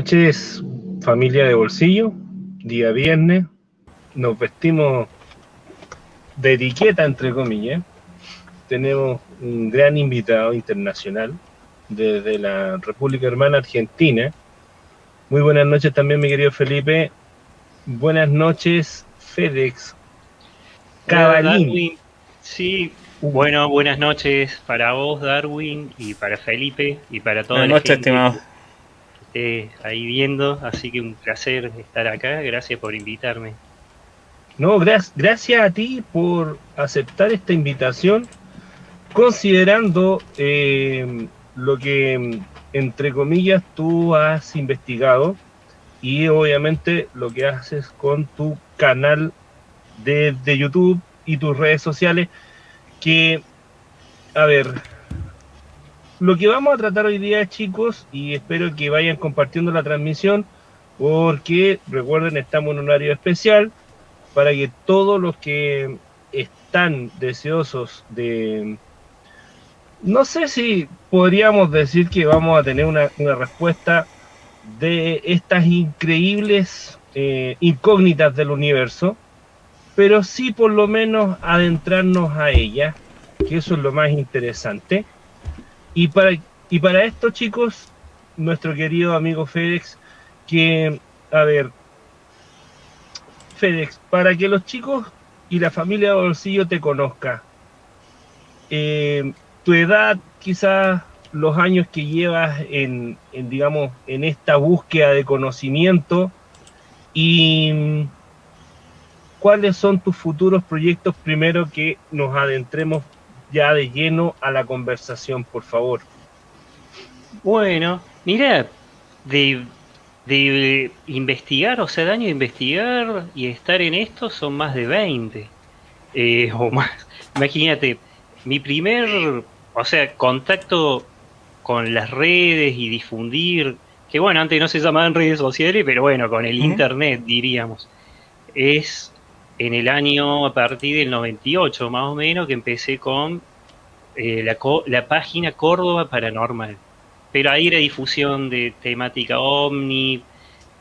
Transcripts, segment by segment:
Buenas noches, familia de bolsillo. Día viernes. Nos vestimos de etiqueta, entre comillas. Tenemos un gran invitado internacional desde la República Hermana Argentina. Muy buenas noches también, mi querido Felipe. Buenas noches, FedEx. Cabalín. Sí, bueno, buenas noches para vos, Darwin, y para Felipe, y para toda buenas noches, estimado. Ahí viendo. Así que un placer estar acá. Gracias por invitarme. No, gracias a ti por aceptar esta invitación, considerando eh, lo que, entre comillas, tú has investigado y obviamente lo que haces con tu canal de, de YouTube y tus redes sociales, que, a ver, lo que vamos a tratar hoy día, chicos, y espero que vayan compartiendo la transmisión, porque recuerden, estamos en un horario especial, para que todos los que están deseosos de... No sé si podríamos decir que vamos a tener una, respuesta de estas increíbles eh, incógnitas del universo, pero sí por lo menos adentrarnos a ella, que eso es lo más interesante. Y para, y para esto, chicos, nuestro querido amigo Félix, que, a ver, FedEx, para que los chicos y la familia de Bolsillo te conozca, eh, tu edad, quizás los años que llevas en, digamos, en esta búsqueda de conocimiento y cuáles son tus futuros proyectos primero que nos adentremos ya de lleno a la conversación, por favor. Bueno, mira, de de investigar, o sea, daño de investigar y estar en esto son más de 20 eh, o más. Imagínate, mi primer, o sea, contacto con las redes y difundir, que bueno, antes no se llamaban redes sociales, pero bueno, con el internet diríamos, es en el año a partir del 98 más o menos que empecé con eh, la, página Córdoba Paranormal pero ahí era difusión de temática ovni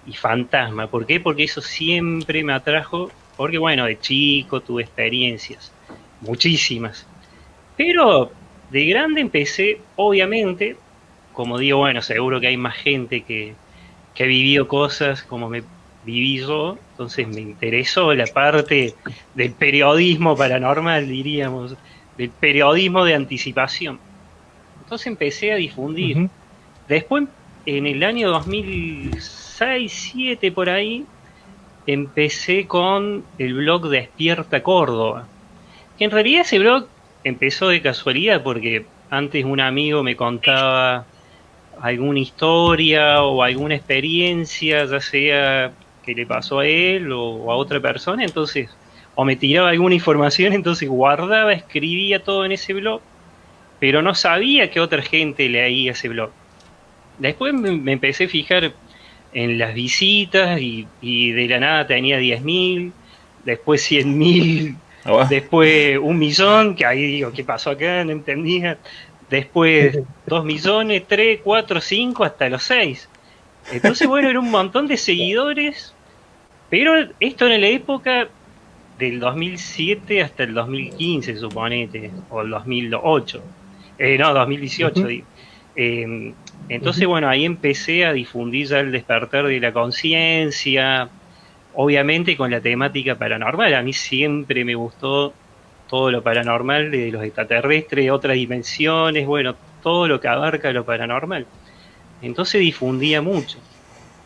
y fantasma. ¿Por qué? Porque eso siempre me atrajo, porque bueno, de chico tuve experiencias, muchísimas. Pero de grande empecé, obviamente, como digo, bueno, seguro que hay más gente que, que ha vivido cosas como me viví yo, entonces me interesó la parte del periodismo paranormal, diríamos, del periodismo de anticipación. Entonces empecé a difundir. Después, en el año 2006, 7 por ahí, empecé con el blog Despierta Córdoba. Que en realidad ese blog empezó de casualidad porque antes un amigo me contaba alguna historia o alguna experiencia, ya sea que le pasó a él o a otra persona, entonces, o me tiraba alguna información, entonces guardaba, escribía todo en ese blog, pero no sabía que otra gente leía ese blog. Después me, empecé a fijar en las visitas y, de la nada tenía 10.000, después 100.000, ah, después un millón, que ahí digo, ¿qué pasó acá? No entendía. Después 2 millones, 3, 4, 5, hasta los 6. Entonces, bueno, era un montón de seguidores, pero esto en la época del 2007 hasta el 2015, suponete, o el 2008. Eh, no, 2018, digo. Eh, entonces, bueno, ahí empecé a difundir ya el despertar de la conciencia, obviamente con la temática paranormal. A mí siempre me gustó todo lo paranormal, de los extraterrestres, otras dimensiones, bueno, todo lo que abarca lo paranormal. Entonces difundía mucho.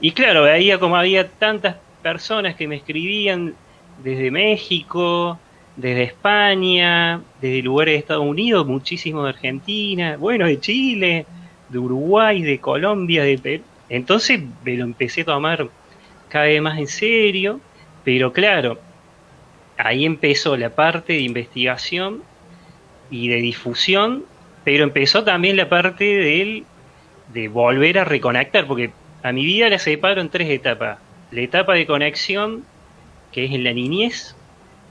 Y claro, veía como había tantas personas que me escribían desde México, desde España, desde lugares de Estados Unidos, muchísimo de Argentina, bueno, de Chile, de Uruguay, de Colombia, de Perú. Entonces me lo empecé a tomar cada vez más en serio, pero claro, ahí empezó la parte de investigación y de difusión, pero empezó también la parte de, volver a reconectar, porque a mi vida la separo en tres etapas. La etapa de conexión, que es en la niñez,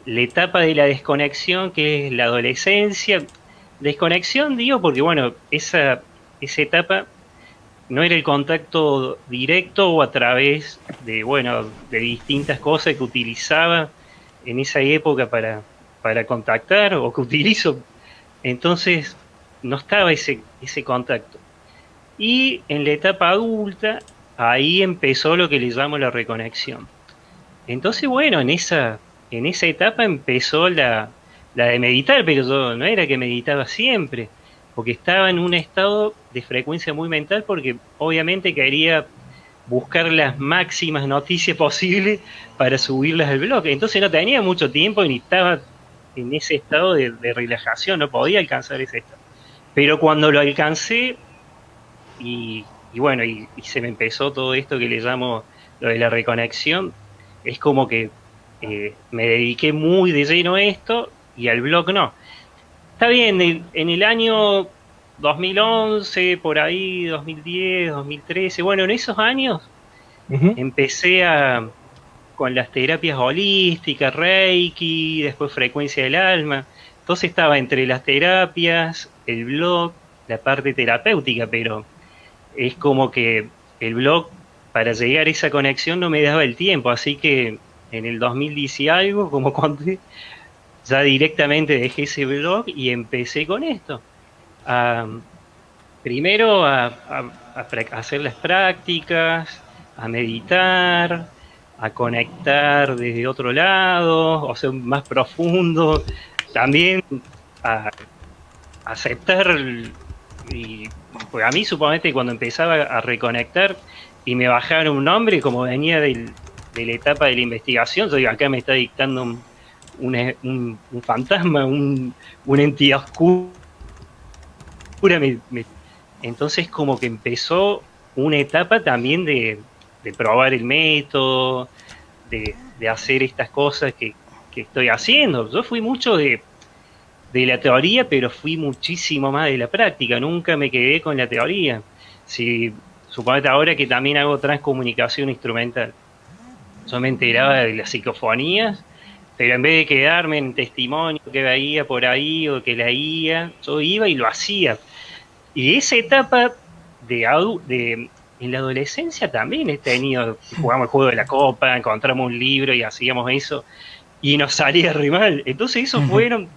la etapa de la desconexión, que es la adolescencia. Desconexión, digo, porque bueno, esa esa etapa no era el contacto directo o a través de, bueno, de distintas cosas que utilizaba en esa época para, para contactar o que utilizo. Entonces, no estaba ese, ese contacto. Y en la etapa adulta, ahí empezó lo que le llamo la reconexión. Entonces, bueno, en esa, en esa etapa empezó la, la de meditar, pero yo no era que meditaba siempre, porque estaba en un estado de frecuencia muy mental, porque obviamente quería buscar las máximas noticias posibles para subirlas al blog. Entonces no tenía mucho tiempo ni estaba en ese estado de, relajación, no podía alcanzar ese estado. Pero cuando lo alcancé, y, bueno, y, se me empezó todo esto que le llamo lo de la reconexión, es como que eh, me dediqué muy de lleno a esto y al blog no. Está bien, en el año 2011, por ahí, 2010, 2013, bueno, en esos años empecé a, con las terapias holísticas, Reiki, después frecuencia del alma. Entonces estaba entre las terapias, el blog, la parte terapéutica, pero es como que el blog, para llegar a esa conexión no me daba el tiempo, así que en el 2010 y algo, como conté, ya directamente dejé ese blog y empecé con esto. primero a, hacer las prácticas, a meditar, a conectar desde otro lado, o sea, más profundo, también a, aceptar, y pues a mí suponete cuando empezaba a reconectar y me bajaron un nombre, como venía de la etapa de la investigación, yo digo, acá me está dictando un, un, fantasma, un, una entidad oscura. entonces como que empezó una etapa también de, probar el método, de, hacer estas cosas que, estoy haciendo. Yo fui mucho de, de la teoría, pero fui muchísimo más de la práctica, nunca me quedé con la teoría. Si suponete ahora que también hago transcomunicación instrumental, yo me enteraba de las psicofonías pero en vez de quedarme en testimonio que veía por ahí o que leía, yo iba y lo hacía. Y esa etapa de, de en la adolescencia también he tenido, jugamos el juego de la copa, encontramos un libro y hacíamos eso, y nos salía re mal. Entonces esos fueron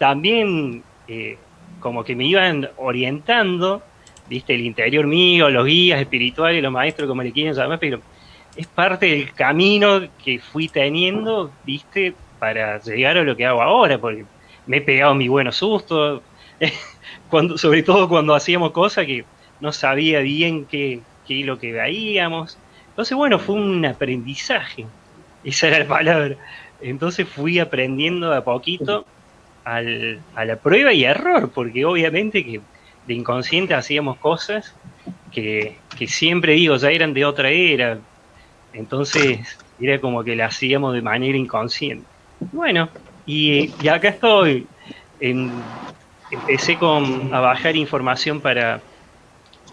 también eh, como que me iban orientando, viste, el interior mío, los guías espirituales, los maestros, como le quieran llamar, pero es parte del camino que fui teniendo, viste, para llegar a lo que hago ahora, porque me he pegado mi buenos sustos, cuando, sobre todo cuando hacíamos cosas que no sabía bien qué, qué lo que veíamos. Entonces, bueno, fue un aprendizaje, esa era la palabra. Entonces fui aprendiendo a poquito al, a la prueba y error, porque obviamente que de inconsciente hacíamos cosas que, que siempre digo, ya eran de otra era. Entonces era como que las hacíamos de manera inconsciente. Bueno, y, acá estoy. empecé con, a bajar información para,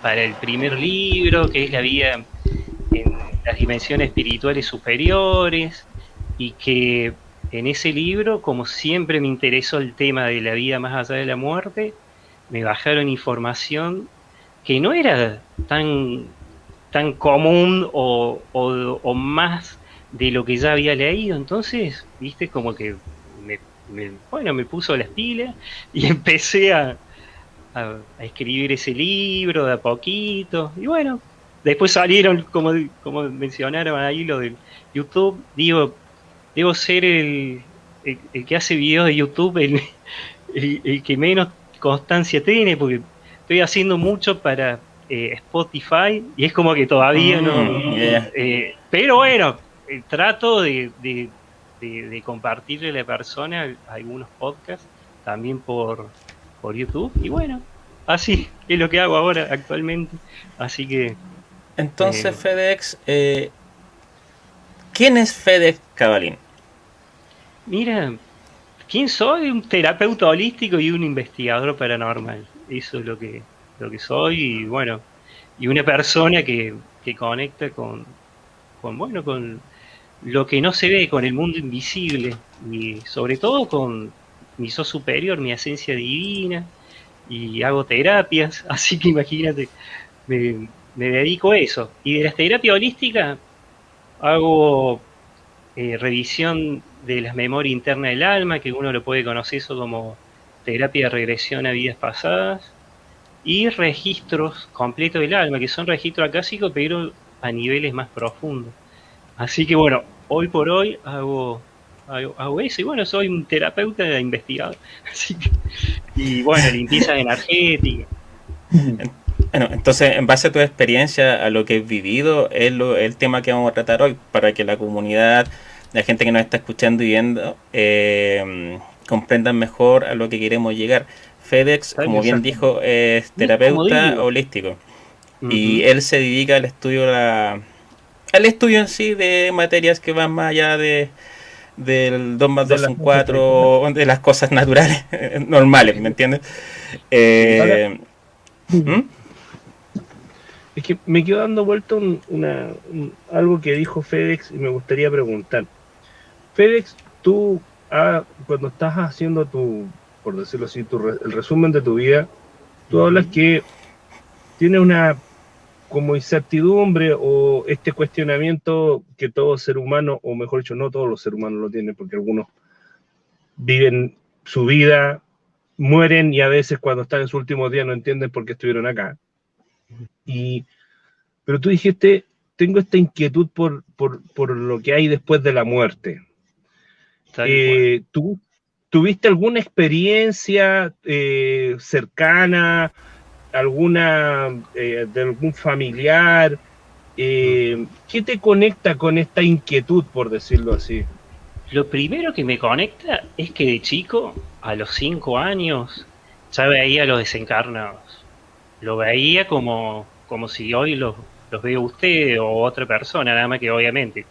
para el primer libro, que es la vida en las dimensiones espirituales superiores, y que en ese libro, como siempre me interesó el tema de la vida más allá de la muerte, me bajaron información que no era tan, tan común o, o más de lo que ya había leído. Entonces, viste, como que me, bueno, me puso las pilas y empecé a, a, escribir ese libro de a poquito. Y bueno, después salieron, como, como mencionaron ahí, lo de YouTube. Digo, debo ser el, el, que hace videos de YouTube, el, el, que menos constancia tiene, porque estoy haciendo mucho para eh, Spotify y es como que todavía no. Mm, eh, pero bueno, el trato de, de, compartirle a la persona algunos podcasts también por, por YouTube. Y bueno, así es lo que hago ahora actualmente. Así que. Entonces, eh, FedEx, eh, ¿quién es FedEx Cabalín? Mira, ¿quién soy? Un terapeuta holístico y un investigador paranormal. Eso es lo que, lo que soy. Y bueno, y una persona que, que conecta con, con bueno, con lo que no se ve con el mundo invisible y sobre todo con mi so superior, mi esencia divina y hago terapias, así que imagínate, me, me dedico a eso. Y de la terapia holística hago eh, revisión de las memorias internas del alma, que uno lo puede conocer eso como terapia de regresión a vidas pasadas, y registros completos del alma, que son registros acásicos, pero a niveles más profundos. Así que bueno, hoy por hoy hago, hago, eso, y bueno, soy un terapeuta investigador. Así y bueno, limpieza energética. Bueno, entonces, en base a tu experiencia, a lo que has vivido, es el tema que vamos a tratar hoy, para que la comunidad, la gente que nos está escuchando y viendo, eh, comprendan mejor a lo que queremos llegar. FedEx, como bien dijo, es terapeuta holístico. Y él se dedica al estudio la, al estudio en sí de materias que van más allá de del 2 más 2 son 4, de las cosas naturales, normales, ¿me entiendes? Eh, ¿Mm? Es que me quedo dando vuelta una, algo que dijo FedEx y me gustaría preguntar. FedEx, tú ah, cuando estás haciendo tu, por decirlo así, tu, el resumen de tu vida, tú hablas que tienes una como incertidumbre o este cuestionamiento que todo ser humano, o mejor dicho, no todos los seres humanos lo tienen, porque algunos viven su vida, mueren y a veces cuando están en su último día no entienden por qué estuvieron acá. Y, pero tú dijiste, tengo esta inquietud por, por, lo que hay después de la muerte. Eh, ¿tú, ¿Tuviste alguna experiencia eh, cercana, alguna eh, de algún familiar? ¿Qué te conecta con esta inquietud, por decirlo así? Lo primero que me conecta es que de chico, a los cinco años, ya veía a los desencarnados. Lo veía como como si hoy los, los veo usted o otra persona, nada más que obviamente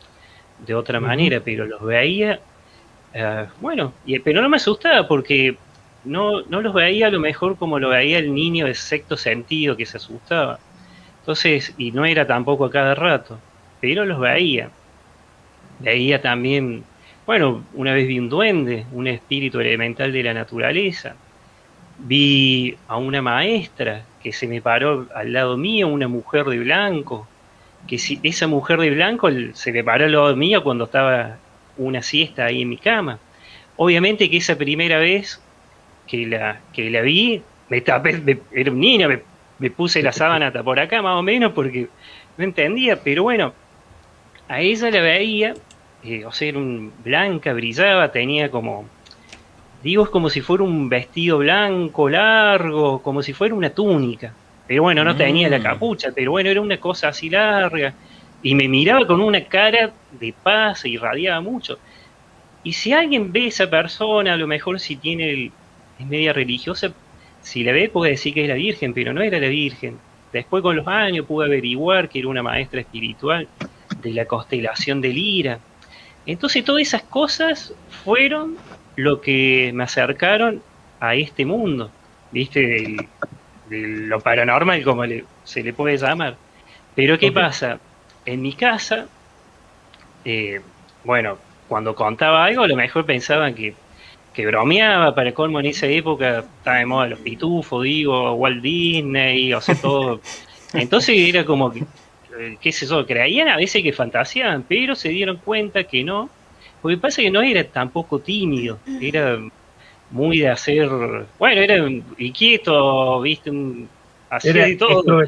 de otra manera, pero los veía, eh, bueno, y, pero no me asustaba porque no, no los veía a lo mejor como lo veía el niño de sexto sentido que se asustaba. Entonces, y no era tampoco a cada rato, pero los veía. Veía también, bueno, una vez vi un duende, un espíritu elemental de la naturaleza. Vi a una maestra que se me paró al lado mío una mujer de blanco, que si esa mujer de blanco se me paró al lado mío cuando estaba una siesta ahí en mi cama. Obviamente que esa primera vez que la, que la vi, me tapé, era un niño, me, puse la sábana por acá más o menos porque no entendía, pero bueno, a ella la veía, eh, o sea, era un blanca, brillaba, tenía como Digo, es como si fuera un vestido blanco, largo, como si fuera una túnica. Pero bueno, no tenía la mm. capucha, pero bueno, era una cosa así larga. Y me miraba con una cara de paz, e irradiaba mucho. Y si alguien ve a esa persona, a lo mejor si tiene el, es media religiosa, si la ve puede decir que es la Virgen, pero no era la Virgen. Después con los años pude averiguar que era una maestra espiritual de la constelación de Lira. Entonces todas esas cosas fueron lo que me acercaron a este mundo, ¿viste? De lo paranormal, como se le puede llamar. Pero ¿qué pasa? En mi casa, eh, bueno, cuando contaba algo, a lo mejor pensaban que, que bromeaba, para colmo en esa época estaba de moda los pitufos, digo, Walt Disney, o sea, todo. Entonces era como que, eh, qué sé yo, creían a veces que fantaseaban, pero se dieron cuenta que no, porque pasa que no era tampoco tímido, era muy de hacer, bueno, era inquieto, viste, un, hacía de todo.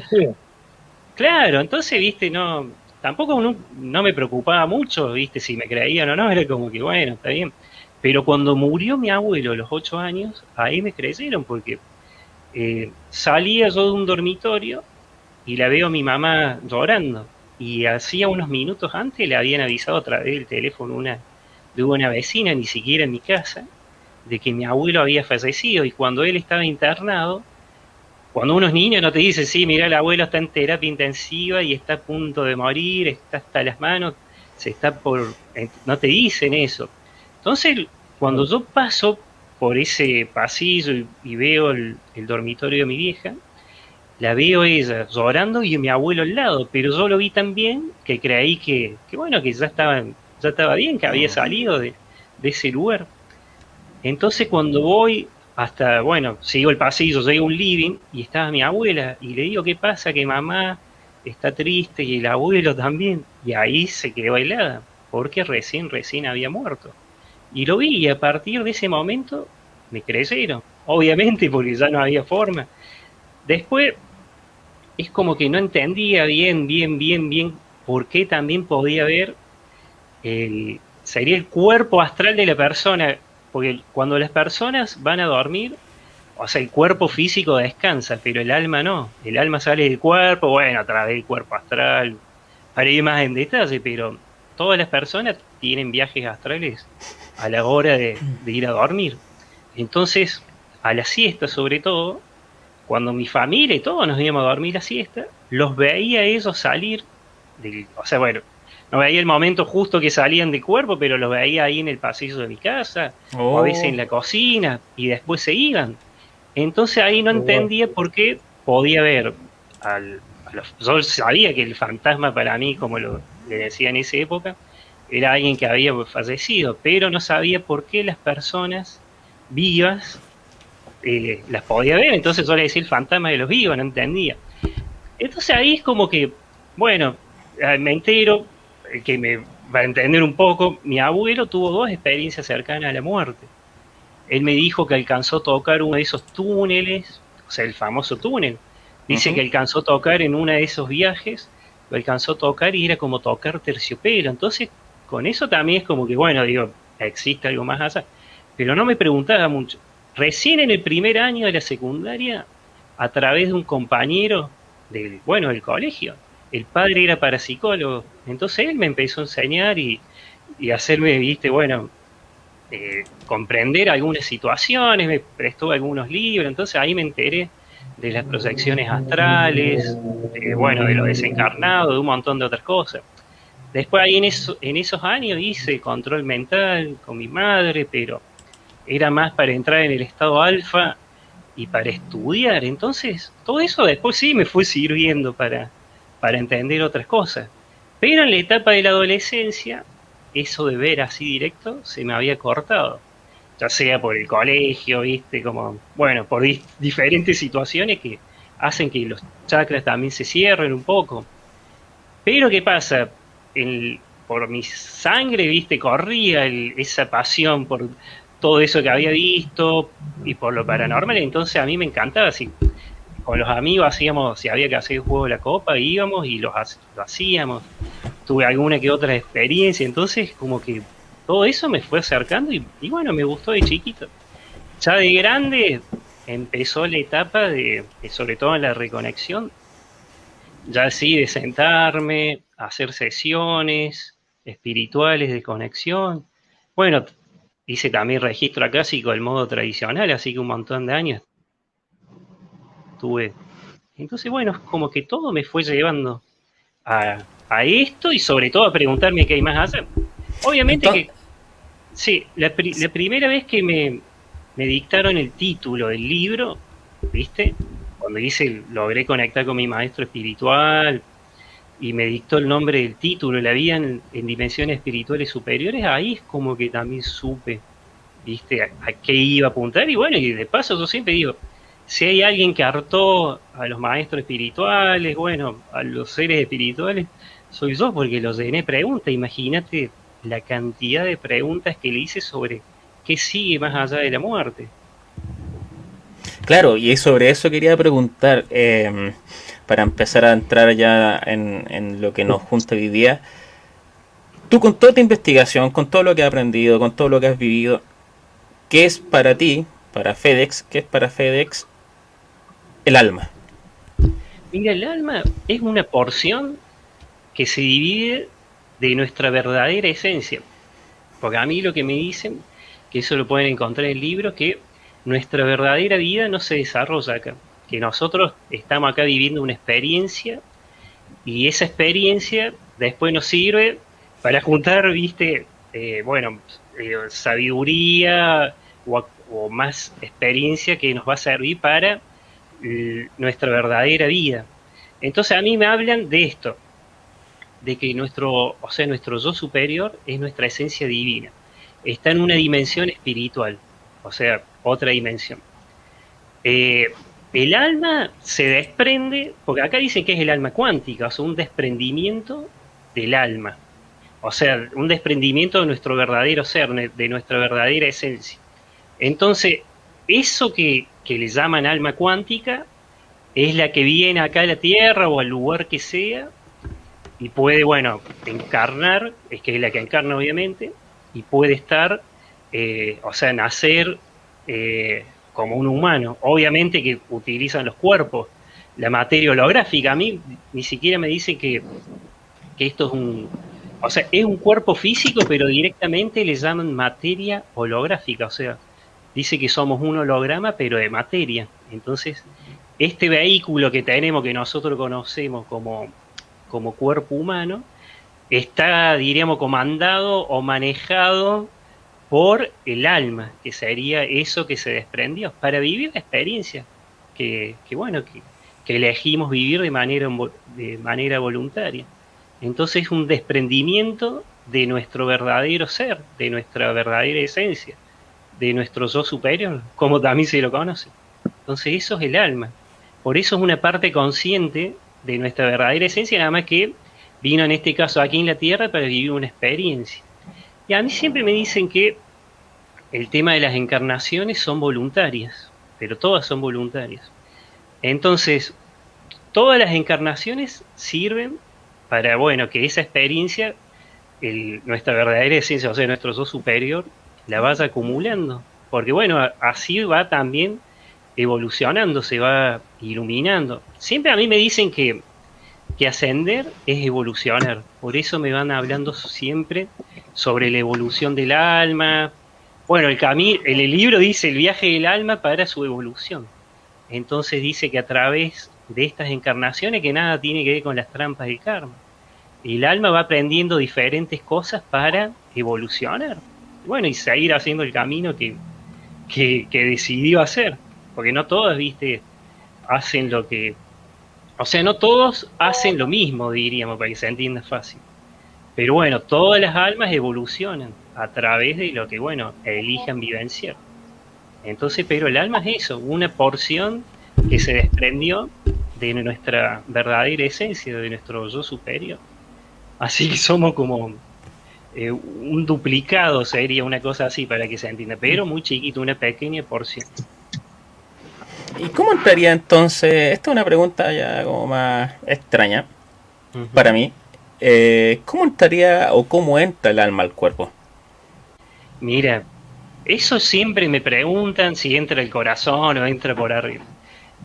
Claro, entonces, viste, no, tampoco no, me preocupaba mucho, viste, si me creían o no, era como que, bueno, está bien. Pero cuando murió mi abuelo a los ocho años, ahí me creyeron, porque eh, salía yo de un dormitorio y la veo a mi mamá llorando. Y hacía unos minutos antes le habían avisado a través del teléfono una, de una vecina, ni siquiera en mi casa, de que mi abuelo había fallecido y cuando él estaba internado, cuando unos niños no te dicen, sí, mira, el abuelo está en terapia intensiva y está a punto de morir, está hasta las manos, se está por... no te dicen eso. Entonces, cuando yo paso por ese pasillo y, veo el, dormitorio de mi vieja, la veo ella llorando y mi abuelo al lado, pero yo lo vi tan bien que creí que, que bueno, que ya estaba ya estaba bien, que había salido de, ese lugar. Entonces cuando voy hasta, bueno, sigo el pasillo, llego un living y estaba mi abuela y le digo, ¿qué pasa? Que mamá está triste y el abuelo también. Y ahí se quedó helada, porque recién, recién había muerto. Y lo vi y a partir de ese momento me crecieron, obviamente porque ya no había forma. Después es como que no entendía bien, bien, bien, bien por qué también podía ver el, sería el cuerpo astral de la persona, porque cuando las personas van a dormir, o sea, el cuerpo físico descansa, pero el alma no. El alma sale del cuerpo, bueno, a través del cuerpo astral, para ir más en detalle, pero todas las personas tienen viajes astrales a la hora de, ir a dormir. Entonces, a la siesta sobre todo, cuando mi familia y todos nos íbamos a dormir a siesta, los veía ellos salir, del, o sea, bueno, no veía el momento justo que salían de cuerpo, pero los veía ahí en el pasillo de mi casa, o a veces en la oh. cocina, y después se iban. Entonces ahí no oh. entendía por qué podía ver al, yo sabía que el fantasma para mí, como lo, le decía en esa época, era alguien que había fallecido, pero no sabía por qué las personas vivas eh, las podía ver, entonces yo le decía el fantasma de los vivos, no entendía. Entonces ahí es como que, bueno, eh, me entero, que me va a entender un poco, mi abuelo tuvo dos experiencias cercanas a la muerte. Él me dijo que alcanzó a tocar uno de esos túneles, o sea, el famoso túnel. Dice que alcanzó a tocar en uno de esos viajes, lo alcanzó a tocar y era como tocar terciopelo. Entonces, con eso también es como que, bueno, digo, existe algo más allá. Pero no me preguntaba mucho. Recién en el primer año de la secundaria, a través de un compañero del, bueno, del colegio, el padre era parapsicólogo, entonces él me empezó a enseñar y, y hacerme, viste, bueno, eh, comprender algunas situaciones, me prestó algunos libros, entonces ahí me enteré de las proyecciones astrales, de, bueno, de lo desencarnado, de un montón de otras cosas. Después ahí en, en esos años hice control mental con mi madre, pero era más para entrar en el estado alfa y para estudiar. Entonces, todo eso después sí me fue sirviendo para, para entender otras cosas. Pero en la etapa de la adolescencia, eso de ver así directo se me había cortado. Ya sea por el colegio, viste, como, bueno, por diferentes situaciones que hacen que los chakras también se cierren un poco. Pero ¿qué pasa? por mi sangre, viste, corría esa pasión por todo eso que había visto y por lo paranormal, entonces a mí me encantaba, así, con los amigos hacíamos, si había que hacer el juego de la copa, íbamos y lo hacíamos, tuve alguna que otra experiencia, entonces como que todo eso me fue acercando y, bueno, me gustó de chiquito. Ya de grande empezó la etapa de, sobre todo en la reconexión, ya así de sentarme, hacer sesiones espirituales de conexión. Bueno, hice también registro acásico el modo tradicional, así que un montón de años tuve. Entonces, bueno, como que todo me fue llevando a, esto y sobre todo a preguntarme qué hay más hacer. Obviamente que, sí, la, primera vez que me, me dictaron el título del libro, ¿viste? Cuando hice, logré conectar con mi maestro espiritual, y me dictó el nombre del título, la vida en, dimensiones espirituales superiores, ahí es como que también supe, viste, a, qué iba a apuntar. Y bueno, y de paso yo siempre digo, si hay alguien que hartó a los maestros espirituales, bueno, a los seres espirituales, soy yo porque los llené preguntas. Imagínate la cantidad de preguntas que le hice sobre qué sigue más allá de la muerte. Claro, y sobre eso quería preguntar. Eh, para empezar a entrar ya en, lo que nos junta hoy día. Tú con toda tu investigación, con todo lo que has aprendido, con todo lo que has vivido, ¿qué es para ti, para FedEx, qué es para FedEx el alma? Mira, el alma es una porción que se divide de nuestra verdadera esencia. Porque a mí lo que me dicen, que eso lo pueden encontrar en el libro, que nuestra verdadera vida no se desarrolla acá que nosotros estamos acá viviendo una experiencia y esa experiencia después nos sirve para juntar, viste, eh, bueno, eh, sabiduría o, más experiencia que nos va a servir para nuestra verdadera vida. Entonces a mí me hablan de esto, de que nuestro, o sea, nuestro yo superior es nuestra esencia divina. Está en una dimensión espiritual, o sea, otra dimensión. Eh, el alma se desprende, porque acá dicen que es el alma cuántica, o sea, un desprendimiento del alma. O sea, un desprendimiento de nuestro verdadero ser, de nuestra verdadera esencia. Entonces, eso que, que le llaman alma cuántica es la que viene acá a la Tierra o al lugar que sea y puede, bueno, encarnar, es que es la que encarna obviamente, y puede estar, eh, o sea, nacer eh, como un humano. Obviamente que utilizan los cuerpos, la materia holográfica. A mí ni siquiera me dicen que, que esto es un... O sea, es un cuerpo físico, pero directamente le llaman materia holográfica. O sea, dice que somos un holograma, pero de materia. Entonces, este vehículo que tenemos, que nosotros conocemos como, como cuerpo humano, está, diríamos, comandado o manejado por el alma, que sería eso que se desprendió, para vivir la experiencia que, bueno, que, elegimos vivir de manera, de manera voluntaria. Entonces es un desprendimiento de nuestro verdadero ser, de nuestra verdadera esencia, de nuestro yo superior, como también se lo conoce. Entonces eso es el alma. Por eso es una parte consciente de nuestra verdadera esencia, nada más que vino en este caso aquí en la Tierra para vivir una experiencia. Y a mí siempre me dicen que el tema de las encarnaciones son voluntarias, pero todas son voluntarias. Entonces, todas las encarnaciones sirven para, bueno, que esa experiencia, nuestra verdadera esencia, o sea, nuestro yo superior, la vaya acumulando. Porque, bueno, así va también evolucionando, se va iluminando. Siempre a mí me dicen que que ascender es evolucionar. Por eso me van hablando siempre sobre la evolución del alma. Bueno, el, camino, el libro dice el viaje del alma para su evolución. Entonces dice que a través de estas encarnaciones que nada tiene que ver con las trampas del karma. El alma va aprendiendo diferentes cosas para evolucionar. Bueno, y seguir haciendo el camino que, que, decidió hacer. Porque no todas, viste, hacen lo que o sea, no todos hacen lo mismo, diríamos, para que se entienda fácil. Pero bueno, todas las almas evolucionan a través de lo que, bueno, elijan vivenciar. Entonces, pero el alma es eso, una porción que se desprendió de nuestra verdadera esencia, de nuestro yo superior. Así que somos como eh, un duplicado, sería una cosa así para que se entienda, pero muy chiquito, una pequeña porción. ¿Y cómo entraría entonces? Esta es una pregunta ya como más extraña para mí. Eh, ¿Cómo entraría o cómo entra el alma al cuerpo? Mira, eso siempre me preguntan si entra el corazón o entra por arriba.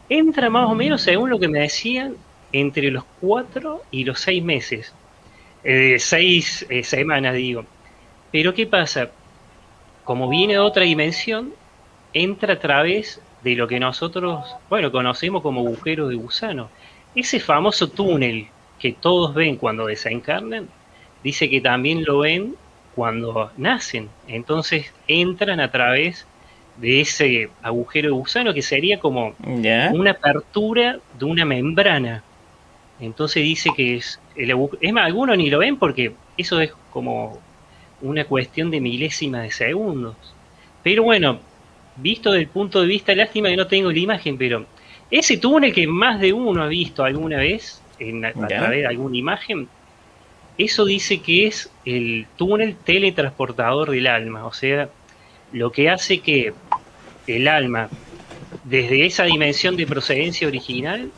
Entra más o menos, según lo que me decían, entre los cuatro y los seis meses. Eh, seis eh, semanas, digo. Pero ¿qué pasa? Como viene de otra dimensión, entra a través de lo que nosotros, bueno, conocemos como agujero de gusano. Ese famoso túnel que todos ven cuando desencarnan, dice que también lo ven cuando nacen. Entonces entran a través de ese agujero de gusano que sería como una apertura de una membrana. Entonces dice que es el Es más, algunos ni lo ven porque eso es como una cuestión de milésimas de segundos. Pero bueno, visto desde el punto de vista, lástima que no tengo la imagen, pero ese túnel que más de uno ha visto alguna vez en, a, través de alguna imagen, eso dice que es el túnel teletransportador del alma, o sea, lo que hace que el alma, desde esa dimensión de procedencia original,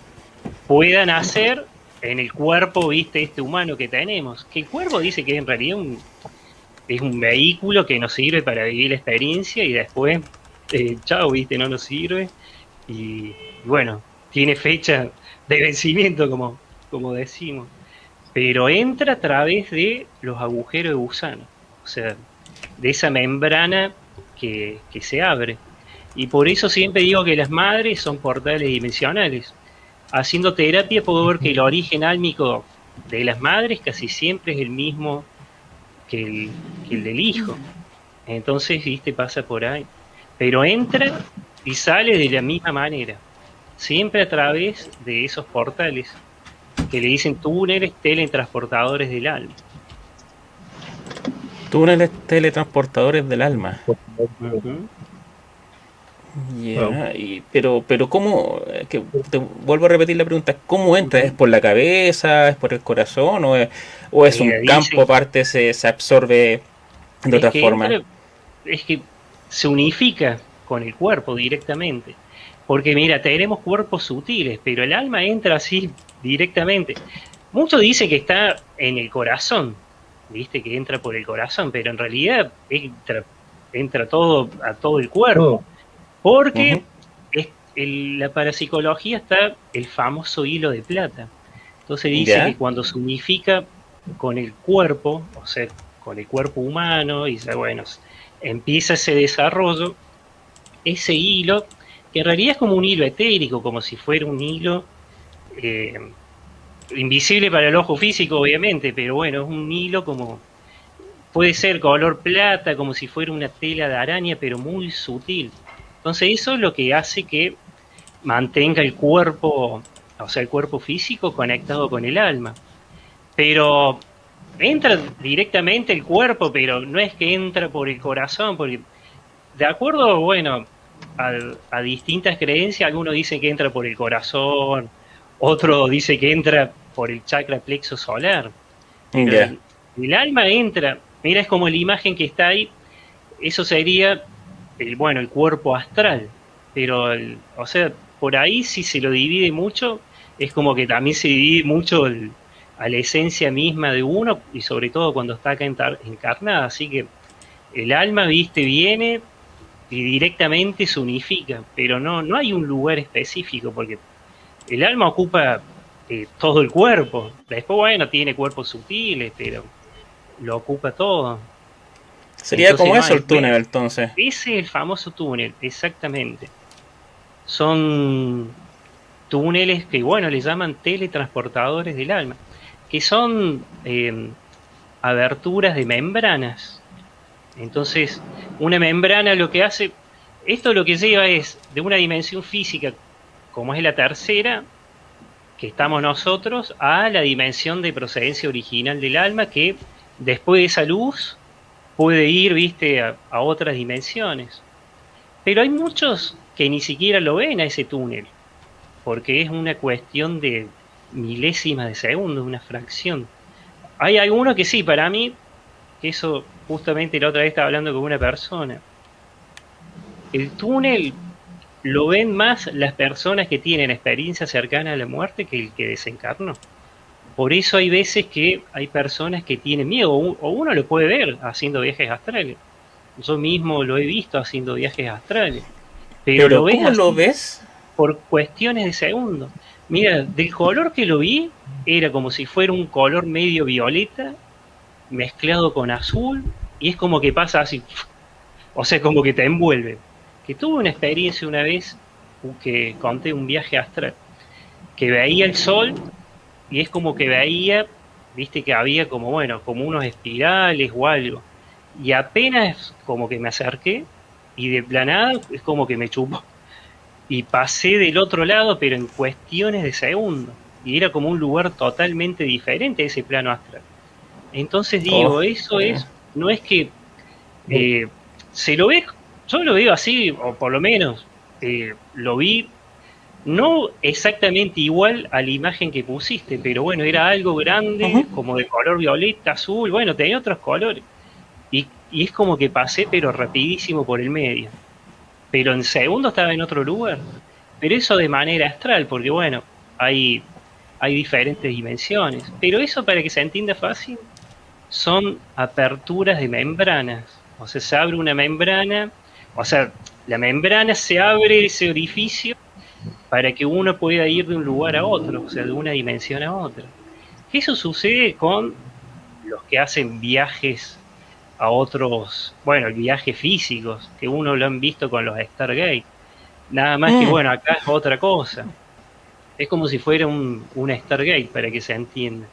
pueda nacer en el cuerpo, viste, este humano que tenemos. Que el cuerpo dice que en realidad es un vehículo que nos sirve para vivir la experiencia y después eh, chao, viste, no nos sirve. Y, bueno, tiene fecha de vencimiento, como, como decimos. Pero entra a través de los agujeros de gusano, o sea, de esa membrana que, que se abre. Y por eso siempre digo que las madres son portales dimensionales. Haciendo terapia puedo ver que el origen álmico de las madres casi siempre es el mismo que el, que el del hijo. Entonces, viste, pasa por ahí pero entra y sale de la misma manera, siempre a través de esos portales que le dicen túneles teletransportadores del alma. Túneles teletransportadores del alma. Pero, pero ¿cómo? Que te vuelvo a repetir la pregunta, ¿cómo entra? ¿Es por la cabeza? ¿Es por el corazón? ¿O es, o es un campo aparte, se, se absorbe de otra forma? es que se unifica con el cuerpo directamente. Porque mira, tenemos cuerpos sutiles, pero el alma entra así directamente. Muchos dicen que está en el corazón, viste que entra por el corazón, pero en realidad entra, entra todo a todo el cuerpo. Porque en la parapsicología está el famoso hilo de plata. Entonces dice que cuando se unifica con el cuerpo, o sea, con el cuerpo humano, y dice, bueno, empieza ese desarrollo, ese hilo, que en realidad es como un hilo etérico, como si fuera un hilo eh, invisible para el ojo físico, obviamente, pero bueno, es un hilo como puede ser color plata, como si fuera una tela de araña, pero muy sutil. Entonces eso es lo que hace que mantenga el cuerpo, o sea, el cuerpo físico conectado con el alma. Pero entra directamente el cuerpo, pero no es que entra por el corazón, porque de acuerdo, bueno, a, distintas creencias, algunos dicen que entra por el corazón, otro dice que entra por el chakra plexo solar. El, alma entra, mira, es como la imagen que está ahí, eso sería, el, bueno, el cuerpo astral, pero, o sea, por ahí si se lo divide mucho, es como que también se divide mucho el, a la esencia misma de uno y sobre todo cuando está acá encarnada. Así que el alma, viste, viene y directamente se unifica, pero no, no hay un lugar específico porque el alma ocupa eh, todo el cuerpo. Después, bueno, tiene cuerpos sutiles, pero lo ocupa todo. Sería como eso el túnel, entonces. Ese es el famoso túnel, exactamente. Son túneles que, bueno, le llaman teletransportadores del alma que son eh, aberturas de membranas. Entonces, una membrana lo que hace, esto lo que lleva es de una dimensión física, como es la tercera, que estamos nosotros, a la dimensión de procedencia original del alma, que después de esa luz puede ir, viste, a, otras dimensiones. Pero hay muchos que ni siquiera lo ven a ese túnel, porque es una cuestión de, milésimas de segundo, una fracción. Hay algunos que sí, para mí, que eso justamente la otra vez estaba hablando con una persona. El túnel lo ven más las personas que tienen experiencia cercana a la muerte que el que desencarnó. Por eso hay veces que hay personas que tienen miedo, o uno lo puede ver haciendo viajes astrales. Yo mismo lo he visto haciendo viajes astrales. Pero, lo ¿cómo lo ves? Por cuestiones de segundos. Mira, del color que lo vi, era como si fuera un color medio violeta, mezclado con azul, y es como que pasa así, o sea, como que te envuelve. Que tuve una experiencia una vez que conté un viaje astral, que veía el sol y es como que veía, viste que había como, bueno, como unos espirales o algo. Y apenas como que me acerqué y de planada es como que me chupó y pasé del otro lado, pero en cuestiones de segundo. Y era como un lugar totalmente diferente a ese plano astral. Entonces digo, oh. eso es, no es que eh, se lo ve, yo lo veo así, o por lo menos eh, lo vi no exactamente igual a la imagen que pusiste, pero bueno, era algo grande, como de color violeta, azul, bueno, tenía otros colores. Y, y es como que pasé, pero rapidísimo por el medio pero en segundo estaba en otro lugar. Pero eso de manera astral, porque bueno, hay, hay diferentes dimensiones. Pero eso para que se entienda fácil, son aperturas de membranas. O sea, se abre una membrana, o sea, la membrana se abre ese orificio para que uno pueda ir de un lugar a otro, o sea, de una dimensión a otra. Eso sucede con los que hacen viajes a otros, bueno, viajes físicos, que uno lo han visto con los Stargate. Nada más que, mm. bueno, acá es otra cosa. Es como si fuera un, una Stargate, para que se entienda.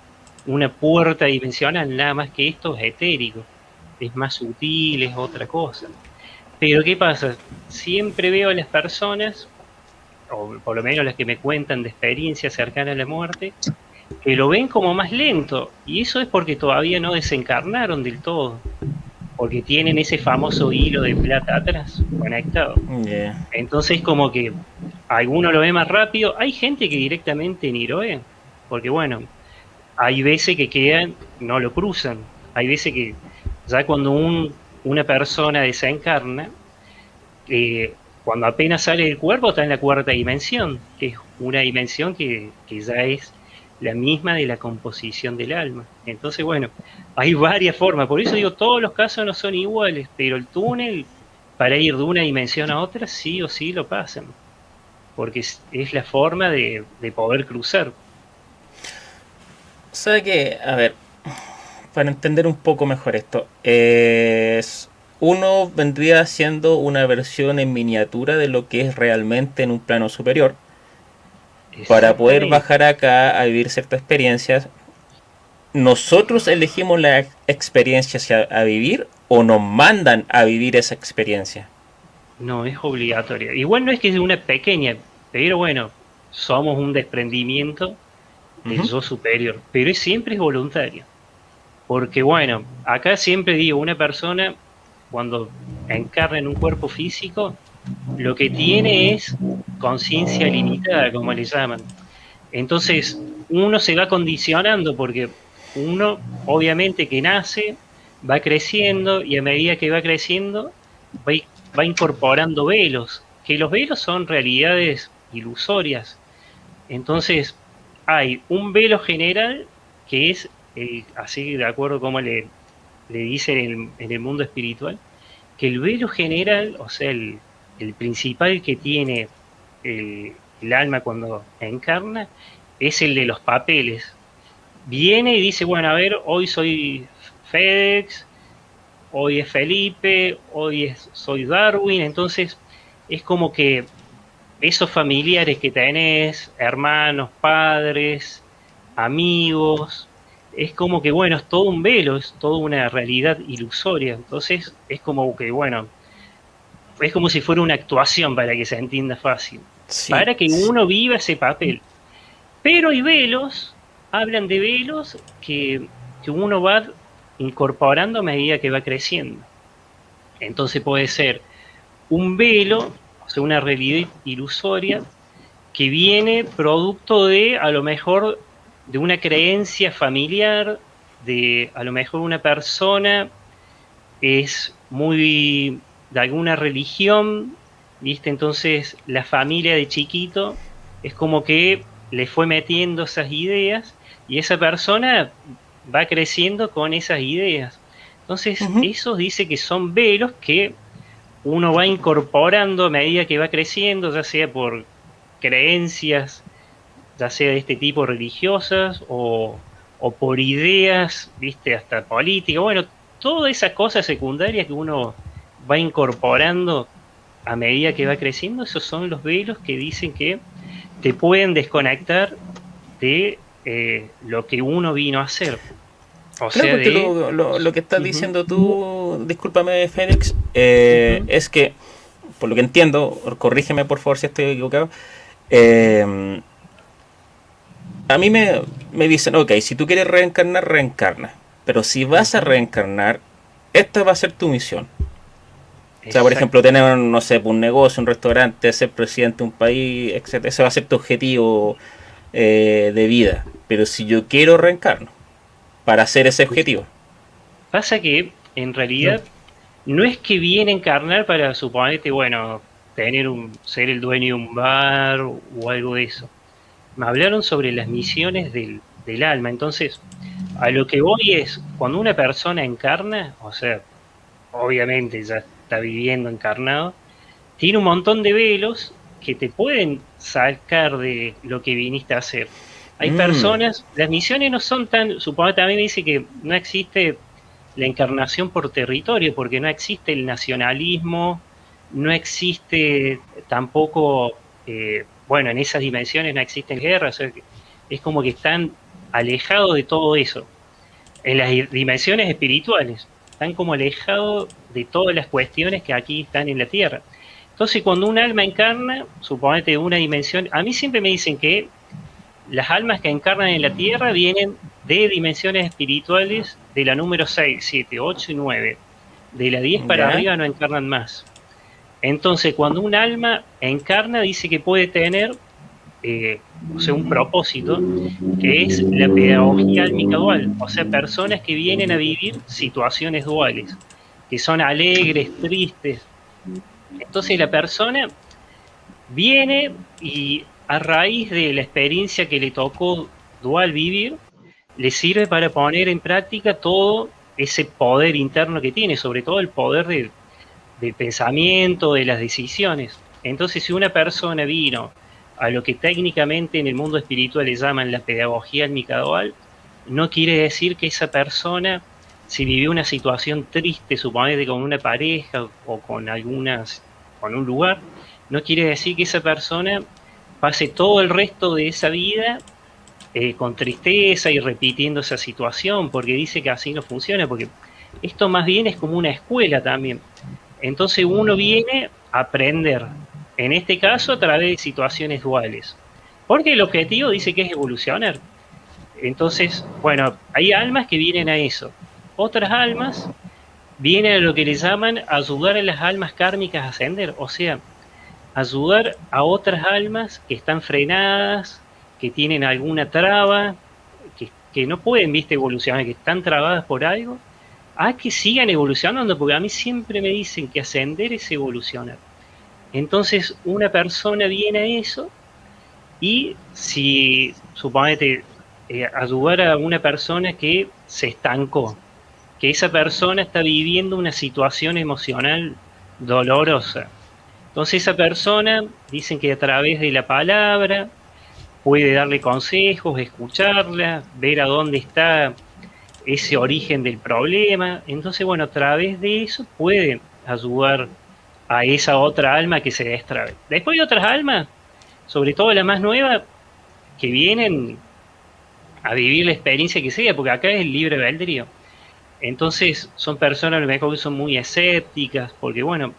Una puerta dimensional, nada más que esto es etérico. Es más sutil, es otra cosa. Pero ¿qué pasa? Siempre veo a las personas, o por lo menos las que me cuentan de experiencias cercanas a la muerte, que lo ven como más lento. Y eso es porque todavía no desencarnaron del todo porque tienen ese famoso hilo de plata atrás conectado. Entonces como que alguno lo ve más rápido, hay gente que directamente ni lo ve, porque bueno, hay veces que quedan, no lo cruzan, hay veces que ya cuando un, una persona desencarna, eh, cuando apenas sale del cuerpo está en la cuarta dimensión, que es una dimensión que, ya es la misma de la composición del alma. Entonces, bueno, hay varias formas, por eso digo, todos los casos no son iguales, pero el túnel, para ir de una dimensión a otra, sí o sí lo pasan, porque es, la forma de, poder cruzar. O sea que, a ver, para entender un poco mejor esto, es uno vendría siendo una versión en miniatura de lo que es realmente en un plano superior para poder bajar acá a vivir ciertas experiencias, ¿nosotros elegimos la experiencia a vivir o nos mandan a vivir esa experiencia? No, es obligatoria. Igual no es que es una pequeña, pero bueno, somos un desprendimiento del yo superior, pero siempre es voluntario. Porque bueno, acá siempre digo, una persona cuando encarna en un cuerpo físico, lo que tiene es conciencia limitada, como le llaman. Entonces, uno se va condicionando porque uno, obviamente, que nace, va creciendo y a medida que va creciendo, va, incorporando velos, que los velos son realidades ilusorias. Entonces, hay un velo general que es, así de acuerdo como le, le dicen en el mundo espiritual, que el velo general, o sea, el, el principal que tiene el, alma cuando encarna es el de los papeles. Viene y dice, bueno, a ver, hoy soy FedEx, hoy es Felipe, hoy es, soy Darwin, entonces es como que esos familiares que tenés, hermanos, padres, amigos, es como que, bueno, es todo un velo, es toda una realidad ilusoria. Entonces es como que, bueno, es como si fuera una actuación para que se entienda fácil, para que uno viva ese papel. Pero hay velos, hablan de velos que, uno va incorporando a medida que va creciendo. Entonces puede ser un velo, o sea, una realidad ilusoria, que viene producto de, a lo mejor, de una creencia familiar, de a lo mejor una persona es muy de alguna religión, ¿viste? Entonces la familia de chiquito es como que le fue metiendo esas ideas y esa persona va creciendo con esas ideas. Entonces, eso dice que son velos que uno va incorporando a medida que va creciendo, ya sea por creencias, ya sea de este tipo religiosas o, o por ideas, viste, hasta política, bueno, todas esas cosas secundarias que uno va incorporando a medida que va creciendo, esos son los velos que dicen que te pueden desconectar de eh, lo que uno vino a hacer. O sea, lo, que estás diciendo tú, discúlpame Félix, eh, es que, por lo que entiendo, corrígeme por favor si estoy equivocado, eh, a mí me, me dicen, ok, si tú quieres reencarnar, reencarna, pero si vas a reencarnar, esta va a ser tu misión. O sea, por ejemplo, tener, no sé, un negocio, un restaurante, ser presidente de un país, etc. Ese va a ser tu objetivo eh, de vida. Pero si yo quiero reencarno para hacer ese objetivo. Pasa que, en realidad, no, es que viene a encarnar para suponerte, bueno, tener un, ser el dueño de un bar o algo de eso. Me hablaron sobre las misiones del, del alma. Entonces, a lo que voy es, cuando una persona encarna, o sea, obviamente ya viviendo encarnado, tiene un montón de velos que te pueden sacar de lo que viniste a hacer. Hay mm. personas, las misiones no son tan, supongo también me dice que no existe la encarnación por territorio, porque no existe el nacionalismo, no existe tampoco, eh, bueno, en esas dimensiones no existen guerras, es como que están alejados de todo eso. En las dimensiones espirituales, están como alejados de todas las cuestiones que aquí están en la Tierra. Entonces, cuando un alma encarna, suponete una dimensión, a mí siempre me dicen que las almas que encarnan en la Tierra vienen de dimensiones espirituales de la número 6, 7, 8 y 9. de la 10 para arriba no encarnan más. Entonces, cuando un alma encarna, dice que puede tener eh, o sea, un propósito, que es la pedagogía álmica dual, o sea, personas que vienen a vivir situaciones duales, que son alegres, tristes. Entonces la persona viene y a raíz de la experiencia que le tocó dual vivir, le sirve para poner en práctica todo ese poder interno que tiene, sobre todo el poder del, pensamiento, de las decisiones. Entonces, si una persona vino a lo que técnicamente en el mundo espiritual le llaman la pedagogía almicadual, no quiere decir que esa persona, si vivió una situación triste, suponete con una pareja o con algunas, con un lugar, no quiere decir que esa persona pase todo el resto de esa vida eh, con tristeza y repitiendo esa situación, porque dice que así no funciona, porque esto más bien es como una escuela también. Entonces uno viene a aprender, en este caso a través de situaciones duales, porque el objetivo dice que es evolucionar. Entonces, bueno, hay almas que vienen a eso. Otras almas vienen a lo que le llaman ayudar a las almas kármicas a ascender, o sea, ayudar a otras almas que están frenadas, que tienen alguna traba, que, no pueden, viste, evolucionar, que están trabadas por algo, a que sigan evolucionando, porque a mí siempre me dicen que ascender es evolucionar. Entonces, una persona viene a eso y si, suponete, eh, ayudar a una persona que se estancó, que esa persona está viviendo una situación emocional dolorosa. Entonces esa persona, dicen que a través de la palabra, puede darle consejos, escucharla, ver a dónde está ese origen del problema. Entonces, bueno, a través de eso puede ayudar a esa otra alma que se destrabe. Después hay otras almas, sobre todo la más nueva, que vienen a vivir la experiencia que sea, porque acá es el libre albedrío. Entonces son personas lo que son muy escépticas, porque bueno,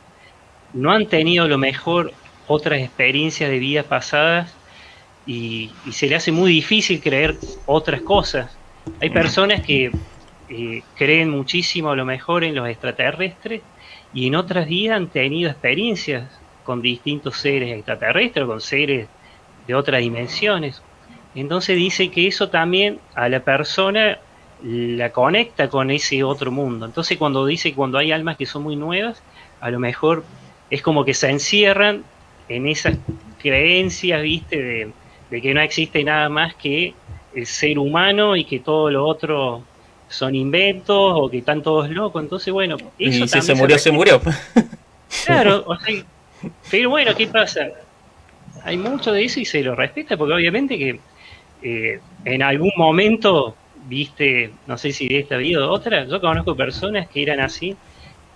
no han tenido a lo mejor otras experiencias de vidas pasadas y, se le hace muy difícil creer otras cosas. Hay personas que eh, creen muchísimo a lo mejor en los extraterrestres y en otras vidas han tenido experiencias con distintos seres extraterrestres, con seres de otras dimensiones. Entonces dice que eso también a la persona la conecta con ese otro mundo. Entonces cuando dice cuando hay almas que son muy nuevas, a lo mejor es como que se encierran en esas creencias, viste, de, de que no existe nada más que el ser humano y que todo lo otro son inventos o que están todos locos. Entonces, bueno, eso y si se murió, se, murió. Claro, pero bueno, ¿qué pasa? Hay mucho de eso y se lo respeta porque obviamente que eh, en algún momento, viste, no sé si de esta vida o otra, yo conozco personas que eran así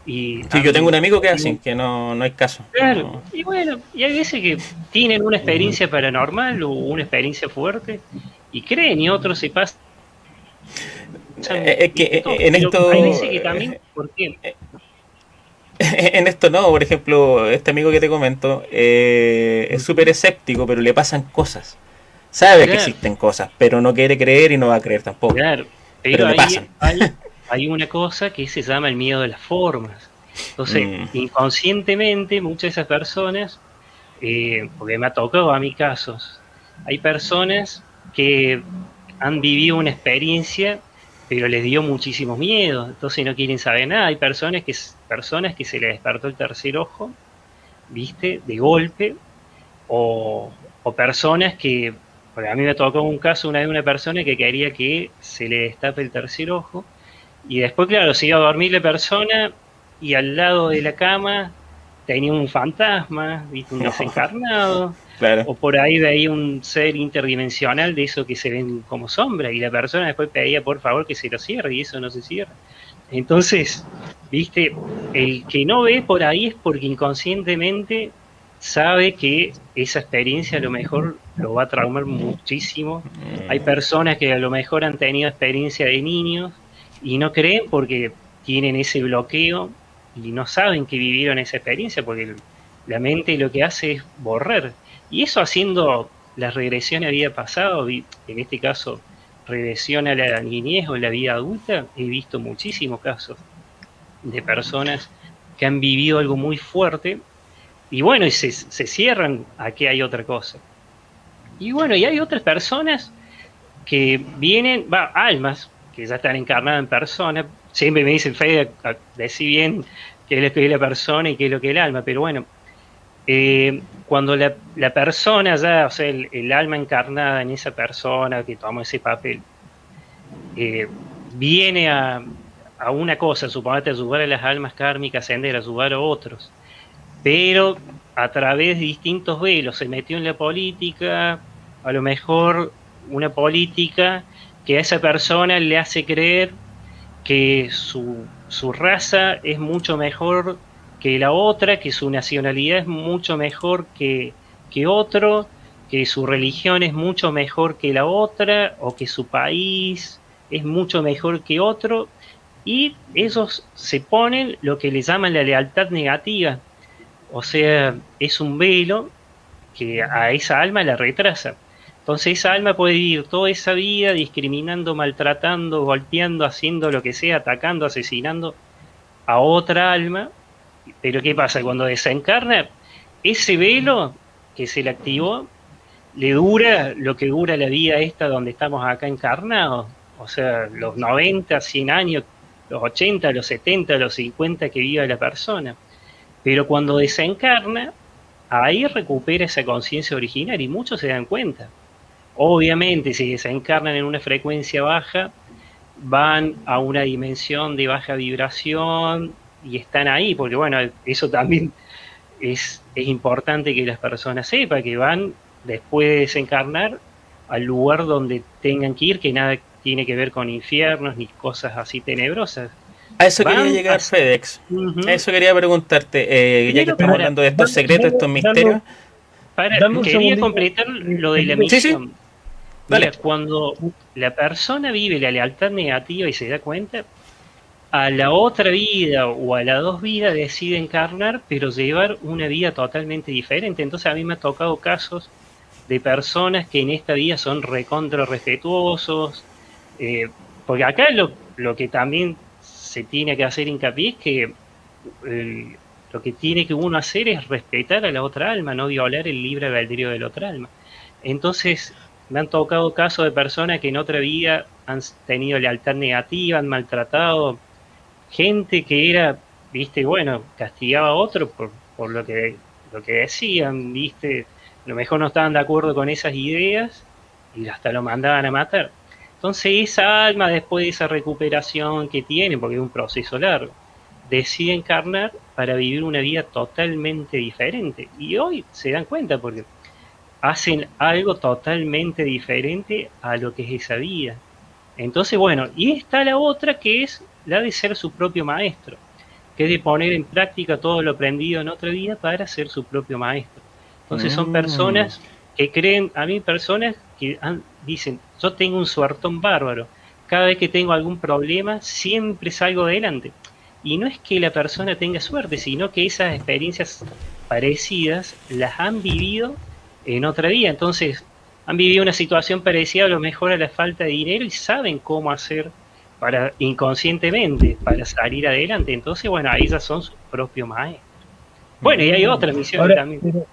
y sí, yo tengo un amigo que es así, que no, no hay caso. Claro, y bueno, y hay veces que tienen una experiencia paranormal o una experiencia fuerte y creen y otros se pasan. Eh, que en esto. Hay que también, ¿por qué? En esto no, por ejemplo, este amigo que te comento eh, es súper escéptico, pero le pasan cosas. Sabe que existen cosas, pero no quiere creer y no va a creer tampoco. Claro, pero, le pasan hay una cosa que se llama el miedo de las formas. Entonces, mm. inconscientemente, muchas de esas personas, eh, porque me ha tocado a mi casos, hay personas que han vivido una experiencia, pero les dio muchísimo miedo, entonces no quieren saber nada. Hay personas que, personas que se les despertó el tercer ojo, ¿viste? De golpe, o, o personas que, porque a mí me tocó un caso una de una persona que quería que se le destape el tercer ojo, y después, claro, se iba a dormir la persona y al lado de la cama tenía un fantasma, ¿viste? un desencarnado. O por ahí veía un ser interdimensional de eso que se ven como sombra y la persona después pedía por favor que se lo cierre y eso no se cierra. Entonces, viste, el que no ve por ahí es porque inconscientemente sabe que esa experiencia a lo mejor lo va a traumar muchísimo. Hay personas que a lo mejor han tenido experiencia de niños y no creen porque tienen ese bloqueo y no saben que vivieron esa experiencia porque la mente lo que hace es borrar. Y eso haciendo la regresión a vida pasada, en este caso regresión a la niñez o la vida adulta, he visto muchísimos casos. de personas que han vivido algo muy fuerte y bueno, y se, se cierran a que hay otra cosa. Y bueno, y hay otras personas que vienen, va, almas, que ya están encarnadas en persona. Siempre me dicen, Fede, decí bien qué es lo que es la persona y qué es lo que es el alma, pero bueno, eh, cuando la, persona ya, o sea, el, alma encarnada en esa persona que toma ese papel, eh, viene a, a, una cosa, suponete ayudar a las almas kármicas, ascender, ayudar a otros, pero a través de distintos velos se metió en la política, a lo mejor una política que a esa persona le hace creer que su, su raza es mucho mejor que la otra, que su nacionalidad es mucho mejor que, que otro, que su religión es mucho mejor que la otra, o que su país es mucho mejor que otro, y ellos se ponen lo que le llaman la lealtad negativa. O sea, es un velo que a esa alma la retrasa. Entonces esa alma puede vivir toda esa vida discriminando, maltratando, golpeando, haciendo lo que sea, atacando, asesinando a otra alma. Pero ¿qué pasa? Cuando desencarna, ese velo que se le activó le dura lo que dura la vida esta donde estamos acá encarnados. O sea, los 90, 100 años, los 80, los 70, los 50 que vive la persona. Pero cuando desencarna, ahí recupera esa conciencia original y muchos se dan cuenta. Obviamente, si se encarnan en una frecuencia baja, van a una dimensión de baja vibración y están ahí, porque bueno, eso también es, es importante que las personas sepan, que van después de desencarnar al lugar donde tengan que ir, que nada tiene que ver con infiernos ni cosas así tenebrosas. A eso quería llegar, FedEx. A eso quería preguntarte, eh, ya que estamos hablando de estos secretos, estos misterios. quería completar lo de la misión. Mira, cuando la persona vive la lealtad negativa y se da cuenta, a la otra vida o a las dos vidas decide encarnar, pero llevar una vida totalmente diferente. Entonces a mí me ha tocado casos de personas que en esta vida son recontra respetuosos, eh, porque acá lo, lo, que también se tiene que hacer hincapié es que lo que tiene que uno hacer es respetar a la otra alma, no violar el libre albedrío de la otra alma. Entonces, me han tocado casos de personas que en otra vida han tenido lealtad negativa, han maltratado gente que era, viste, bueno, castigaba a otro por, por lo que lo que decían, viste, a lo mejor no estaban de acuerdo con esas ideas y hasta lo mandaban a matar. Entonces esa alma, después de esa recuperación que tiene, porque es un proceso largo, decide encarnar para vivir una vida totalmente diferente. Y hoy se dan cuenta porque hacen algo totalmente diferente a lo que es esa vida. Entonces, bueno, y está la otra que es la de ser su propio maestro, que es de poner en práctica todo lo aprendido en otra vida para ser su propio maestro. Entonces son mm. personas que creen, a mí personas que dicen, yo tengo un suertón bárbaro, cada vez que tengo algún problema siempre salgo adelante. Y no es que la persona tenga suerte, sino que esas experiencias parecidas las han vivido en otra vida. Entonces, han vivido una situación parecida a lo mejor a la falta de dinero y saben cómo hacer para inconscientemente para salir adelante. Entonces, bueno, ahí ya son sus propios maestros. Bueno, y hay otra misión también.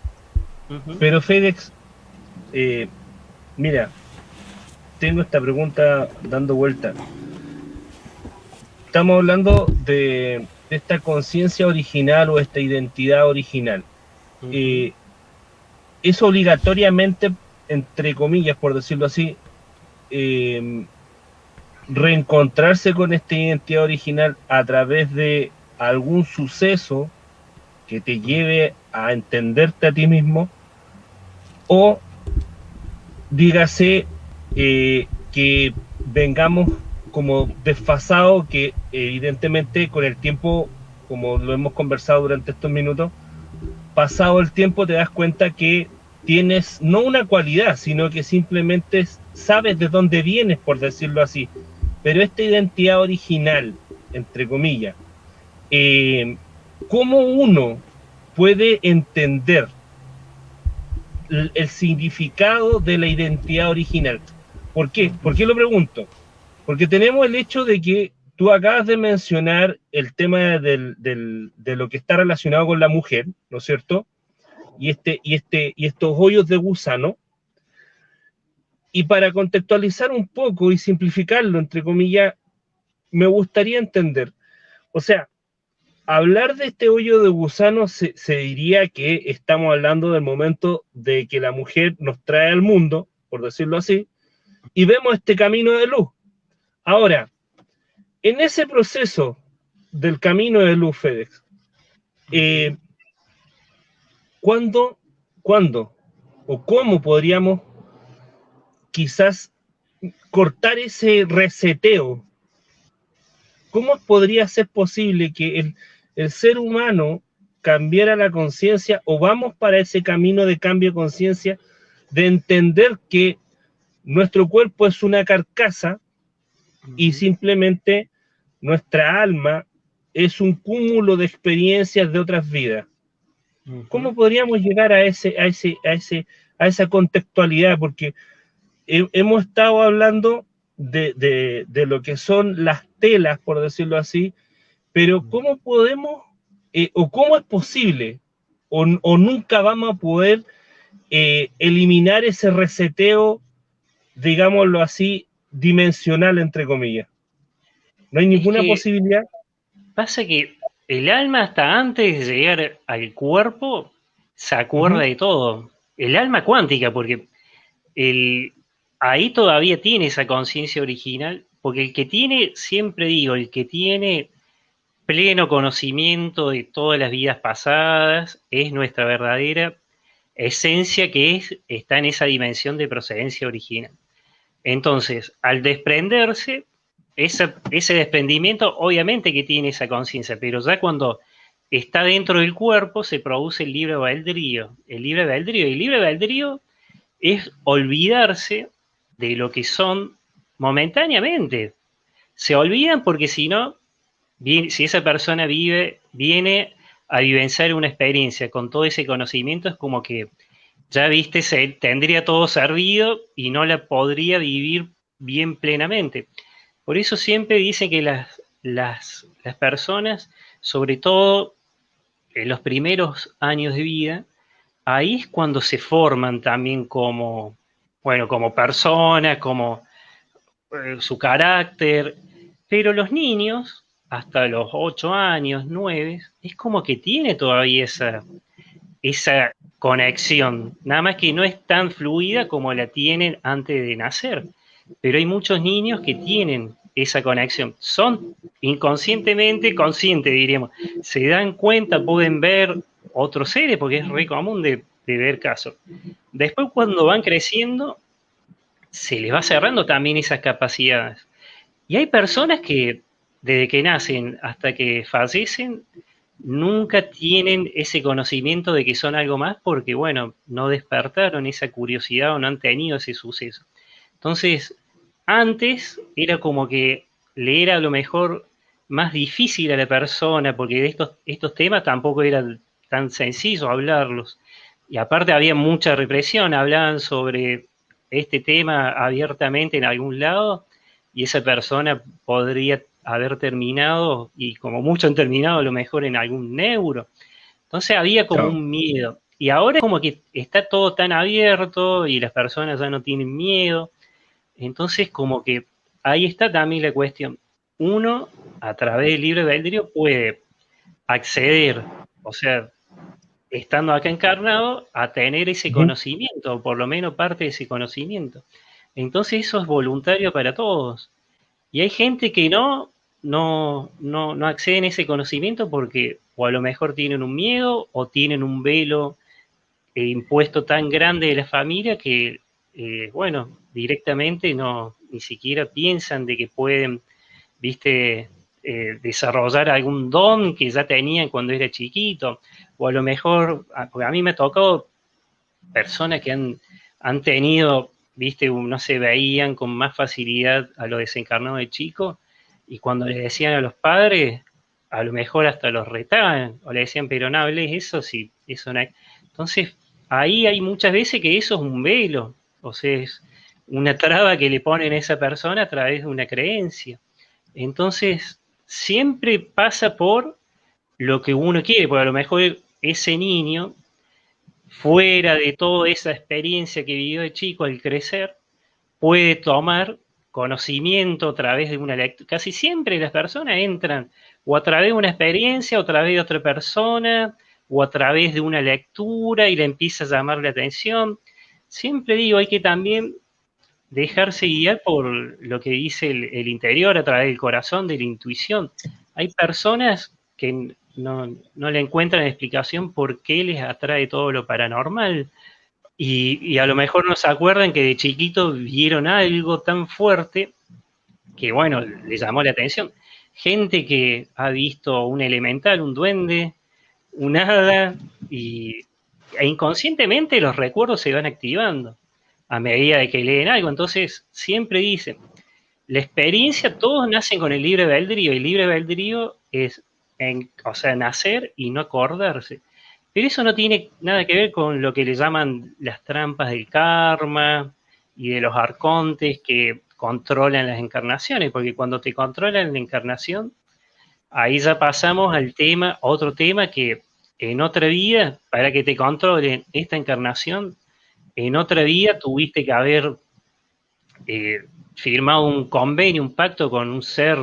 Pero, FedEx, eh, mira, tengo esta pregunta dando vuelta. Estamos hablando de, esta conciencia original o esta identidad original es obligatoriamente, entre comillas, por decirlo así, em, reencontrarse con esta identidad original a través de algún suceso que te lleve a entenderte a ti mismo o dígase eh, que vengamos como desfasados que evidentemente con el tiempo como lo hemos conversado durante estos minutos pasado el tiempo te das cuenta que tienes no una cualidad, sino que simplemente sabes de dónde vienes, por decirlo así. Pero esta identidad original, entre comillas, eh, ¿cómo uno puede entender el, significado de la identidad original? ¿Por qué? ¿Por qué lo pregunto? Porque tenemos el hecho de que tú acabas de mencionar el tema de lo que está relacionado con la mujer, ¿no es cierto? Y, este, y, este, y estos hoyos de gusano. Y para contextualizar un poco y simplificarlo, entre comillas, me gustaría entender, o sea, hablar de este hoyo de gusano se, diría que estamos hablando del momento de que la mujer nos trae al mundo, por decirlo así, y vemos este camino de luz. Ahora, en ese proceso del camino de luz, FedEx, eh, ¿cuándo, ¿cuándo o cómo podríamos quizás cortar ese reseteo? ¿Cómo podría ser posible que el, el ser humano cambiara la conciencia o vamos para ese camino de cambio de conciencia de entender que nuestro cuerpo es una carcasa y simplemente nuestra alma es un cúmulo de experiencias de otras vidas. ¿Cómo podríamos llegar a ese, a ese, a ese, a esa contextualidad? Porque hemos estado hablando de, de, de, lo que son las telas, por decirlo así, pero ¿cómo podemos eh, o cómo es posible o, o, nunca vamos a poder eh, eliminar ese reseteo, digámoslo así, dimensional, entre comillas? No hay ninguna es que posibilidad. Pasa que el alma hasta antes de llegar al cuerpo se acuerda de todo. El alma cuántica, porque el, ahí todavía tiene esa conciencia original, porque el que tiene, siempre digo, el que tiene pleno conocimiento de todas las vidas pasadas es nuestra verdadera esencia que es, está en esa dimensión de procedencia original. Entonces, al desprenderse, ese, desprendimiento obviamente que tiene esa conciencia, pero ya cuando está dentro del cuerpo se produce el libre albedrío. El libre albedrío. El libre albedrío es olvidarse de lo que son momentáneamente. Se olvidan porque si no, si esa persona vive, viene a vivenciar una experiencia con todo ese conocimiento, es como que ya viste, se, tendría todo servido y no la podría vivir bien plenamente. Por eso siempre dicen que las, las, las personas, sobre todo en los primeros años de vida, ahí es cuando se forman también como, bueno, como personas, como eh, su carácter, pero los niños, hasta los 8 años, 9, es como que tiene todavía esa, esa conexión, nada más que no es tan fluida como la tienen antes de nacer, pero hay muchos niños que tienen esa conexión, son inconscientemente conscientes, diríamos, se dan cuenta, pueden ver otros seres, porque es re común de, de ver casos. Después cuando van creciendo, se les va cerrando también esas capacidades. Y hay personas que desde que nacen hasta que fallecen, nunca tienen ese conocimiento de que son algo más porque, bueno, no despertaron esa curiosidad o no han tenido ese suceso. Entonces, antes era como que le era a lo mejor más difícil a la persona porque de estos, estos temas tampoco era tan sencillo hablarlos. Y aparte había mucha represión, hablaban sobre este tema abiertamente en algún lado y esa persona podría haber terminado, y como muchos han terminado a lo mejor en algún neuro. Entonces había como Claro. un miedo. Y ahora es como que está todo tan abierto y las personas ya no tienen miedo. Entonces como que ahí está también la cuestión. Uno, a través del libre albedrío, puede acceder, o sea, estando acá encarnado, a tener ese conocimiento, o por lo menos parte de ese conocimiento. Entonces eso es voluntario para todos. Y hay gente que no, no, no, no acceden a ese conocimiento porque o a lo mejor tienen un miedo o tienen un velo eh, impuesto tan grande de la familia que, eh, bueno, directamente no, ni siquiera piensan de que pueden, viste, eh, desarrollar algún don que ya tenían cuando era chiquito, o a lo mejor, porque a mí me tocó personas que han, han tenido, viste, no se veían con más facilidad a lo desencarnado de chico, y cuando le decían a los padres, a lo mejor hasta los retaban, o le decían, pero no hables eso, si eso no hay. Entonces, ahí hay muchas veces que eso es un velo, o sea, es una traba que le ponen a esa persona a través de una creencia. Entonces, siempre pasa por lo que uno quiere, porque a lo mejor ese niño, fuera de toda esa experiencia que vivió de chico al crecer, puede tomar conocimiento a través de una lectura. Casi siempre las personas entran o a través de una experiencia, o a través de otra persona, o a través de una lectura y le empieza a llamar la atención. Siempre digo, hay que también dejarse guiar por lo que dice el, interior a través del corazón, de la intuición. Hay personas que no, le encuentran explicación por qué les atrae todo lo paranormal. Y, a lo mejor no se acuerdan que de chiquito vieron algo tan fuerte que, bueno, les llamó la atención. Gente que ha visto un elemental, un duende, un hada, y, e inconscientemente los recuerdos se van activando a medida de que leen algo. Entonces, siempre dicen, la experiencia, todos nacen con el libre albedrío, y el libre albedrío es, en, o sea, nacer y no acordarse. Pero eso no tiene nada que ver con lo que le llaman las trampas del karma y de los arcontes que controlan las encarnaciones, porque cuando te controlan la encarnación, ahí ya pasamos al tema, otro tema que en otra vida, para que te controlen esta encarnación, en otra vida tuviste que haber eh, firmado un convenio, un pacto con un ser,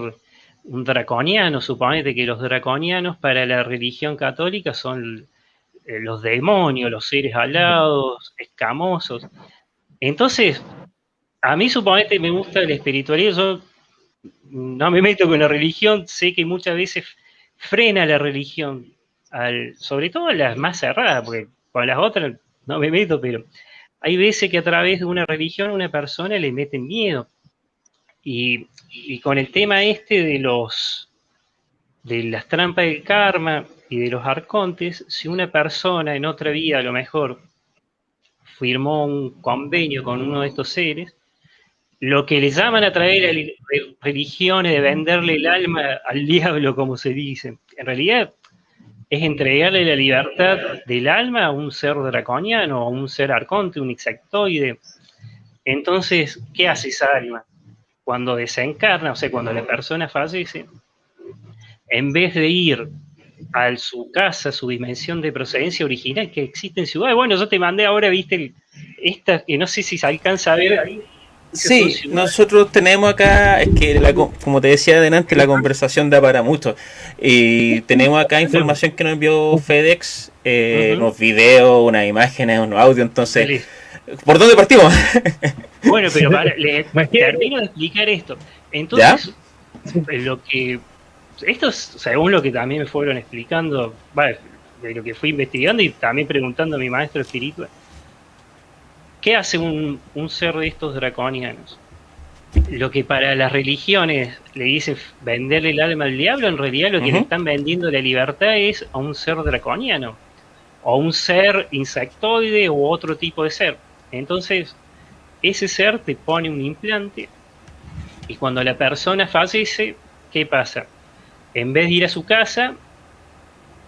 un draconiano. Suponete que los draconianos para la religión católica son eh, los demonios, los seres alados, escamosos. Entonces, a mí suponete me gusta el espiritualismo, yo no me meto con la religión, sé que muchas veces frena la religión, sobre todo las más cerradas, porque con las otras no me meto, pero hay veces que a través de una religión a una persona le meten miedo. Y, con el tema este de los de las trampas del karma y de los arcontes, si una persona en otra vida a lo mejor firmó un convenio con uno de estos seres, lo que le llaman a través de religiones de venderle el alma al diablo, como se dice, en realidad es entregarle la libertad del alma a un ser draconiano, a un ser arconte, un insectoide. Entonces, ¿qué hace esa alma? Cuando desencarna, o sea, cuando la persona fallece, en vez de ir a su casa, su dimensión de procedencia original que existe en ciudad, bueno, yo te mandé ahora, viste, esta que no sé si se alcanza a ver ahí, Sí, nosotros tenemos acá, es que como te decía adelante, la conversación da para mucho. Y tenemos acá información que nos envió FedEx, eh, unos videos, unas imágenes, unos audios, entonces... ¿Por dónde partimos? bueno, pero para, termino de explicar esto. Entonces, lo que... Esto es según lo que también me fueron explicando, de lo que fui investigando y también preguntando a mi maestro espiritual ¿Qué hace un, ser de estos draconianos? Lo que para las religiones le dice venderle el alma al diablo, en realidad lo que le están vendiendo la libertad es a un ser draconiano, o un ser insectoide u otro tipo de ser. Entonces, ese ser te pone un implante y cuando la persona fallece, ¿qué pasa? En vez de ir a su casa,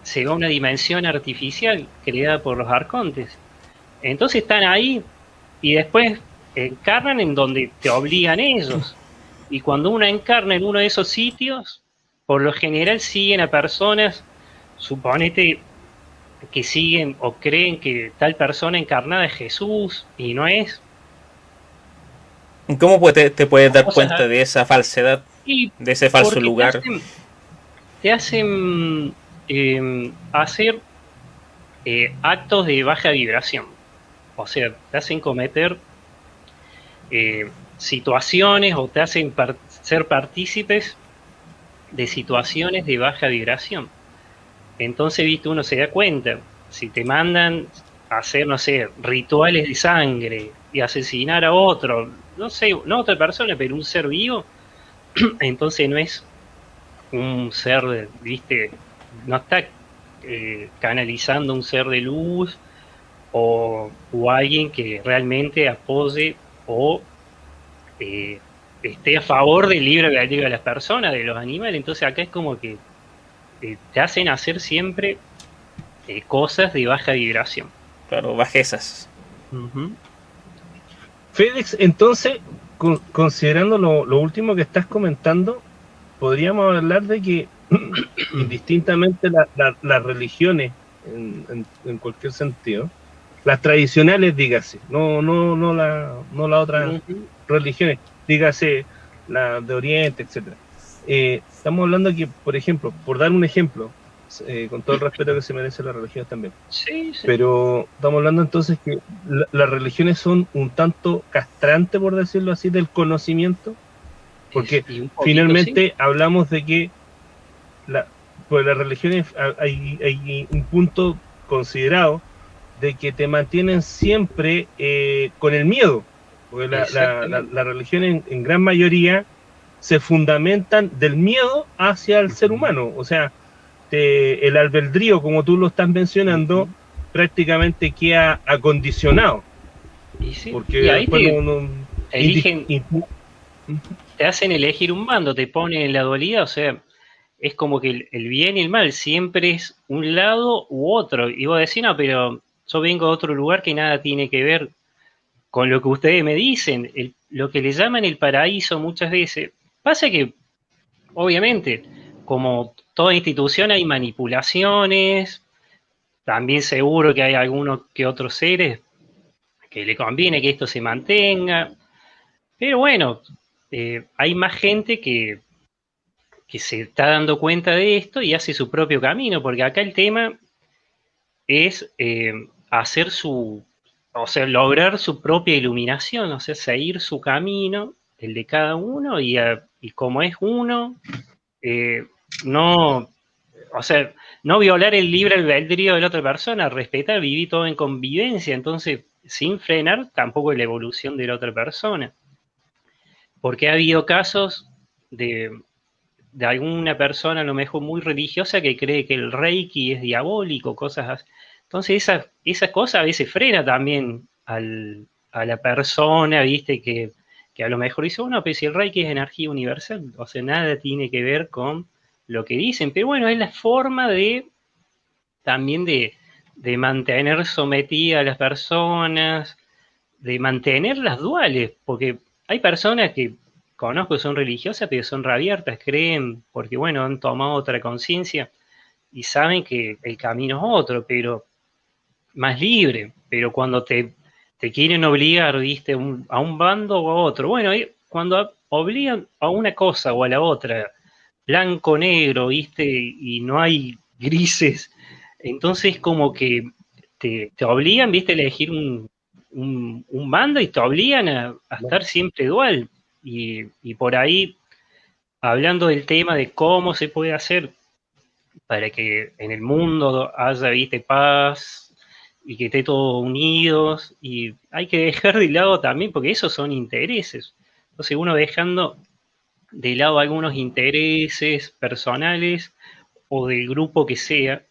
se va a una dimensión artificial creada por los arcontes. Entonces están ahí y después encarnan en donde te obligan ellos. Y cuando uno encarna en uno de esos sitios, por lo general siguen a personas, suponete que siguen o creen que tal persona encarnada es Jesús y no es. ¿Cómo te, te puedes dar cuenta de esa falsedad, de ese falso lugar? Te hacen, em, hacer eh, actos de baja vibración. O sea, te hacen cometer eh, situaciones o te hacen ser partícipes de situaciones de baja vibración. Entonces, viste, uno se da cuenta, si te mandan a hacer, no sé, rituales de sangre y asesinar a otro, no sé, no otra persona, pero un ser vivo, entonces no es un ser, viste, no está eh, canalizando un ser de luz o, alguien que realmente apoye o eh, esté a favor del libre albedrío de las personas, de los animales. Entonces acá es como que eh, te hacen hacer siempre eh, cosas de baja vibración. Claro, bajezas. FedEx, entonces, considerando lo, último que estás comentando, podríamos hablar de que indistintamente las religiones, en, cualquier sentido, las tradicionales, dígase, no, no, no la, no las otras religiones, dígase la de Oriente, etcétera. Eh, estamos hablando que, por ejemplo, por dar un ejemplo, eh, con todo el respeto que se merece la religión también. Sí, sí. Pero estamos hablando entonces que las religiones son un tanto castrantes, por decirlo así, del conocimiento, porque finalmente hablamos de que la, pues las religiones hay, hay, un punto considerado de que te mantienen siempre eh, con el miedo, porque la, la, religión en, gran mayoría se fundamentan del miedo hacia el ser humano, o sea, el albedrío, como tú lo estás mencionando, prácticamente queda acondicionado. Y sí, porque ahí te, eligen, te hacen elegir un bando, te ponen en la dualidad, o sea, es como que el, bien y el mal siempre es un lado u otro. Y vos decís, no, pero yo vengo de otro lugar que nada tiene que ver con lo que ustedes me dicen, lo que le llaman el paraíso muchas veces. Pasa que, obviamente, como toda institución hay manipulaciones, también seguro que hay algunos que otros seres que le conviene que esto se mantenga, pero bueno, eh, hay más gente que, que se está dando cuenta de esto y hace su propio camino, porque acá el tema es eh, hacer su, o sea, lograr su propia iluminación, o sea, seguir su camino, el de cada uno, y, y como es uno, eh, no, o sea, no violar el libre albedrío de la otra persona, respetar, vivir todo en convivencia, entonces, sin frenar tampoco la evolución de la otra persona. Porque ha habido casos de, de alguna persona a lo mejor muy religiosa que cree que el reiki es diabólico, cosas. Entonces esa, esa cosa a veces frena también al, a la persona, viste, que, que, a lo mejor dice, bueno, pero si el reiki es energía universal, o sea, nada tiene que ver con lo que dicen, pero bueno, es la forma de también de, de mantener sometida a las personas, de mantener las duales, porque hay personas que conozco son religiosas, pero son reabiertas, creen, porque bueno, han tomado otra conciencia y saben que el camino es otro, pero más libre, pero cuando te, te quieren obligar, viste, a un bando o a otro, bueno, cuando obligan a una cosa o a la otra, blanco, negro, viste, y no hay grises, entonces como que te, obligan, viste, a elegir un, un, bando y te obligan a estar siempre dual, y, por ahí, hablando del tema de cómo se puede hacer para que en el mundo haya, viste, paz y que esté todos unidos, y hay que dejar de lado también, porque esos son intereses. Entonces uno dejando de lado algunos intereses personales o del grupo que sea,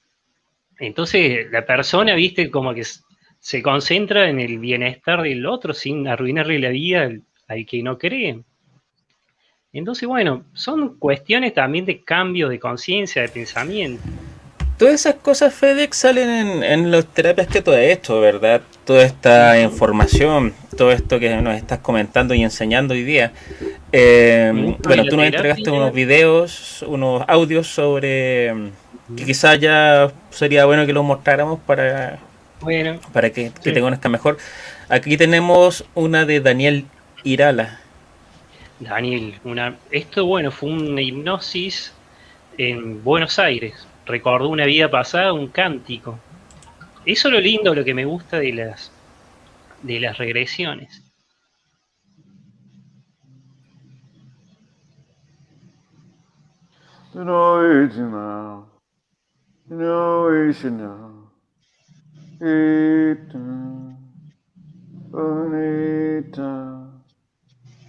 entonces la persona, viste, como que se concentra en el bienestar del otro sin arruinarle la vida al que no cree. Entonces, bueno, son cuestiones también de cambio de conciencia, de pensamiento. Todas esas cosas, FedEx, salen en, en las terapias que tú has hecho, ¿verdad? Toda esta información, todo esto que nos estás comentando y enseñando hoy día. Eh, bueno, tú nos entregaste unos videos, unos audios sobre que quizás ya sería bueno que los mostráramos para, bueno, para que, que te conozcan mejor. Aquí tenemos una de Daniel Irala. Daniel, una, esto bueno, fue una hipnosis en Buenos Aires. Recordó una vida pasada, un cántico. Eso es lo lindo, lo que me gusta de las de las regresiones. No Ishina. No Ishina. Vita. Vita.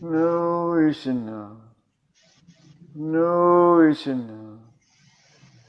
O Ishina. No Ishina. Vita. Vita. No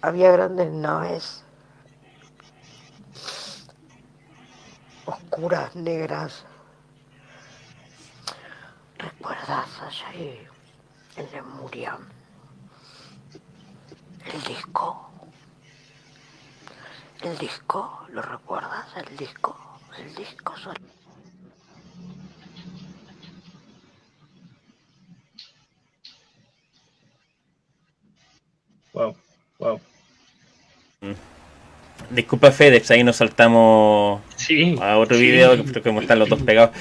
Había grandes naves oscuras, negras. ¿Recuerdas allá en Lemuria? El disco. El disco, ¿lo recuerdas? El disco. El disco son... Wow, wow. Disculpa FedEx, ahí nos saltamos Sí. a otro sí. video, que creo que están los dos pegados.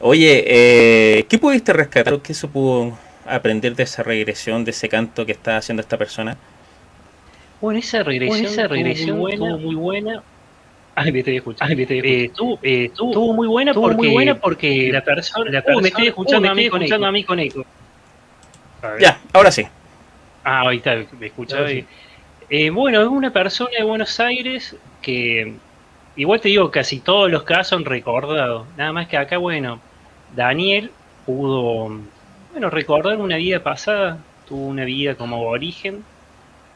Oye, eh, ¿qué pudiste rescatar? ¿Qué se pudo aprender de esa regresión, de ese canto que está haciendo esta persona? Bueno, esa regresión, Bueno, esa regresión muy buena, muy buena. Ay, me estoy escuchando. Ay, me estoy Eh, estuvo, eh, estuvo, estuvo muy buena porque, muy buena porque la persona, la Uh, persona, me estoy escuchando uh, a me mí escuchando eco. a mí con eco. A. Ya, ahora sí. Ah, está, me escuchaba. Sí. Eh, bueno, es una persona de Buenos Aires que, igual te digo, casi todos los casos han recordado. Nada más que acá, bueno, Daniel pudo, bueno, recordar una vida pasada, tuvo una vida como aborigen,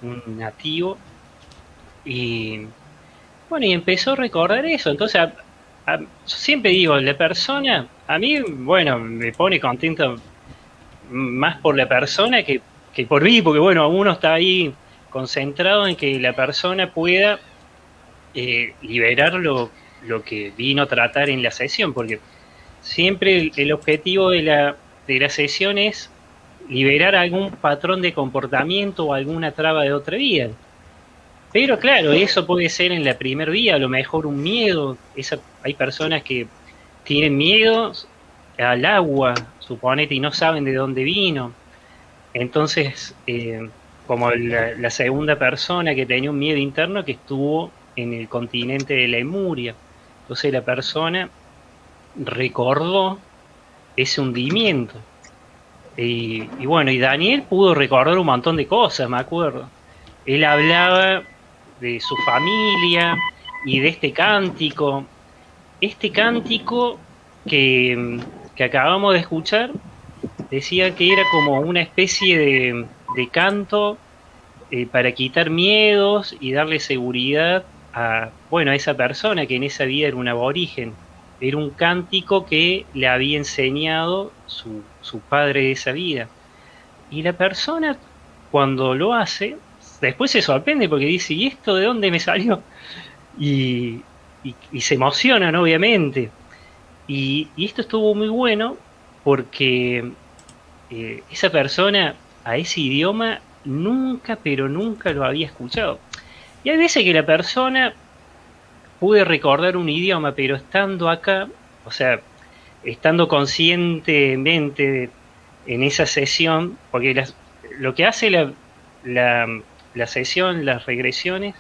un nativo, y bueno, y empezó a recordar eso. Entonces, a- a- yo siempre digo, la persona, a mí, bueno, me pone contento más por la persona que, que por mí, porque bueno, uno está ahí concentrado en que la persona pueda eh, liberar lo, lo que vino a tratar en la sesión, porque siempre el, objetivo de la, de la sesión es liberar algún patrón de comportamiento o alguna traba de otra vida. Pero claro, eso puede ser en la primer vía, a lo mejor un miedo. Esa, hay personas que tienen miedo al agua, suponete, y no saben de dónde vino. Entonces, eh, como la, la segunda persona que tenía un miedo interno que estuvo en el continente de Lemuria. Entonces la persona recordó ese hundimiento. Y, y bueno, y Daniel pudo recordar un montón de cosas, me acuerdo. Él hablaba de su familia y de este cántico. Este cántico que, que acabamos de escuchar decía que era como una especie de, de canto eh, para quitar miedos y darle seguridad a, bueno, a esa persona que en esa vida era un aborigen. Era un cántico que le había enseñado su, su padre de esa vida. Y la persona, cuando lo hace, después se sorprende porque dice, ¿y esto de dónde me salió? Y, y, y se emocionan, obviamente. Y, y esto estuvo muy bueno porque eh, esa persona a ese idioma nunca, pero nunca lo había escuchado. Y hay veces que la persona pude recordar un idioma, pero estando acá, o sea, estando conscientemente en esa sesión, porque lo que hace la, la, la sesión, las regresiones,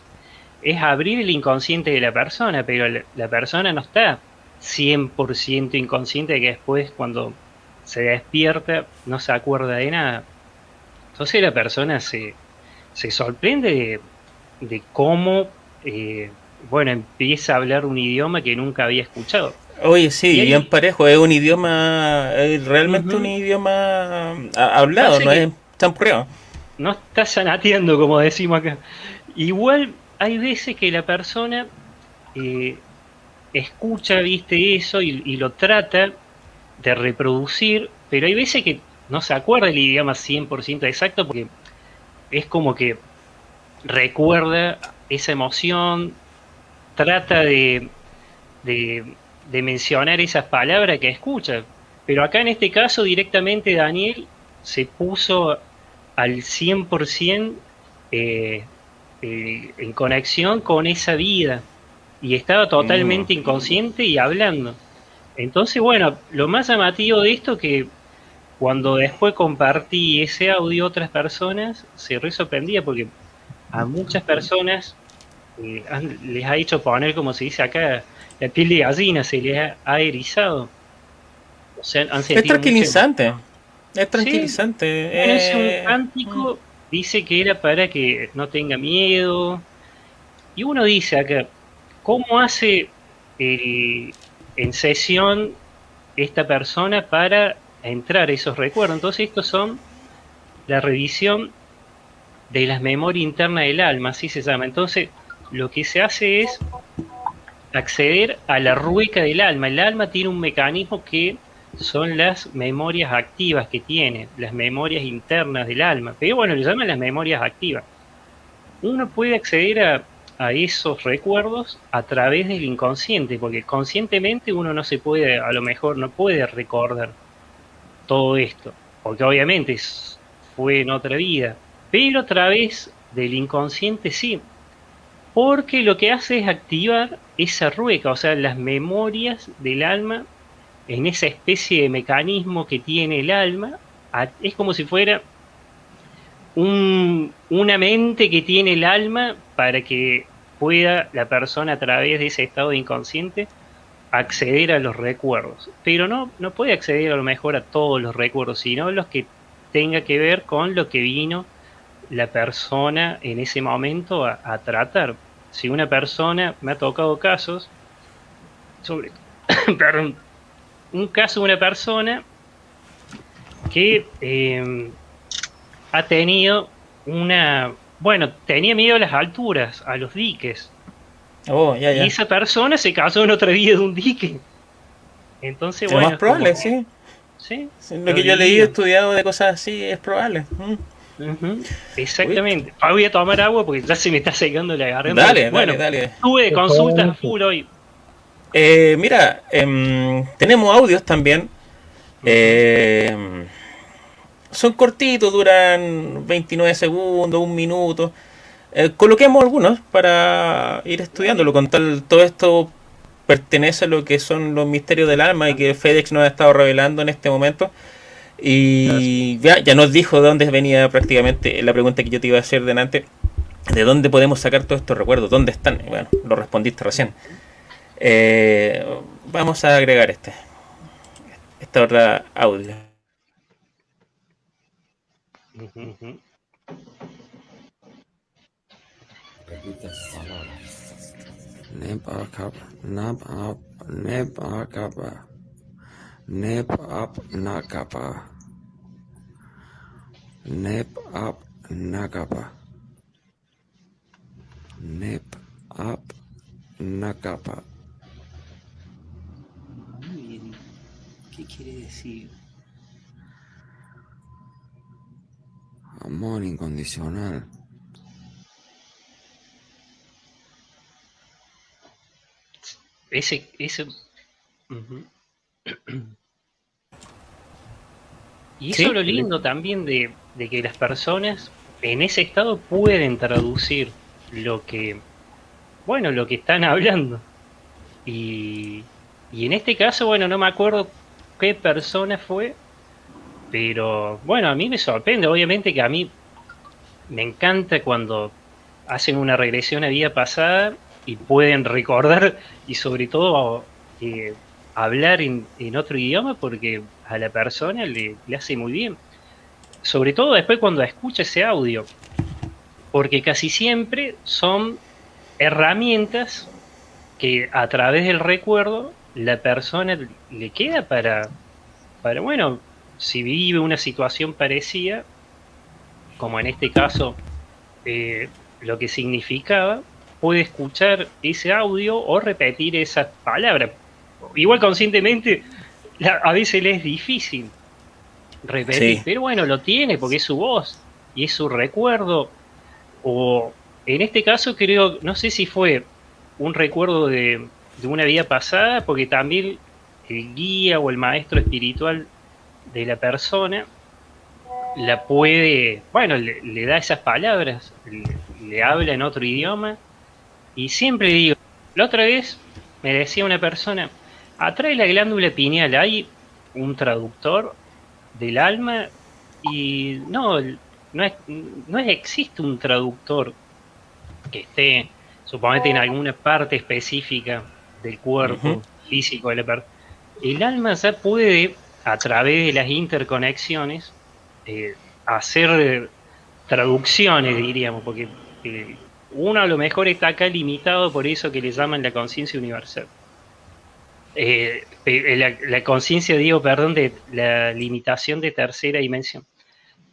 es abrir el inconsciente de la persona, pero la, la persona no está 100% inconsciente de que después cuando se despierta no se acuerda de nada. Entonces la persona se, se sorprende de, de cómo, eh, bueno, empieza a hablar un idioma que nunca había escuchado. Oye, sí, Y bien parejo, es un idioma, es realmente un idioma ah, hablado, Parece no es champurreado. no está sanateando, como decimos acá. Igual hay veces que la persona eh, escucha, viste, eso y, y lo trata de reproducir, pero hay veces que no se acuerda el idioma 100% exacto porque es como que recuerda esa emoción, trata de, de, de mencionar esas palabras que escucha. Pero acá en este caso directamente Daniel se puso al 100% eh, eh, en conexión con esa vida y estaba totalmente Mm. inconsciente y hablando. Entonces, bueno, lo más llamativo de esto que cuando después compartí ese audio a otras personas, se re sorprendía porque a muchas personas eh, han- les ha hecho poner, como se dice acá, la piel de gallina, se les ha, erizado. O sea, han Es mucho- tranquilizante, es tranquilizante. es eh, un cántico, dice que era para que no tenga miedo. Y uno dice acá, ¿cómo hace el- en sesión esta persona para entrar esos recuerdos. Entonces estos son la revisión de las memorias internas del alma, así se llama. Entonces lo que se hace es acceder a la rueca del alma. El alma tiene un mecanismo que son las memorias activas que tiene, las memorias internas del alma. Pero bueno, le llaman las memorias activas. Uno puede acceder a, a esos recuerdos a través del inconsciente, porque conscientemente uno no se puede, a lo mejor no puede recordar todo esto, porque obviamente fue en otra vida, pero a través del inconsciente sí, porque lo que hace es activar esa rueca, o sea, las memorias del alma en esa especie de mecanismo que tiene el alma, es como si fuera un, una mente que tiene el alma para que pueda la persona a través de ese estado de inconsciente acceder a los recuerdos. Pero no, no puede acceder a lo mejor a todos los recuerdos, sino los que tenga que ver con lo que vino la persona en ese momento a, tratar. Si una persona, me ha tocado casos, sobre, perdón, un caso de una persona que eh, ha tenido una, bueno, tenía miedo a las alturas, a los diques. Oh, ya, ya. Y esa persona se casó en otra vida de un dique. Entonces, es bueno. más probable, sí. Sí. Lo que yo leí y estudiado de cosas así es probable. Mm. Exactamente. Ah, voy a tomar agua porque ya se me está secando la garganta. Dale, bueno, dale, dale. Tuve consultas full hoy. Eh, mira, em, tenemos audios también. Eh, son cortitos, duran 29 segundos, un minuto. Eh, coloquemos algunos para ir estudiándolo. Con tal, todo esto pertenece a lo que son los misterios del alma y que FedEx nos ha estado revelando en este momento. Y ya, ya nos dijo de dónde venía prácticamente la pregunta que yo te iba a hacer delante. ¿De dónde podemos sacar todos estos recuerdos? ¿Dónde están? Bueno, lo respondiste recién. Eh, vamos a agregar este. Esta otra audio. Nab up, neb akaba. Neb up nakapa. Neb up nakapa. Neb up nakapa. Muy bien. ¿Qué quiere decir? Amor incondicional. Ese, ese. Y eso Sí. es lo lindo también de, de que las personas en ese estado pueden traducir lo que, bueno, lo que están hablando. Y, y en este caso, bueno, no me acuerdo qué persona fue, pero bueno, a mí me sorprende, obviamente que a mí me encanta cuando hacen una regresión a vida pasada y pueden recordar y sobre todo eh, hablar en, en otro idioma porque a la persona le, le hace muy bien. Sobre todo después cuando escucha ese audio, porque casi siempre son herramientas que a través del recuerdo la persona le queda para, para bueno, si vive una situación parecida, como en este caso eh, lo que significaba, puede escuchar ese audio o repetir esas palabras. Igual conscientemente, la- a veces le es difícil repetir, Sí. pero bueno, lo tiene porque es su voz y es su recuerdo. O en este caso creo, no sé si fue un recuerdo de, de una vida pasada, porque también el guía o el maestro espiritual de la persona la puede, bueno, le, le da esas palabras, le, le habla en otro idioma y siempre digo, la otra vez me decía una persona, atrás de la glándula pineal hay un traductor del alma y no, no, es, no existe un traductor que esté, suponete, en alguna parte específica del cuerpo físico de la persona. El alma ya puede, a través de las interconexiones, eh, hacer eh, traducciones, diríamos, porque eh, uno a lo mejor está acá limitado por eso que le llaman la conciencia universal. eh, pe- la, la conciencia, digo, perdón, de la limitación de tercera dimensión.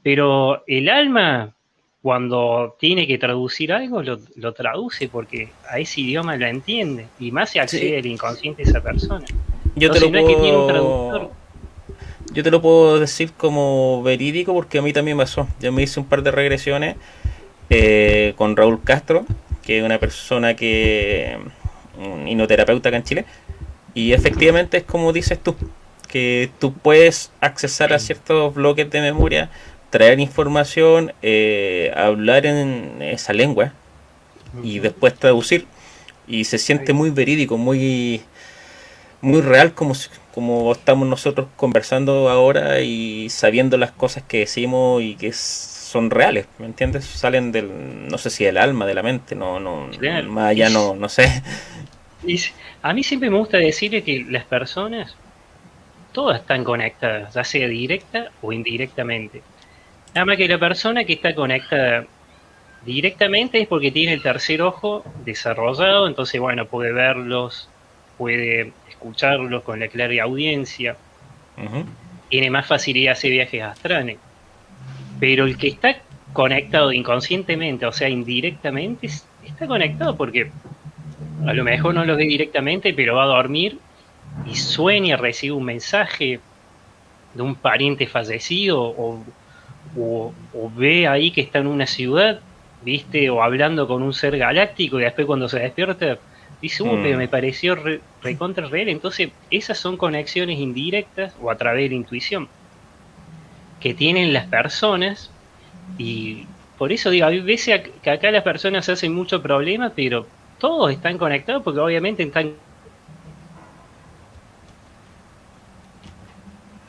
Pero el alma, cuando tiene que traducir algo, lo, lo traduce porque a ese idioma lo entiende. Y más se accede Sí. al inconsciente de esa persona. Yo te Entonces, lo no es que tiene un puedo... traductor. Yo te lo puedo decir como verídico porque a mí también pasó. Yo me hice un par de regresiones eh, con Raúl Castro, que es una persona que un hipnoterapeuta acá en Chile. Y efectivamente es como dices tú, que tú puedes accesar a ciertos bloques de memoria, traer información, eh, hablar en esa lengua y después traducir. Y se siente muy verídico, muy, muy real como, como estamos nosotros conversando ahora y sabiendo las cosas que decimos y que son reales, ¿me entiendes? Salen del, no sé si del alma, de la mente, no, no, Claro. más allá no, no sé. A mí siempre me gusta decir que las personas, todas están conectadas, ya sea directa o indirectamente. Nada más que la persona que está conectada directamente es porque tiene el tercer ojo desarrollado, entonces, bueno, puede verlos, puede escucharlos con la clara audiencia, tiene más facilidad de hacer viajes astrales. Pero el que está conectado inconscientemente, o sea, indirectamente, es- está conectado porque a lo mejor no lo ve directamente, pero va a dormir y sueña, recibe un mensaje de un pariente fallecido o, o- o ve ahí que está en una ciudad, viste, o hablando con un ser galáctico y después cuando se despierta dice, uh, Mm. pero me pareció re- recontra real. Entonces, esas son conexiones indirectas o a través de la intuición que tienen las personas y por eso digo, hay veces que acá las personas hacen mucho problema, pero todos están conectados porque obviamente están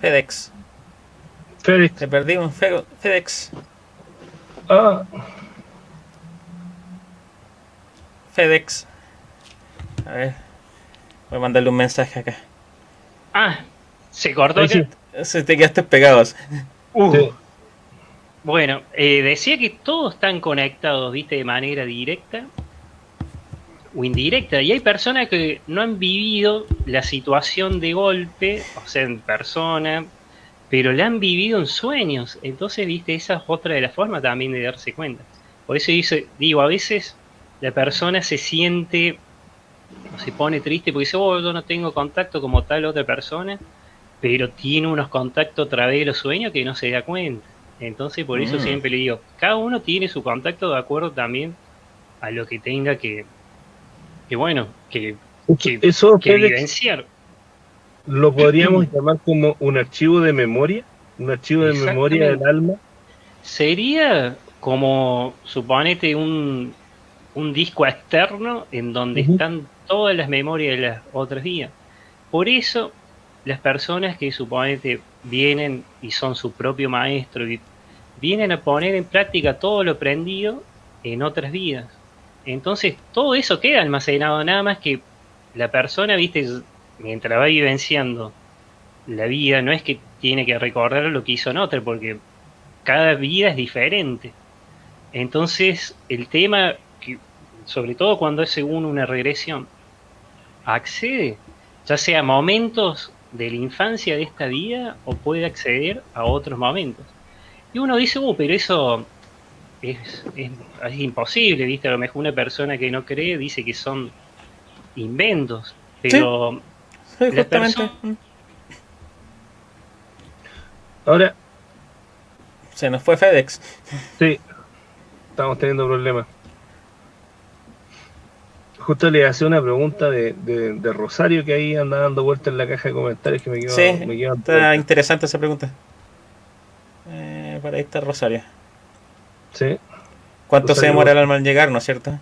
FedEx, Félix. te perdimos, Fe- FedEx, Ah, FedEx. A ver, voy a mandarle un mensaje acá. Ah, se cortó sí. Se te quedaste pegados. Uh, Sí. Bueno, eh, decía que todos están conectados, viste, de manera directa o indirecta. Y hay personas que no han vivido la situación de golpe, o sea, en persona, pero la han vivido en sueños. Entonces, viste, esa es otra de las formas también de darse cuenta. Por eso dice, digo, a veces la persona se siente, se pone triste porque dice, oh, yo no tengo contacto como tal otra persona, pero tiene unos contactos a través de los sueños que no se da cuenta. Entonces, por eso Mm. siempre le digo, cada uno tiene su contacto de acuerdo también a lo que tenga que, que bueno, que, que, Eso, que lo podríamos llamar como un archivo de memoria, un archivo de memoria del alma. Sería como, suponete, un, un disco externo en donde están todas las memorias de las otras vidas. Por eso, las personas que suponete vienen y son su propio maestro y vienen a poner en práctica todo lo aprendido en otras vidas. Entonces, todo eso queda almacenado, nada más que la persona, viste, mientras va vivenciando la vida, no es que tiene que recordar lo que hizo en otra, porque cada vida es diferente. Entonces, el tema, sobre todo cuando es según una regresión, accede ya sea a momentos de la infancia de esta vida o puede acceder a otros momentos. Y uno dice, uh, pero eso es, es- es imposible, ¿viste? A lo mejor una persona que no cree dice que son inventos, pero Sí, La justamente. Ahora, Se nos fue FedEx. sí, estamos teniendo problemas. Justo le hacía una pregunta de, de, de Rosario que ahí anda dando vueltas en la caja de comentarios que me quedó, Sí, me quedó está interesante esa pregunta. Eh, por ahí está Rosario. Sí. ¿Cuánto se demora el alma en llegar, no es cierto?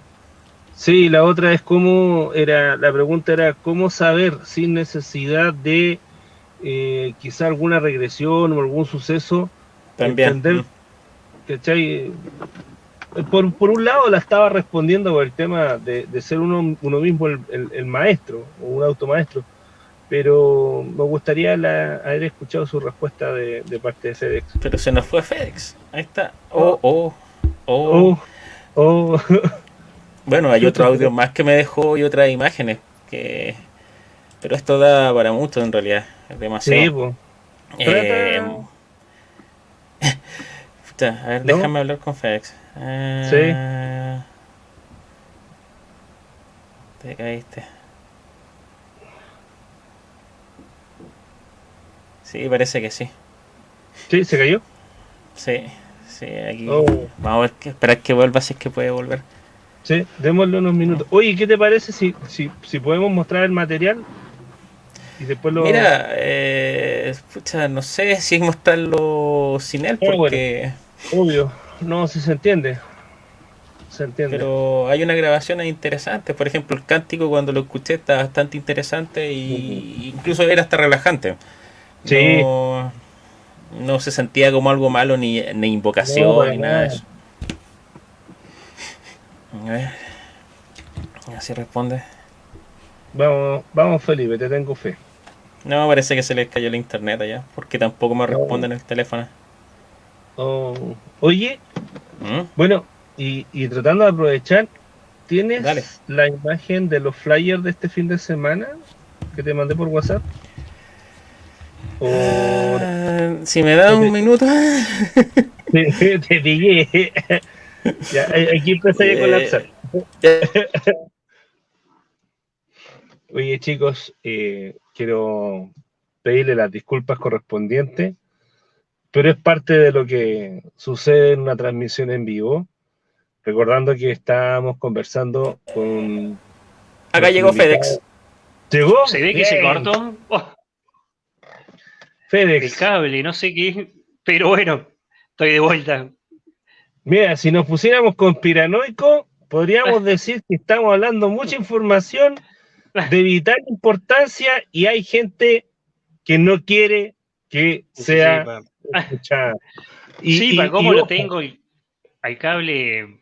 Sí, la otra es cómo era, la pregunta era cómo saber sin necesidad de eh, quizá alguna regresión o algún suceso, También. entender, Mm. ¿cachai? Por, por un lado la estaba respondiendo por el tema de, de ser uno, uno mismo el, el- el maestro o un automaestro, pero me gustaría la- haber escuchado su respuesta de, de parte de FedEx. Pero se nos fue FedEx. Ahí está. Oh, oh, oh. Oh, oh, Bueno, hay otro audio más que me dejó y otras imágenes que Pero esto da para mucho en realidad. Es demasiado. Sí, pues. Eh, a ver, ¿No? déjame hablar con FedEx. Eh, Te caíste. Sí, parece que sí. Sí, se cayó. Sí, sí, aquí. Oh. Vamos a ver, que, esperar que vuelva si es que puede volver. Sí, démosle unos minutos. Oye, ¿qué te parece si, si, si podemos mostrar el material? Y después lo. Mira, eh, pucha, no sé si mostrarlo sin él, bueno. porque. Obvio. No, si se entiende. Se entiende. Pero hay una grabación interesante. Por ejemplo, el cántico cuando lo escuché está bastante interesante y incluso era hasta relajante. Sí. No, no se sentía como algo malo ni, ni invocación No, ni nada de eso. A ver. Así responde. Vamos, vamos, Felipe, te tengo fe. No, parece que se les cayó el internet allá, porque tampoco me No. responden el teléfono. Oh, Oye, ¿Mm? bueno, y, y tratando de aprovechar, ¿tienes Dale. la imagen de los flyers de este fin de semana que te mandé por WhatsApp? O Ah, si me da un minuto. te, te pillé. ya, eh, aquí empecé a colapsar. Oye, chicos, eh, quiero pedirle las disculpas correspondientes, pero es parte de lo que sucede en una transmisión en vivo. Recordando que estábamos conversando con. Acá llegó FedEx. ¿Llegó? Se ve que se cortó oh, el FedEx. cable, no sé qué. Pero bueno, estoy de vuelta. Mira, si nos pusiéramos conspiranoico, podríamos decir que estamos hablando mucha información de vital importancia y hay gente que no quiere que sea. Y- sí, y- para cómo y lo tengo al cable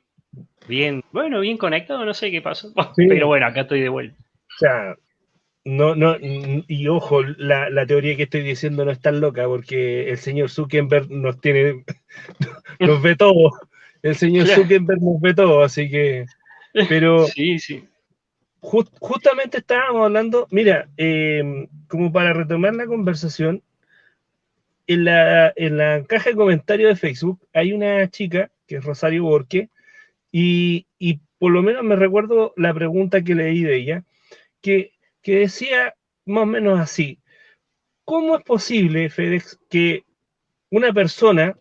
bien, bueno, bien conectado, no sé qué pasó. Sí. Pero bueno, acá estoy de vuelta. O sea, no, no, y ojo, la, la teoría que estoy diciendo no es tan loca porque el señor Zuckerberg nos tiene, nos ve todo. El señor Claro. Zuckerberg nos ve todo, así que, pero Sí, sí. Jus- justamente estábamos hablando, mira, eh, como para retomar la conversación, en la, en la caja de comentarios de Facebook hay una chica, que es Rosario Borque, y, y por lo menos me recuerdo la pregunta que leí de ella, que, que decía más o menos así, ¿cómo es posible, FedEx, que una persona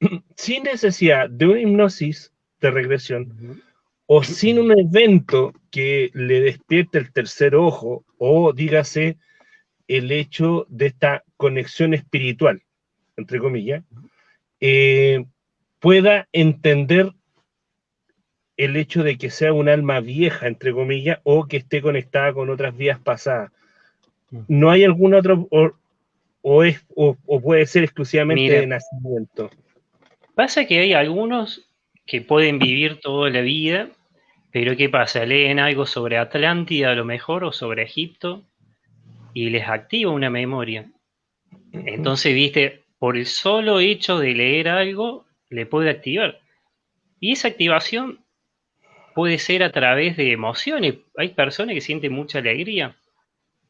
sin necesidad de una hipnosis de regresión, o sin un evento que le despierte el tercer ojo, o dígase el hecho de esta conexión espiritual, entre comillas, eh, pueda entender el hecho de que sea un alma vieja, entre comillas, o que esté conectada con otras vías pasadas. ¿No hay algún otro, o, o es, o, o puede ser exclusivamente Mira. de nacimiento? Pasa que hay algunos que pueden vivir toda la vida, pero ¿qué pasa? Leen algo sobre Atlántida a lo mejor o sobre Egipto y les activa una memoria. Entonces, viste, por el solo hecho de leer algo, le puede activar. Y esa activación puede ser a través de emociones. Hay personas que sienten mucha alegría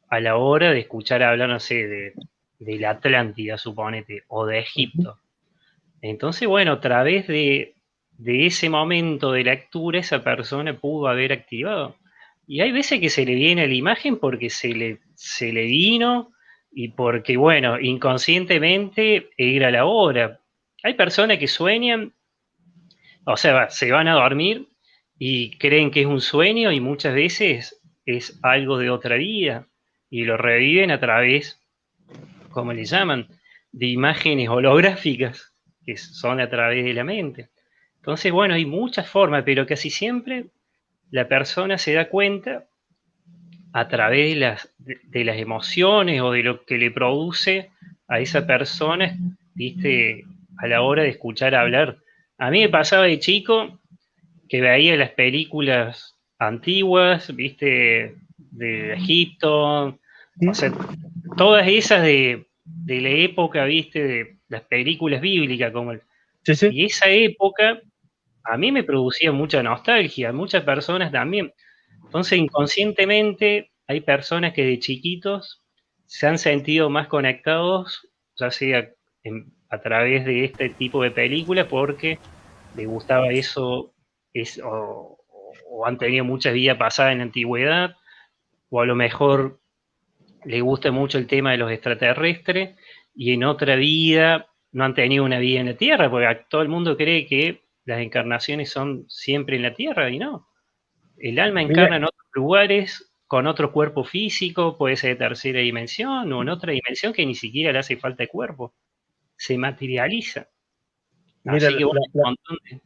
a la hora de escuchar hablar, no sé, de, de la Atlántida, suponete, o de Egipto. Entonces, bueno, a través de, de ese momento de lectura, esa persona pudo haber activado. Y hay veces que se le viene la imagen porque se le, se le vino y porque, bueno, inconscientemente era la hora. Hay personas que sueñan, o sea, se van a dormir y creen que es un sueño y muchas veces es algo de otra vida y lo reviven a través, como le llaman, de imágenes holográficas que son a través de la mente. Entonces, bueno, hay muchas formas, pero casi siempre la persona se da cuenta a través de las, de, de las emociones o de lo que le produce a esa persona, viste, a la hora de escuchar hablar. A mí me pasaba de chico que veía las películas antiguas, viste, de Egipto, o sea, todas esas de, de la época, viste, de las películas bíblicas, como el, Sí, sí. y esa época a mí me producía mucha nostalgia, muchas personas también. Entonces, inconscientemente, hay personas que de chiquitos se han sentido más conectados, ya sea en- a través de este tipo de películas, porque les gustaba eso, es, o, o han tenido mucha vida pasada en la antigüedad, o a lo mejor les gusta mucho el tema de los extraterrestres, y en otra vida no han tenido una vida en la Tierra, porque todo el mundo cree que las encarnaciones son siempre en la Tierra, y no. El alma Mira. encarna en otros lugares, con otro cuerpo físico, puede ser de tercera dimensión, o en otra dimensión que ni siquiera le hace falta el cuerpo. Se materializa. Mira, Así que bueno, la- un montón de-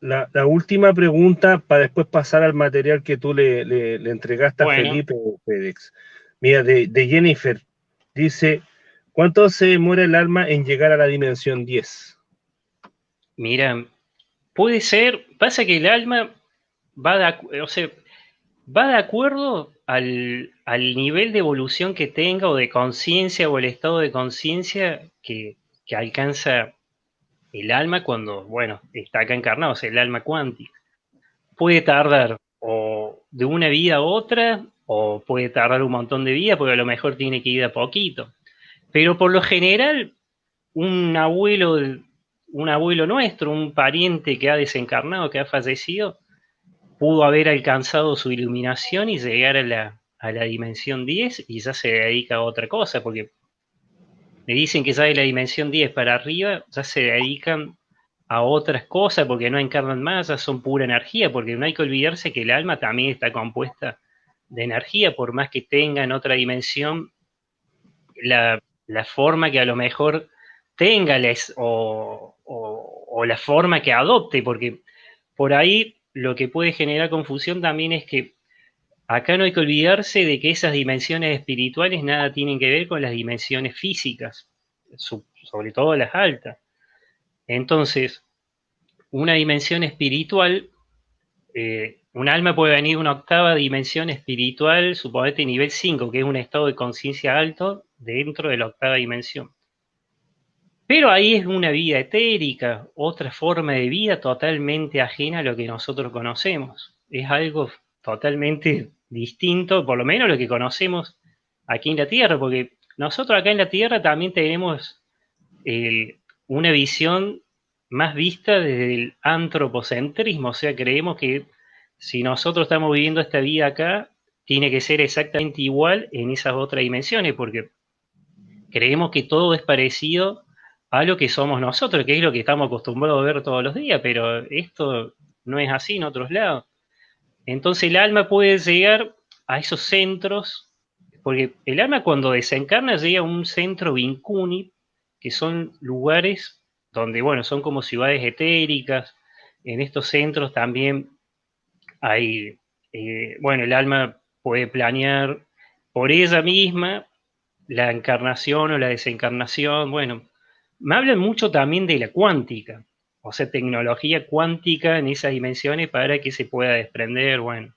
La, la última pregunta para después pasar al material que tú le, le- le entregaste a. Felipe FedEx. Mira, de, de Jennifer, dice, ¿cuánto se demora el alma en llegar a la dimensión 10? Mira, puede ser, pasa que el alma va de, o sea, va de acuerdo al, al nivel de evolución que tenga o de conciencia o el estado de conciencia que, que alcanza el alma cuando, bueno, está acá encarnado, o sea, el alma cuántica. Puede tardar o de una vida a otra, o puede tardar un montón de vida, porque a lo mejor tiene que ir a poquito. Pero por lo general, un abuelo, un abuelo nuestro, un pariente que ha desencarnado, que ha fallecido, pudo haber alcanzado su iluminación y llegar a la, a la dimensión 10 y ya se dedica a otra cosa, porque me dicen que ya de la dimensión 10 para arriba ya se dedican a otras cosas porque no encarnan más, ya son pura energía, porque no hay que olvidarse que el alma también está compuesta de energía, por más que tenga en otra dimensión la, la forma que a lo mejor tenga les, o, o, o la forma que adopte, porque por ahí lo que puede generar confusión también es que acá no hay que olvidarse de que esas dimensiones espirituales nada tienen que ver con las dimensiones físicas, sobre todo las altas. Entonces, una dimensión espiritual, eh, un alma puede venir una octava dimensión espiritual, suponete nivel 5, que es un estado de conciencia alto dentro de la octava dimensión. Pero ahí es una vida etérica, otra forma de vida totalmente ajena a lo que nosotros conocemos. Es algo totalmente distinto, por lo menos lo que conocemos aquí en la Tierra, porque nosotros acá en la Tierra también tenemos eh, una visión más vista desde el antropocentrismo, o sea, creemos que si nosotros estamos viviendo esta vida acá, tiene que ser exactamente igual en esas otras dimensiones, porque creemos que todo es parecido a lo que somos nosotros, que es lo que estamos acostumbrados a ver todos los días, pero esto no es así en otros lados. Entonces el alma puede llegar a esos centros, porque el alma cuando desencarna llega a un centro vincuni, que son lugares donde, bueno, son como ciudades etéricas. En estos centros también hay, eh, bueno, el alma puede planear por ella misma la encarnación o la desencarnación. Bueno, me hablan mucho también de la cuántica, o sea, tecnología cuántica en esas dimensiones para que se pueda desprender, bueno,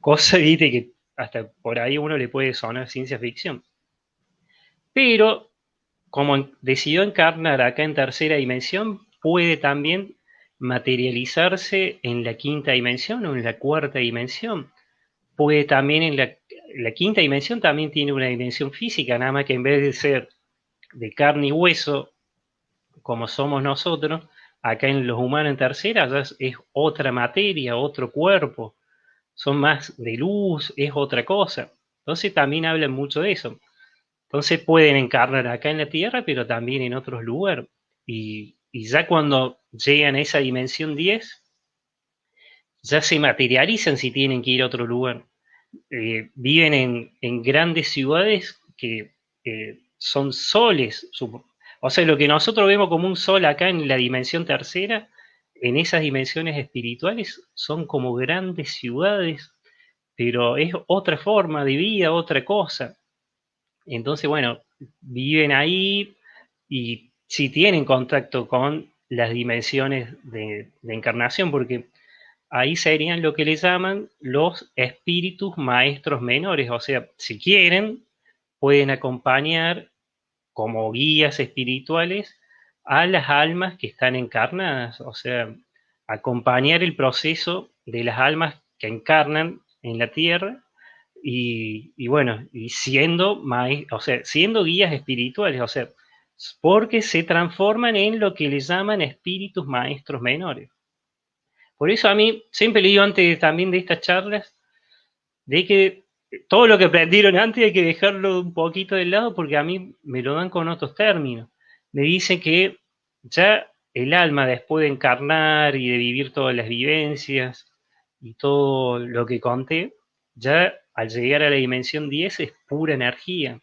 cosa, viste, que hasta por ahí uno le puede sonar ciencia ficción. Pero, como decidió encarnar acá en tercera dimensión, puede también materializarse en la quinta dimensión o en la cuarta dimensión. Puede también en la, la quinta dimensión también tiene una dimensión física, nada más que en vez de ser de carne y hueso, como somos nosotros, acá en los humanos en tercera es, otra materia, otro cuerpo, son más de luz, es otra cosa. Entonces también hablan mucho de eso. Entonces pueden encarnar acá en la Tierra, pero también en otros lugares. Y, ya cuando llegan a esa dimensión 10, ya se materializan si tienen que ir a otro lugar. Eh, viven en, grandes ciudades que eh, son soles. supo- O sea, lo que nosotros vemos como un sol acá en la dimensión tercera, en esas dimensiones espirituales son como grandes ciudades, pero es otra forma de vida, otra cosa. Entonces, bueno, viven ahí y si tienen contacto con las dimensiones de, de encarnación, porque ahí serían lo que le llaman los espíritus maestros menores, o sea, si quieren, pueden acompañar como guías espirituales a las almas que están encarnadas, o sea, acompañar el proceso de las almas que encarnan en la tierra y, bueno, y siendo, o sea, siendo guías espirituales, o sea, porque se transforman en lo que le llaman espíritus maestros menores. Por eso a mí, siempre le digo antes también de estas charlas, de que todo lo que aprendieron antes hay que dejarlo un poquito de lado porque a mí me lo dan con otros términos. Me dicen que ya el alma después de encarnar y de vivir todas las vivencias y todo lo que conté, ya al llegar a la dimensión 10 es pura energía.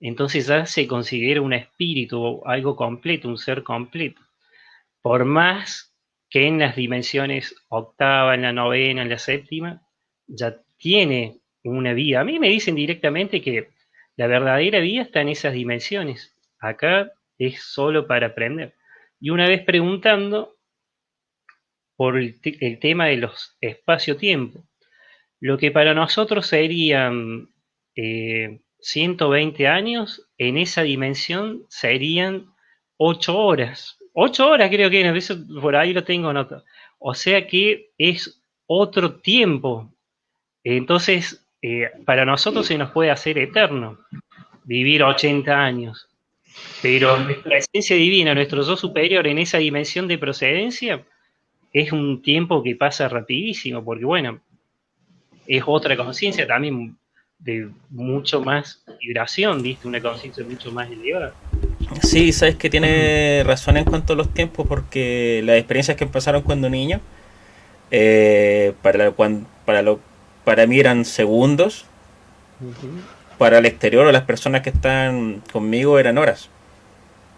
Entonces ya se considera un espíritu, algo completo, un ser completo. Por más que en las dimensiones octava, en la novena, en la séptima, ya tiene una vida. A mí me dicen directamente que la verdadera vida está en esas dimensiones. Acá es solo para aprender. Y una vez preguntando por el, te- el tema de los espacio-tiempo, lo que para nosotros serían eh, 120 años, en esa dimensión serían 8 horas. 8 horas creo que eso por ahí lo tengo nota. O sea que es otro tiempo. Entonces, eh, para nosotros se nos puede hacer eterno vivir 80 años. Pero nuestra esencia divina, nuestro yo superior en esa dimensión de procedencia, es un tiempo que pasa rapidísimo, porque bueno, es otra conciencia también de mucho más vibración, ¿viste? Una conciencia mucho más elevada. Sí, sabes que tiene razón en cuanto a los tiempos, porque las experiencias que empezaron cuando niño, eh, para, cuan- para, lo, para mí eran segundos, para el exterior o las personas que están conmigo eran horas.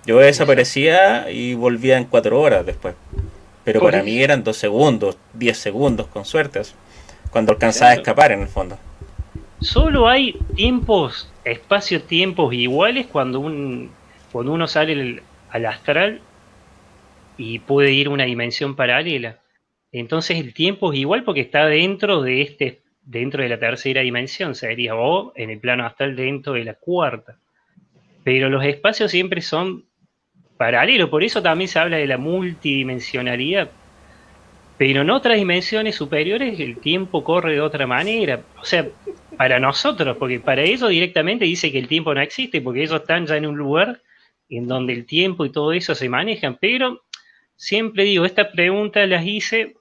Yo desaparecía y volvía en cuatro horas después. Pero para mí eran dos segundos, diez segundos con suerte. Cuando alcanzaba a escapar en el fondo. Solo hay tiempos, espacio-tiempos iguales cuando, un, cuando uno sale al- al astral y puede ir a una dimensión paralela. Entonces el tiempo es igual porque está dentro de este, dentro de la tercera dimensión, sería o en el plano astral dentro de la cuarta. Pero los espacios siempre son paralelos, por eso también se habla de la multidimensionalidad. Pero en otras dimensiones superiores el tiempo corre de otra manera. O sea, para nosotros, porque para ellos directamente dice que el tiempo no existe, porque ellos están ya en un lugar en donde el tiempo y todo eso se manejan. Pero siempre digo, estas preguntas las hice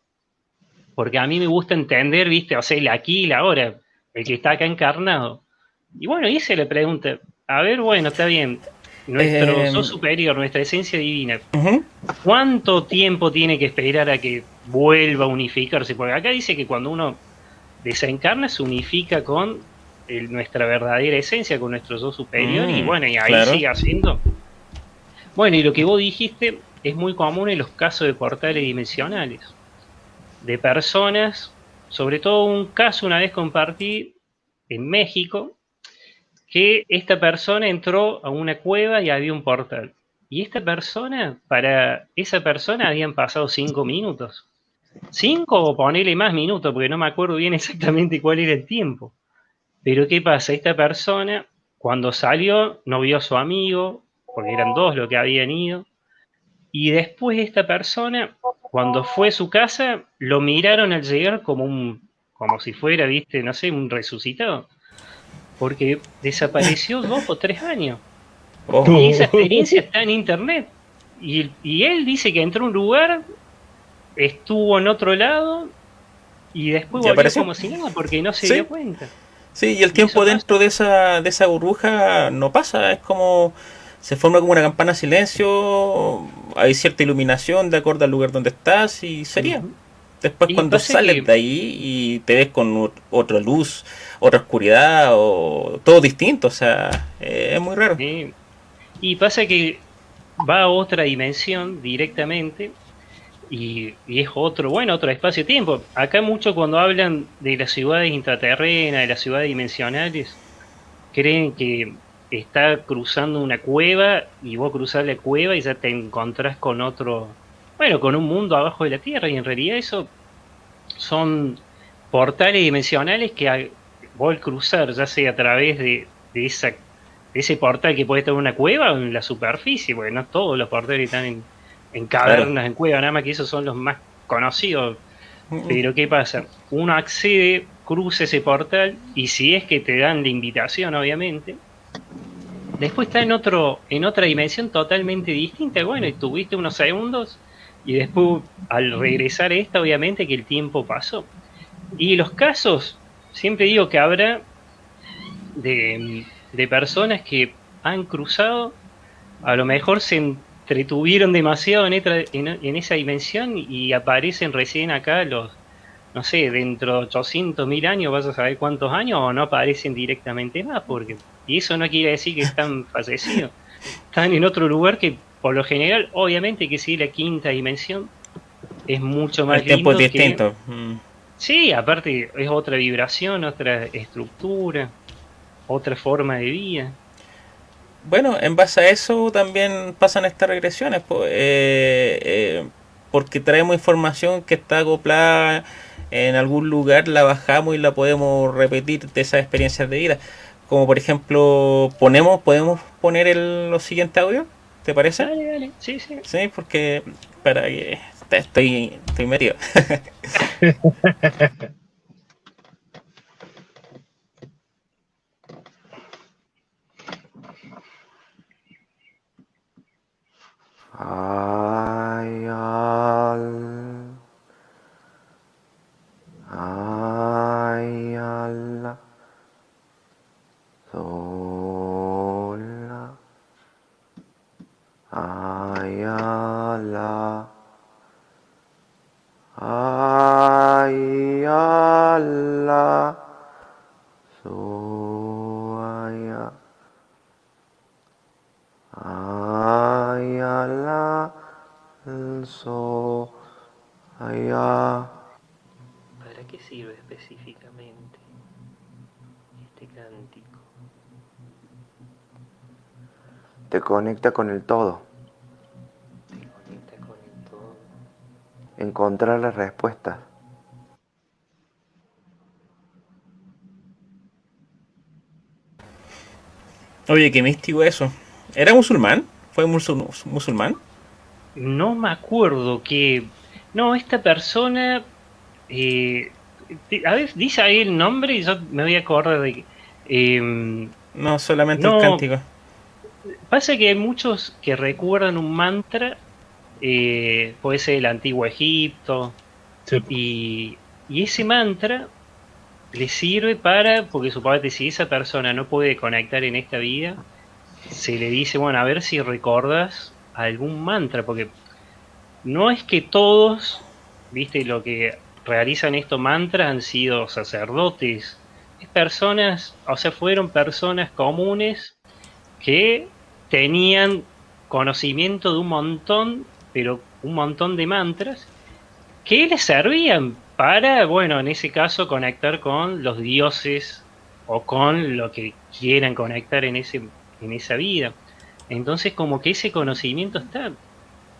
porque a mí me gusta entender, viste, o sea, el aquí y la ahora, el que está acá encarnado. Y bueno, hice la pregunta, a ver, bueno, está bien, nuestro Eh, yo superior, nuestra esencia divina. ¿Cuánto tiempo tiene que esperar a que vuelva a unificarse? Porque acá dice que cuando uno desencarna se unifica con el- nuestra verdadera esencia, con nuestro yo superior, Mm, y bueno, y ahí claro. sigue haciendo. Bueno, y lo que vos dijiste es muy común en los casos de portales dimensionales, de personas, sobre todo un caso una vez compartí en México, que esta persona entró a una cueva y había un portal. Y esta persona, para esa persona habían pasado cinco minutos. Cinco o ponele más minutos, porque no me acuerdo bien exactamente cuál era el tiempo. Pero ¿qué pasa? Esta persona, cuando salió, no vio a su amigo, porque eran dos los que habían ido. Y después esta persona, cuando fue a su casa, lo miraron al llegar como un, como si fuera, viste, no sé, un resucitado. Porque desapareció dos o tres años. Oh, Y esa experiencia está en internet. Y, y él dice que entró a un lugar, estuvo en otro lado y después ¿Y volvió apareció? como si nada porque no se Sí. dio cuenta. Sí, y el tiempo pasa. dentro de esa, de esa burbuja no pasa, es como se forma como una campana de silencio, hay cierta iluminación de acuerdo al lugar donde estás y sería. Después Y cuando sales que- de ahí y te ves con otra luz, otra oscuridad o todo distinto, o sea, eh, es muy raro. Y pasa que va a otra dimensión directamente y, y es otro, bueno, otro espacio-tiempo. Acá mucho cuando hablan de las ciudades intraterrenas, de las ciudades dimensionales, creen que está cruzando una cueva y vos cruzás la cueva y ya te encontrás con otro, bueno, con un mundo abajo de la Tierra y en realidad eso son portales dimensionales que al- vos al cruzar, ya sea a través de, de esa, de ese portal que puede estar en una cueva o en la superficie, porque no todos los portales están en, en cavernas, en cuevas, nada más que esos son los más conocidos. Pero ¿qué pasa? Uno accede cruza ese portal y si es que te dan la invitación, obviamente, después está en otro, en otra dimensión totalmente distinta. Bueno, y tuviste unos segundos y después al regresar esta, obviamente que el tiempo pasó. Y los casos, siempre digo que habrá de, de personas que han cruzado, a lo mejor se entretuvieron demasiado en, en esa dimensión y aparecen recién acá los, no sé, dentro de 800 mil años, vas a saber cuántos años, o no aparecen directamente más, porque y eso no quiere decir que están fallecidos, están en otro lugar que por lo general, obviamente que sí, la quinta dimensión es mucho más El tiempo es que- distinto. Mm. Sí, aparte es otra vibración, otra estructura, otra forma de vida. Bueno, en base a eso también pasan estas regresiones, eh, eh, porque traemos información que está acoplada en algún lugar, la bajamos y la podemos repetir de esas experiencias de vida. Como por ejemplo, ponemos, podemos poner el, los siguientes audios, ¿te parece? Dale, dale, sí, sí. Sí, porque para que estoy, estoy metido. Ay, Allah, sola, ay, Allah, ay, Allah, ay, Allah, so, ayala. Te conecta con el todo. Te conecta con el todo. Encontrar las respuestas. Oye, qué místico eso. ¿Era musulmán? ¿Fue musul- musulmán? No me acuerdo que... No, esta persona... eh, a ver, dice ahí el nombre y yo me voy a acordar de que... em, No, solamente No. el cántico. Pasa que hay muchos que recuerdan un mantra, eh, puede ser el antiguo Egipto, Sí. y, y ese mantra le sirve para, porque suponete si esa persona no puede conectar en esta vida, se le dice, bueno, a ver si recordas algún mantra, porque no es que todos, viste, lo que realizan estos mantras han sido sacerdotes, es personas, o sea, fueron personas comunes que tenían conocimiento de un montón, pero un montón de mantras, que les servían para, bueno, en ese caso conectar con los dioses o con lo que quieran conectar en, ese, en esa vida. Entonces como que ese conocimiento está.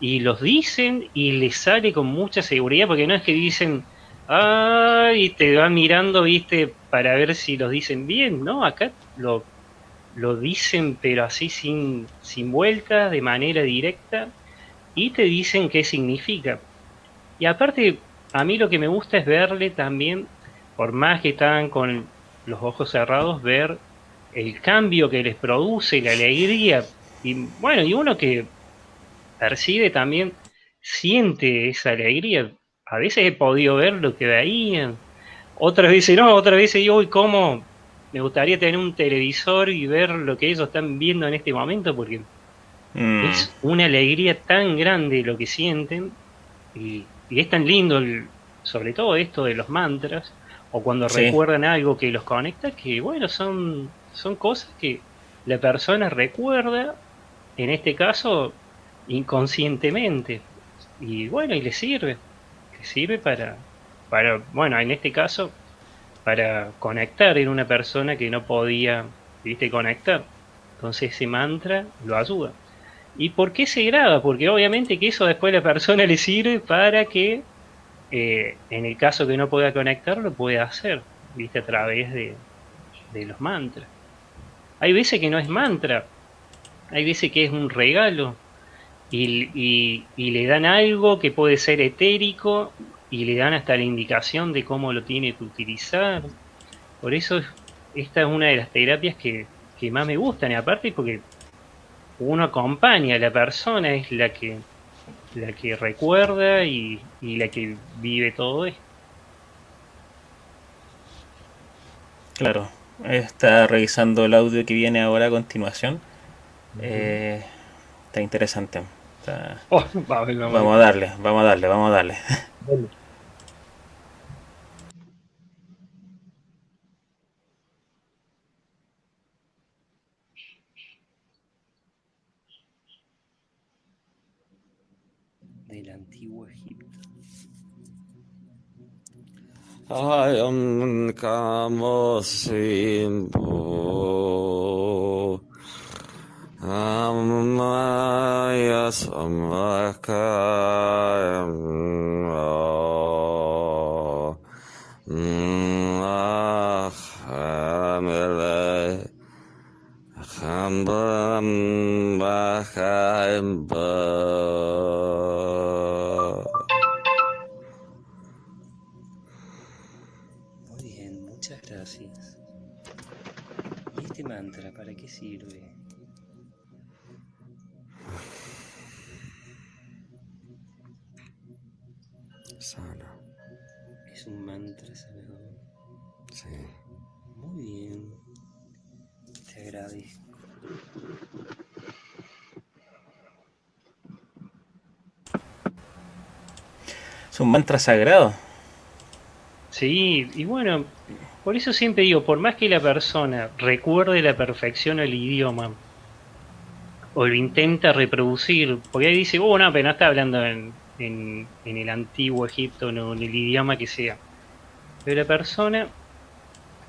Y los dicen y les sale con mucha seguridad, porque no es que dicen, ay, te van mirando, viste, para ver si los dicen bien, ¿no? Acá lo, lo dicen pero así sin, sin vueltas, de manera directa, y te dicen qué significa. Y aparte, a mí lo que me gusta es verle también, por más que están con los ojos cerrados, ver el cambio que les produce, la alegría. Y bueno, y uno que percibe también, siente esa alegría. A veces he podido ver lo que veían, otras veces no, otras veces digo, uy, ¿cómo? Me gustaría tener un televisor y ver lo que ellos están viendo en este momento, porque Mm. es una alegría tan grande lo que sienten y, y es tan lindo, el- sobre todo esto de los mantras, o cuando Sí. recuerdan algo que los conecta, que bueno, son, son cosas que la persona recuerda, en este caso, inconscientemente. Y bueno, y le sirve, le sirve para, para, bueno, en este caso, para conectar en una persona que no podía, viste, conectar. Entonces ese mantra lo ayuda. ¿Y por qué se graba? Porque obviamente que eso después la persona le sirve para que, eh, en el caso que no pueda conectar, lo pueda hacer, viste, a través de, de los mantras. Hay veces que no es mantra, hay veces que es un regalo y- y le dan algo que puede ser etérico y le dan hasta la indicación de cómo lo tiene que utilizar. Por eso esta es una de las terapias que, que más me gustan, y aparte porque uno acompaña a la persona, es la que la que recuerda y, y la que vive todo esto. Claro, está revisando el audio que viene ahora a continuación. Eh, está interesante. Está- Oh, va, va, va. Vamos a darle, vamos a darle, vamos a darle. Ayam kamosimbo Amaya samakayam Hamele Hambam Bakayamba Muy bien. Te agradezco. Es un mantra sagrado. Sí, y bueno, por eso siempre digo, por más que la persona recuerde la perfección el idioma, o lo intenta reproducir, porque ahí dice, oh, no, pero no está hablando en, en, en el antiguo Egipto, no, en el idioma que sea. Pero la persona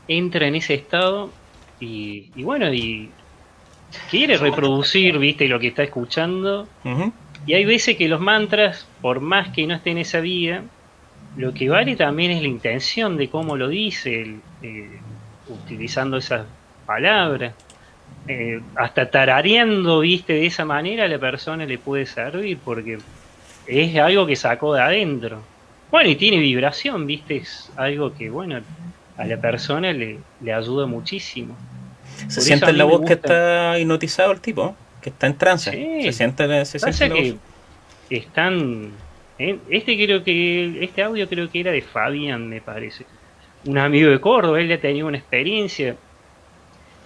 entra en ese estado y, y bueno, y quiere reproducir, viste, lo que está escuchando, y hay veces que los mantras, por más que no esté en esa vía, lo que vale también es la intención de cómo lo dice, el- eh, utilizando esas palabras. Eh, hasta tarareando, viste, de esa manera a la persona le puede servir porque es algo que sacó de adentro. Bueno, y tiene vibración, viste, es algo que, bueno, a la persona le, le ayuda muchísimo. Se siente en la voz que está hipnotizado el tipo, que está en trance. Sí. Se siente, se siente la que voz. están. ¿eh? Este creo que. Este audio creo que era de Fabián, me parece. Un amigo de Córdoba, él ya tenía una experiencia.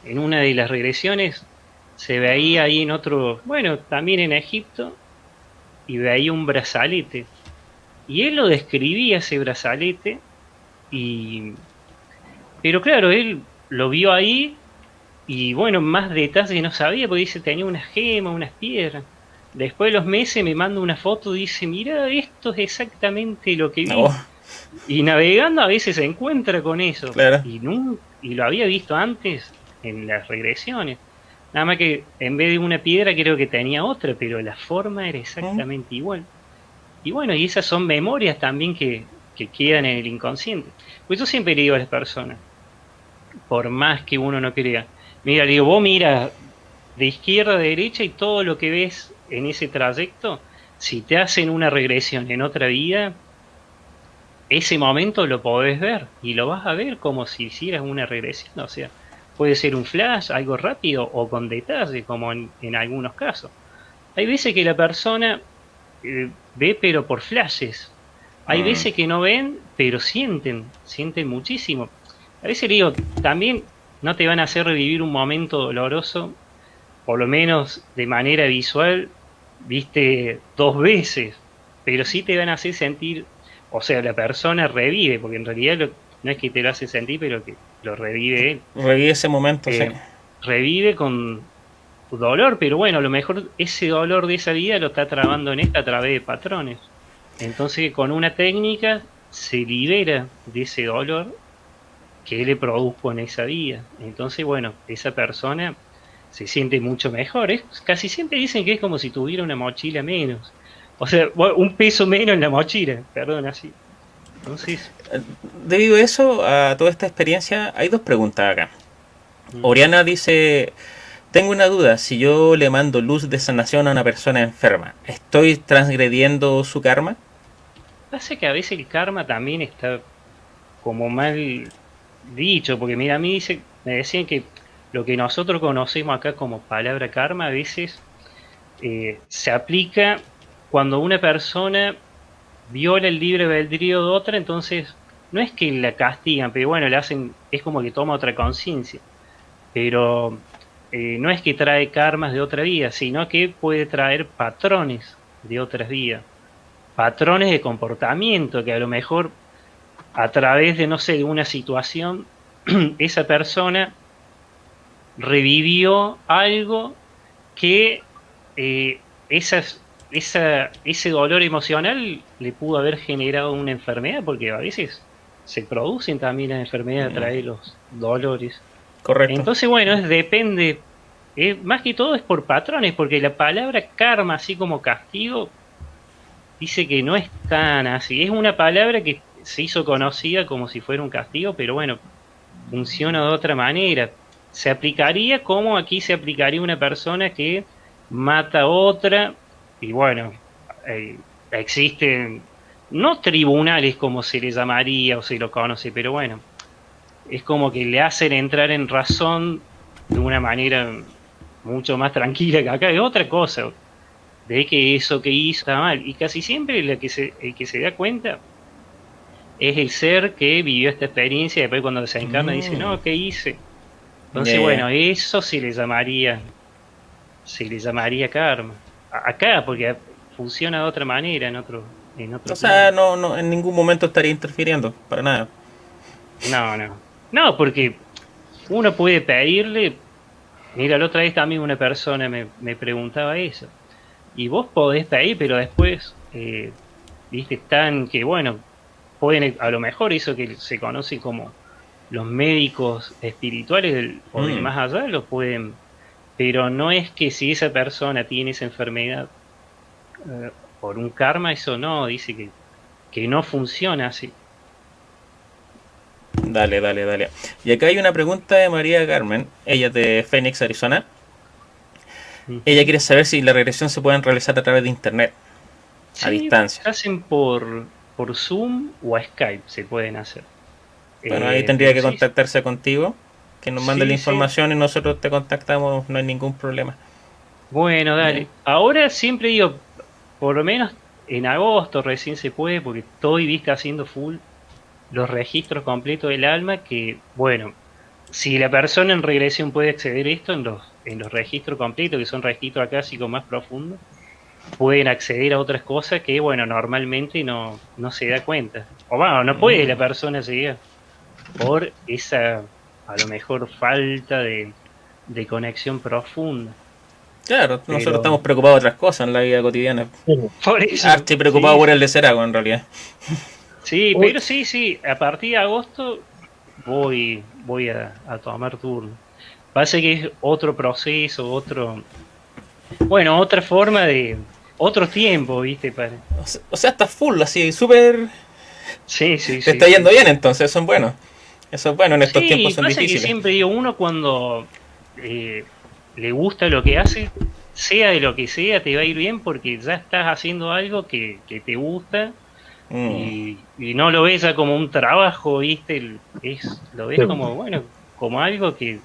En una de las regresiones se veía ahí en otro. Bueno, también en Egipto. Y veía un brazalete. Y él lo describía ese brazalete. Y. Pero claro, él lo vio ahí. Y bueno, más detalles no sabía, porque dice tenía unas gemas, unas piedras. Después de los meses me manda una foto y dice, mira, esto es exactamente lo que vi. Oh, Y navegando a veces se encuentra con eso. Claro. Y, y lo había visto antes en las regresiones. Nada más que en vez de una piedra creo que tenía otra, pero la forma era exactamente igual. Y bueno, y esas son memorias también que, que quedan en el inconsciente. Pues yo siempre le digo a las personas, por más que uno no crea, mira, digo, vos mira de izquierda a derecha y todo lo que ves en ese trayecto, si te hacen una regresión en otra vida, ese momento lo podés ver y lo vas a ver como si hicieras una regresión. O sea, puede ser un flash, algo rápido o con detalle, como en, en algunos casos. Hay veces que la persona eh, ve pero por flashes. Hay Mm. veces que no ven, pero sienten, sienten muchísimo. A veces digo, también no te van a hacer revivir un momento doloroso, por lo menos de manera visual, viste dos veces, pero sí te van a hacer sentir, o sea, la persona revive, porque en realidad lo- no es que te lo hace sentir, pero que lo revive él. revive ese momento, Eh, sí. revive con dolor, pero bueno, a lo mejor ese dolor de esa vida lo está trabando en esta a través de patrones. Entonces, con una técnica se libera de ese dolor que le produjo en esa vida. Entonces, bueno, esa persona se siente mucho mejor. Es, casi siempre dicen que es como si tuviera una mochila menos. O sea, un peso menos en la mochila, perdón, así. Entonces, Debido a eso, a toda esta experiencia, hay dos preguntas acá. Mm. Oriana dice, tengo una duda, si yo le mando luz de sanación a una persona enferma, ¿estoy transgrediendo su karma? Pasa que a veces el karma también está como mal dicho, porque mira, a mí dice, me decían que lo que nosotros conocemos acá como palabra karma a veces eh, se aplica cuando una persona viola el libre albedrío de otra, entonces no es que la castigan, pero bueno, le hacen, es como que toma otra conciencia. Pero eh, no es que trae karmas de otra vida, sino que puede traer patrones de otras vidas. Patrones de comportamiento que a lo mejor a través de, no sé, de una situación, esa persona revivió algo que eh, esas, esa, ese dolor emocional le pudo haber generado una enfermedad, porque a veces se producen también las enfermedades a través de los dolores. Correcto. Entonces, bueno, es, depende, eh, más que todo es por patrones, porque la palabra karma, así como castigo, dice que no es tan así. Es una palabra que se hizo conocida como si fuera un castigo, pero bueno, funciona de otra manera. Se aplicaría como aquí se aplicaría una persona que mata a otra, y bueno, eh, existen no tribunales como se le llamaría o se lo conoce, pero bueno, es como que le hacen entrar en razón de una manera mucho más tranquila que acá, es otra cosa, de que eso que hizo está mal, y casi siempre el que se, el que se da cuenta es el ser que vivió esta experiencia y después cuando se encarna dice, no, ¿qué hice? Entonces, Yeah. bueno, eso se le llamaría, se le llamaría karma. A- Acá, porque funciona de otra manera en otro, en otro O sea, no, no, en ningún momento estaría interfiriendo, para nada. No, no. No, porque uno puede pedirle. Mira, la otra vez también una persona me, me preguntaba eso. Y vos podés pedir, pero después, eh, viste, están que, bueno, pueden, a lo mejor eso que se conoce como los médicos espirituales del- o de Mm. más allá, lo pueden. Pero no es que si esa persona tiene esa enfermedad eh, por un karma, eso no, dice que, que no funciona así. Dale, dale, dale. Y acá hay una pregunta de María Carmen, ella es de Phoenix, Arizona. Ella quiere saber si la regresión se pueden realizar a través de internet, a distancia. se hacen por, por Zoom o a Skype, se pueden hacer. Bueno, Eh, ahí tendría que sí, contactarse contigo, que nos mande Sí, la sí. información y nosotros te contactamos, no hay ningún problema. Bueno, dale. Ahora siempre digo, por lo menos en agosto recién se puede, porque estoy viste haciendo full los registros completos del alma, que bueno, si la persona en regresión puede acceder a esto en los, en los registros completos, que son registros acásicos más profundos, pueden acceder a otras cosas que, bueno, normalmente no, no se da cuenta. O bueno, no puede la persona llegar por esa, a lo mejor, falta de, de conexión profunda. Claro, nosotros estamos preocupados de otras cosas en la vida cotidiana. Por eso. Ah, estoy preocupado sí, por el de Cerago, en realidad. Sí, pero sí, sí, a partir de agosto voy, voy a, a tomar turno. Pasa que es otro proceso, otro, bueno, otra forma de, otro tiempo, viste, para, O sea, o sea, estás full, así, súper... sí, sí, Te sí. está sí. yendo bien, entonces, eso es bueno. Eso es bueno, en estos Sí, tiempos son pasa que siempre digo, uno cuando eh, le gusta lo que hace, sea de lo que sea, te va a ir bien porque ya estás haciendo algo que, que te gusta Mm. y, y no lo ves ya como un trabajo, ¿viste? Es, lo ves Sí. como, bueno, como algo que...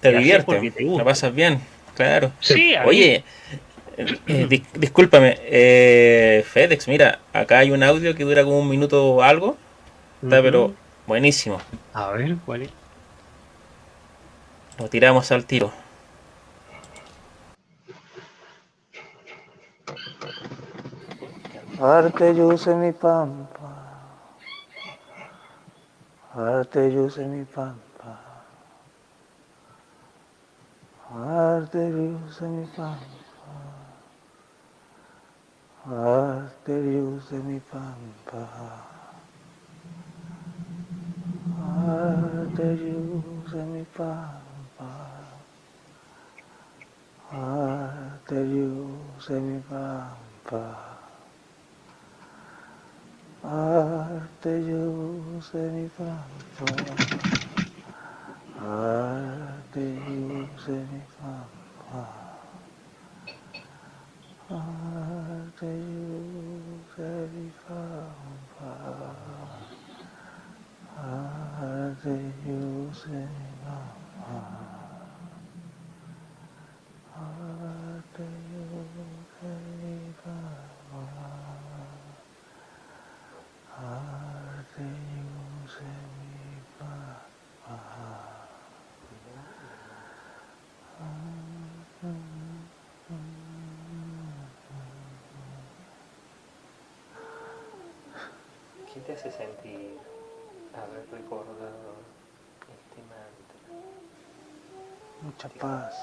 Te haces divierte, porque te gusta. la pasas bien, claro. Sí, mí- Oye, eh, dis- discúlpame, eh, FedEx, mira, acá hay un audio que dura como un minuto o algo, está Ujú. pero buenísimo. A ver, ¿cuál es? Lo tiramos al tiro. Arte yuce mi pampa. Arte yuce mi pampa. Arte yuce mi pampa. Arteria usa mi pampa. Arteria usa mi pampa. Arteria usa mi pampa. me, usa mi pampa. Arteria usa mi pampa. Father, you verify. ¿Qué te hace sentir haber recordado este mantra? Mucha paz.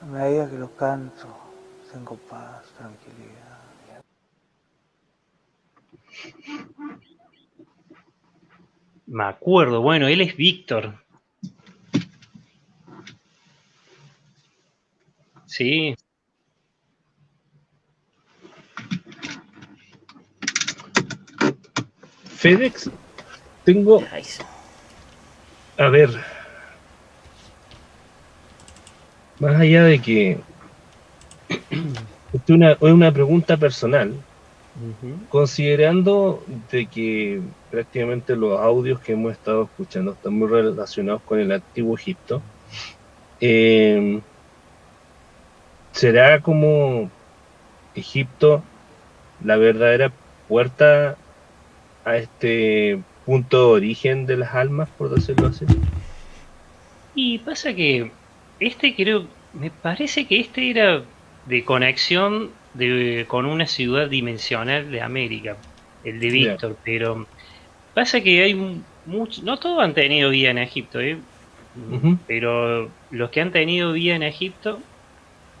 A medida que lo canto, tengo paz, tranquilidad. Me acuerdo, bueno, él es Víctor. Sí, FedEx, tengo, a ver, más allá de que es una, es una pregunta personal, considerando de que prácticamente los audios que hemos estado escuchando están muy relacionados con el antiguo Egipto, eh, ¿será como Egipto la verdadera puerta a este punto de origen de las almas, por decirlo así? Y pasa que este creo, me parece que este era de conexión de, con una ciudad dimensional de América, el de. Víctor, pero pasa que hay mucho, no todos han tenido vida en Egipto, ¿eh? Pero los que han tenido vida en Egipto,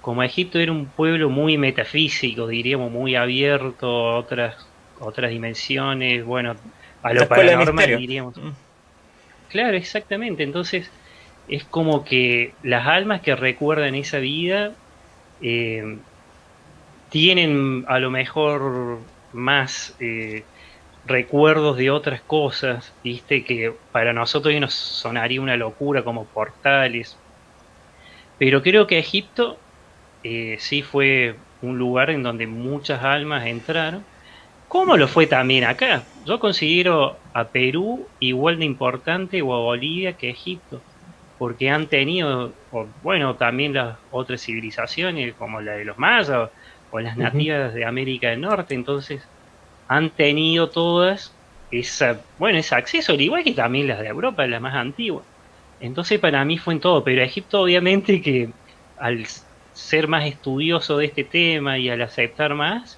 como Egipto era un pueblo muy metafísico, diríamos muy abierto a otras, otras dimensiones, bueno, a lo paranormal diríamos. Mm. Claro, exactamente. Entonces, es como que las almas que recuerdan esa vida eh, tienen a lo mejor más eh, recuerdos de otras cosas, viste, que para nosotros hoy nos sonaría una locura como portales. Pero creo que Egipto eh, sí fue un lugar en donde muchas almas entraron. ¿Cómo lo fue también acá? Yo considero a Perú igual de importante o a Bolivia que Egipto, porque han tenido, o, bueno, también las otras civilizaciones como la de los mayas o las nativas de América del Norte, entonces han tenido todas esa, bueno, ese acceso, al igual que también las de Europa, las más antiguas. Entonces para mí fue en todo, pero Egipto obviamente que al ser más estudioso de este tema y al aceptar más,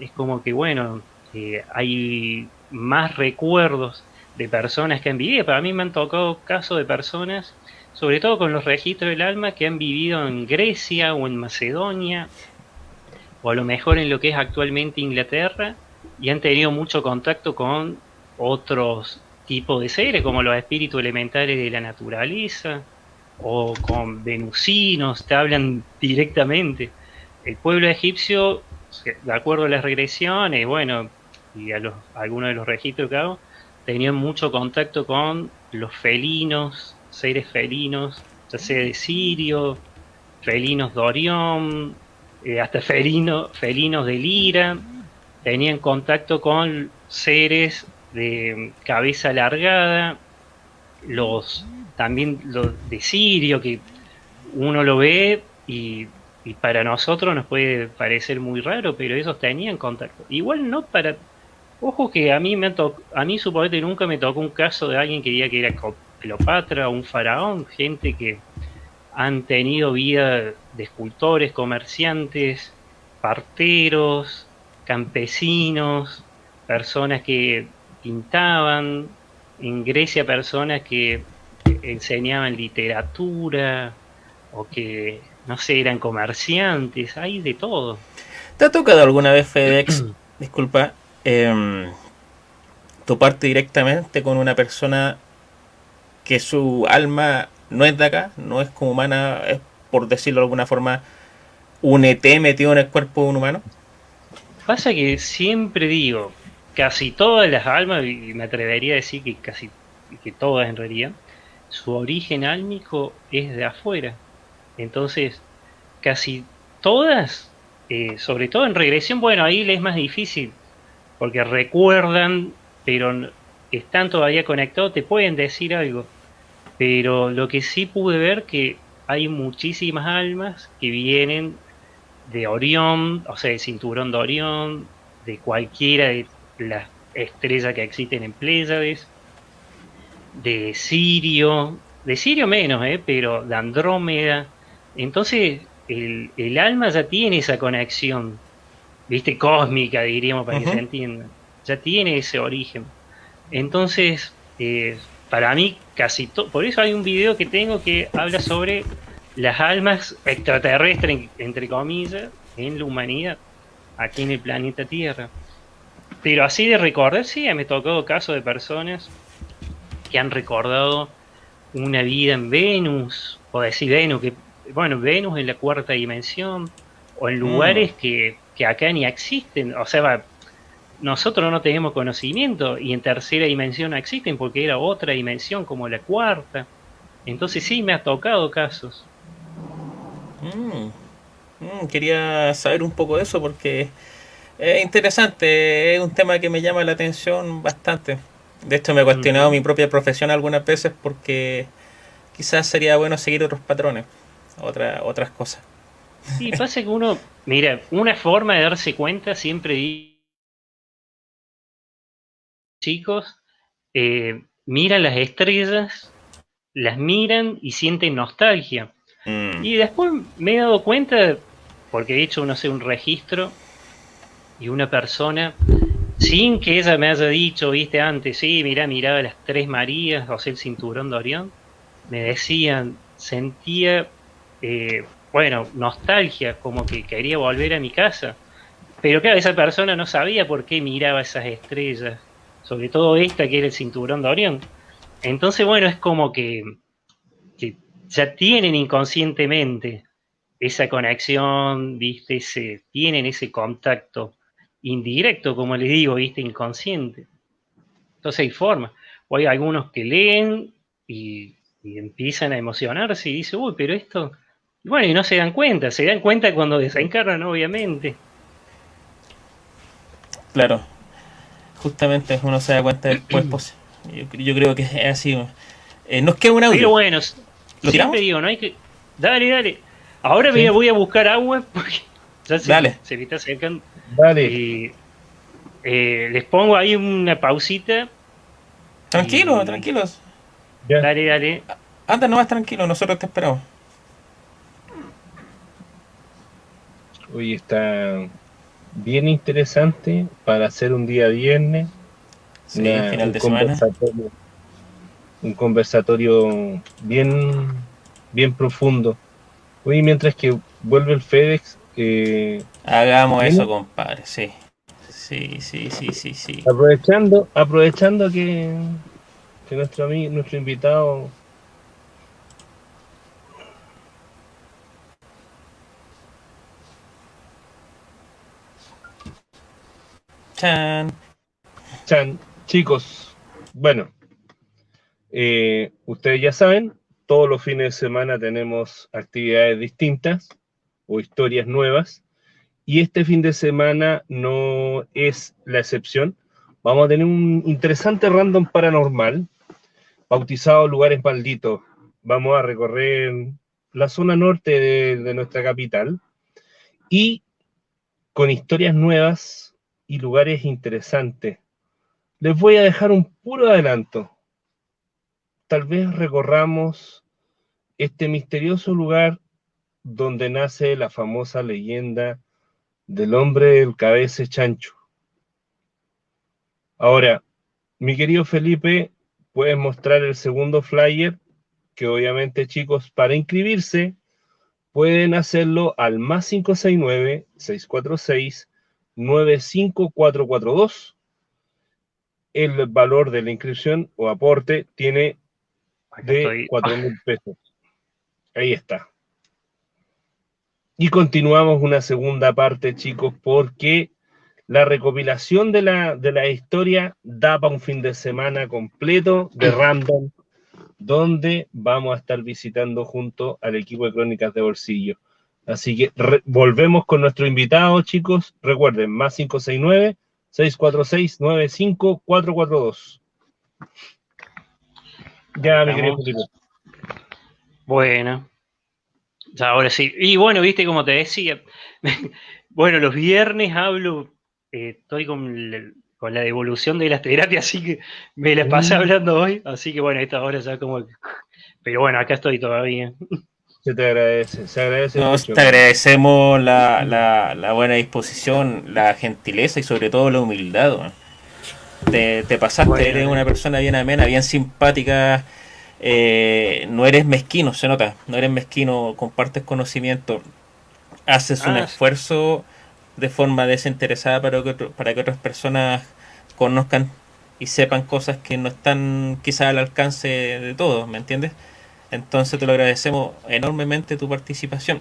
es como que bueno, eh, hay más recuerdos de personas que han vivido. Para mí me han tocado casos de personas, sobre todo con los registros del alma, que han vivido en Grecia o en Macedonia, o a lo mejor en lo que es actualmente Inglaterra, y han tenido mucho contacto con otros tipos de seres, como los espíritus elementales de la naturaleza, o con venusinos, te hablan directamente. El pueblo egipcio, de acuerdo a las regresiones, bueno, y a, algunos de los registros que hago, tenían mucho contacto con los felinos, seres felinos, ya sea de Sirio, felinos de Orión, eh, hasta felino, felinos de Lira, tenían contacto con seres de cabeza alargada, los también los de Sirio, que uno lo ve y, y para nosotros nos puede parecer muy raro, pero ellos tenían contacto. Igual no para... Ojo que a mí me tocó, a mí suponete nunca me tocó un caso de alguien que diga que era Cleopatra un faraón, gente que han tenido vida de escultores, comerciantes, parteros, campesinos, personas que pintaban, en Grecia personas que enseñaban literatura o que, no sé, eran comerciantes, hay de todo. ¿Te ha tocado alguna vez, FedEx, disculpa, eh, toparte directamente con una persona que su alma no es de acá, no es como humana, es por decirlo de alguna forma, un ET metido en el cuerpo de un humano? Pasa que siempre digo, casi todas las almas, y me atrevería a decir que casi que todas en realidad, su origen álmico es de afuera. Entonces, casi todas, eh, sobre todo en regresión, bueno, ahí le es más difícil, porque recuerdan, pero están todavía conectados, te pueden decir algo. Pero lo que sí pude ver que hay muchísimas almas que vienen de Orión, o sea, del cinturón de Orión, de cualquiera de las estrellas que existen en Pléyades, de Sirio, de Sirio menos, ¿eh? pero de Andrómeda. Entonces, el, el alma ya tiene esa conexión, viste, cósmica, diríamos, para que se entienda. Ya tiene ese origen. Entonces, eh, para mí, casi todo. Por eso hay un video que tengo que habla sobre las almas extraterrestres, en- entre comillas, en la humanidad, aquí en el planeta Tierra. Pero así de recordar, sí, me tocado casos de personas que han recordado una vida en Venus, o decir Venus, que, bueno, Venus en la cuarta dimensión, o en lugares que, que acá ni existen. O sea, va, nosotros no tenemos conocimiento y en tercera dimensión no existen porque era otra dimensión como la cuarta. Entonces sí, me ha tocado casos. Mm. Mm, quería saber un poco de eso porque es interesante, es un tema que me llama la atención bastante. De hecho, me he cuestionado Ujú. mi propia profesión algunas veces porque quizás sería bueno seguir otros patrones, otra, otras cosas. Y pasa que uno, mira, una forma de darse cuenta siempre chicos, eh, miran las estrellas, las miran y sienten nostalgia. Mm. Y después me he dado cuenta, porque he hecho, no sé, un registro y una persona, sin que ella me haya dicho, viste, antes, sí, mirá, miraba las tres Marías, o sea, el cinturón de Orión, me decían, sentía, eh, bueno, nostalgia, como que quería volver a mi casa. Pero claro, esa persona no sabía por qué miraba esas estrellas, sobre todo esta que era el cinturón de Orión. Entonces, bueno, es como que, ya tienen inconscientemente esa conexión, viste, ese, tienen ese contacto indirecto, como les digo, viste, inconsciente. Entonces hay formas. O hay algunos que leen y, y empiezan a emocionarse y dicen, uy, pero esto. Y Bueno, y no se dan cuenta, se dan cuenta cuando desencarnan, obviamente. Claro, justamente uno se da cuenta después, pues, yo, yo creo que es así. Eh, nos queda un audio. Pero bueno, ¿Lo siempre digo, no hay que. Dale, dale. Ahora Sí. voy a buscar agua porque ya se, Dale. se me está acercando. Dale, Y, eh, les pongo ahí una pausita. Tranquilos, y- tranquilos. ya. Dale, dale. Anda nomás tranquilo, nosotros te esperamos. Hoy está bien interesante para hacer un día viernes. Sí, una- final un de semana. conversatorio, un conversatorio bien, bien profundo. Hoy mientras que vuelve el FedEx, eh, Hagamos ¿Bien? eso, compadre, sí. Sí, sí, sí, sí, sí. aprovechando, aprovechando que, que nuestro amigo, nuestro invitado Chan. Chan, chicos, bueno, eh, ustedes ya saben, todos los fines de semana tenemos actividades distintas o historias nuevas y este fin de semana no es la excepción. Vamos a tener un interesante random paranormal bautizado Lugares Malditos. Vamos a recorrer la zona norte de, de nuestra capital y con historias nuevas y lugares interesantes les voy a dejar un puro adelanto. Tal vez recorramos este misterioso lugar donde nace la famosa leyenda del hombre del cabeza chancho. Ahora, mi querido Felipe, puedes mostrar el segundo flyer, que obviamente chicos, para inscribirse, pueden hacerlo al más 569-646-95442 el valor de la inscripción o aporte tiene de estoy. 4 mil pesos. Ahí está. Y continuamos una segunda parte, chicos, porque la recopilación de la, de la historia da para un fin de semana completo de random, donde vamos a estar visitando junto al equipo de Crónicas de Bolsillo. Así que re- volvemos con nuestro invitado, chicos. Recuerden, más 569 646-95-442. Ya, mi querido. Felipe. Bueno, ya ahora sí. Y bueno, viste como te decía, bueno, los viernes hablo, eh, estoy con la, con la devolución de las terapias, así que me la pasé Mm. hablando hoy, así que bueno, esta hora ya como... que- Pero bueno, acá estoy todavía. Se te agradece, se agradece Nos mucho. te agradecemos la, la, la buena disposición, la gentileza y sobre todo la humildad. Te, te pasaste, Bueno. eres una persona bien amena, bien simpática. eh, no eres mezquino, se nota. No eres mezquino, compartes conocimiento. Haces un Ah, sí. esfuerzo de forma desinteresada para que, otro- para que otras personas conozcan y sepan cosas que no están quizás al alcance de todos, ¿me entiendes? Entonces te lo agradecemos enormemente tu participación.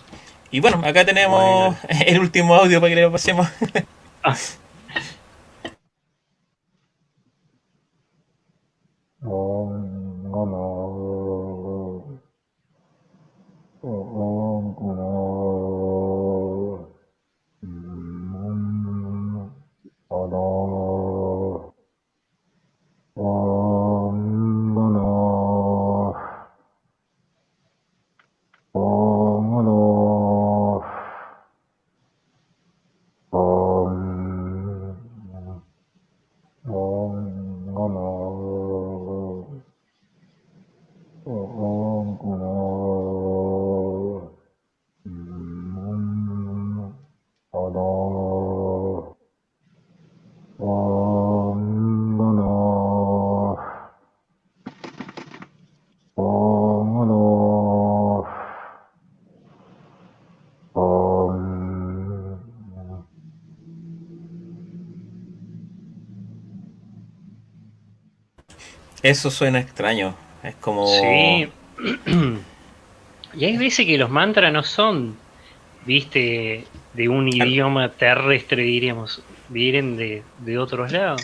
Y bueno, acá tenemos el último audio para que le pasemos. Ah, Eso suena extraño. Es como... Sí. y hay veces que los mantras no son, viste, de un idioma terrestre, diríamos, vienen de, de otros lados.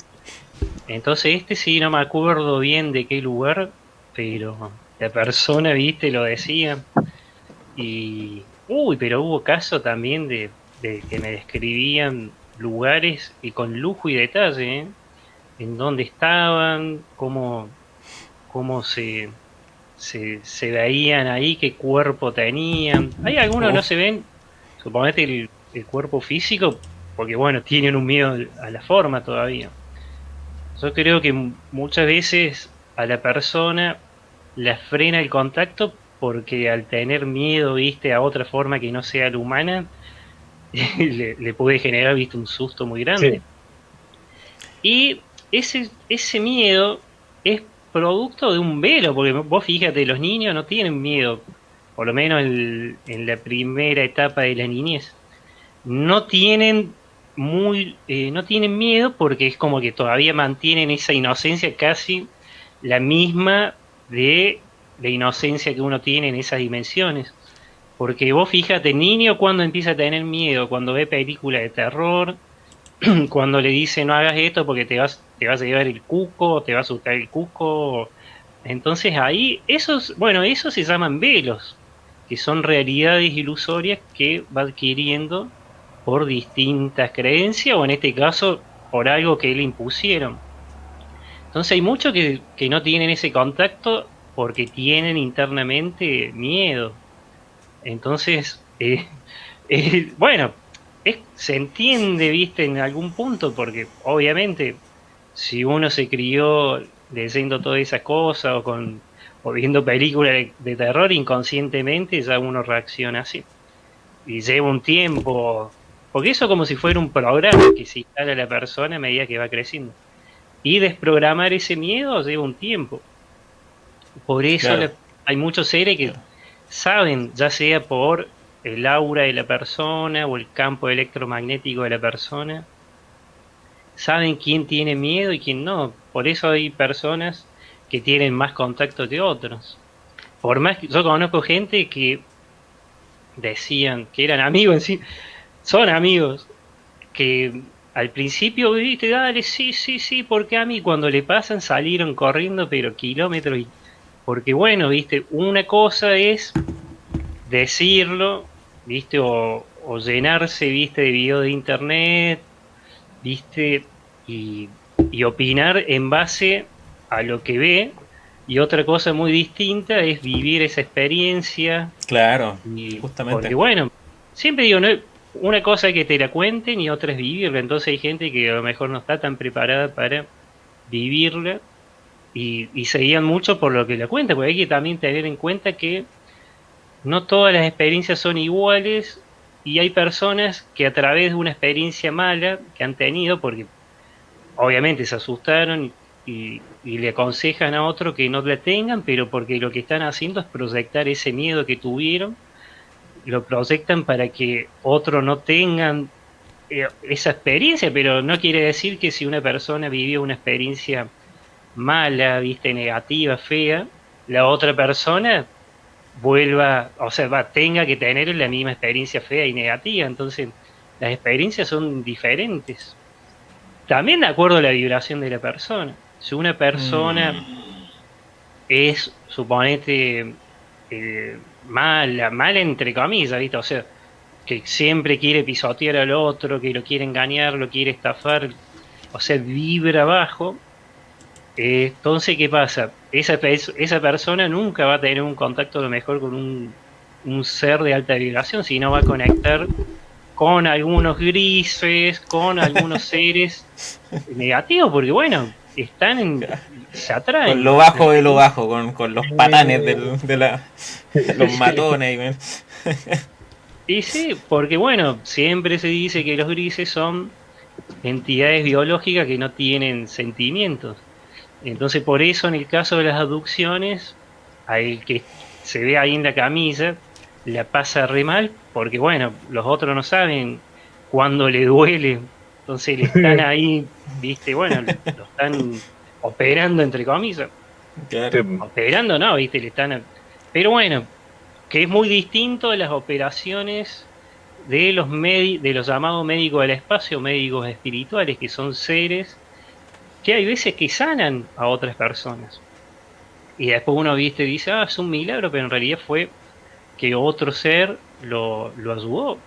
Entonces este sí, no me acuerdo bien de qué lugar, pero la persona, viste, lo decía. Y... Uy, pero hubo caso también de, de que me describían lugares y con lujo y detalle, ¿eh? En dónde estaban, cómo, cómo se, se, se veían ahí, qué cuerpo tenían. Hay algunos que no se ven, suponete el, el cuerpo físico, porque bueno, tienen un miedo a la forma todavía. Yo creo que muchas veces a la persona la frena el contacto porque al tener miedo, viste, a otra forma que no sea la humana, le, le puede generar, viste, un susto muy grande. Sí. Y ese, ese miedo es producto de un velo, porque vos fíjate, los niños no tienen miedo, por lo menos en, en la primera etapa de la niñez. No tienen muy, eh, no tienen miedo porque es como que todavía mantienen esa inocencia casi la misma de la inocencia que uno tiene en esas dimensiones. Porque vos fíjate, niño cuando empieza a tener miedo, cuando ve películas de terror, cuando le dice no hagas esto porque te vas, te vas a llevar el cuco, te va a asustar el cuco. Entonces ahí, esos, bueno, esos se llaman velos, que son realidades ilusorias que va adquiriendo por distintas creencias o en este caso por algo que le impusieron. Entonces hay muchos que, que no tienen ese contacto porque tienen internamente miedo. Entonces, eh, eh, bueno, es- se entiende, viste, en algún punto, porque obviamente si uno se crió leyendo todas esas cosas o, con, o viendo películas de, terror inconscientemente, ya uno reacciona así. Y lleva un tiempo, porque eso como si fuera un programa que se instala a la persona a medida que va creciendo. Y desprogramar ese miedo lleva un tiempo. Por eso Claro. la- hay muchos seres que saben, ya sea por el aura de la persona o el campo electromagnético de la persona, saben quién tiene miedo y quién no. Por eso hay personas que tienen más contacto que otros. Por más que yo conozco gente que decían que eran amigos son amigos, que al principio viste, dale, sí, sí, sí, porque a mí cuando le pasan salieron corriendo pero kilómetros y porque bueno, viste, una cosa es decirlo, viste, o, o llenarse, viste, de video de internet, viste, y, y opinar en base a lo que ve. Y otra cosa muy distinta es vivir esa experiencia. Claro, Y, justamente. Porque bueno, siempre digo, no, una cosa es que te la cuenten y otra es vivirla. Entonces hay gente que a lo mejor no está tan preparada para vivirla y, y se guían mucho por lo que la cuenta, porque hay que también tener en cuenta que no todas las experiencias son iguales y hay personas que a través de una experiencia mala que han tenido, porque obviamente se asustaron y, le aconsejan a otro que no la tengan, pero porque lo que están haciendo es proyectar ese miedo que tuvieron, lo proyectan para que otro no tengan eh, esa experiencia, pero no quiere decir que si una persona vivió una experiencia mala, viste, negativa, fea, la otra persona vuelva, o sea, va, tenga que tener la misma experiencia fea y negativa. Entonces, las experiencias son diferentes. También de acuerdo a la vibración de la persona. Si una persona es, suponete, eh, mala, mala entre comillas, ¿viste? O sea, que siempre quiere pisotear al otro, que lo quiere engañar, lo quiere estafar, o sea, vibra bajo. Eh, entonces, ¿qué pasa? Esa, esa persona nunca va a tener un contacto a lo mejor con un, un ser de alta vibración, sino va a conectar con algunos grises, con algunos seres negativos, porque bueno, están en, se atraen. Con lo bajo de lo bajo, con, con los patanes del- de, la, de los matones. Y sí, porque bueno, siempre se dice que los grises son entidades biológicas que no tienen sentimientos. Entonces por eso en el caso de las abducciones, al que se ve ahí en la camisa, la pasa re mal, porque bueno, los otros no saben cuándo le duele, entonces le están ahí, viste, bueno, lo están operando entre comillas. Claro. Operando no, viste, le están. Pero bueno, que es muy distinto de las operaciones de los de los llamados médicos del espacio, médicos espirituales, que son seres que hay veces que sanan a otras personas. Y después uno viste dice, ah, es un milagro, pero en realidad fue que otro ser lo, lo ayudó,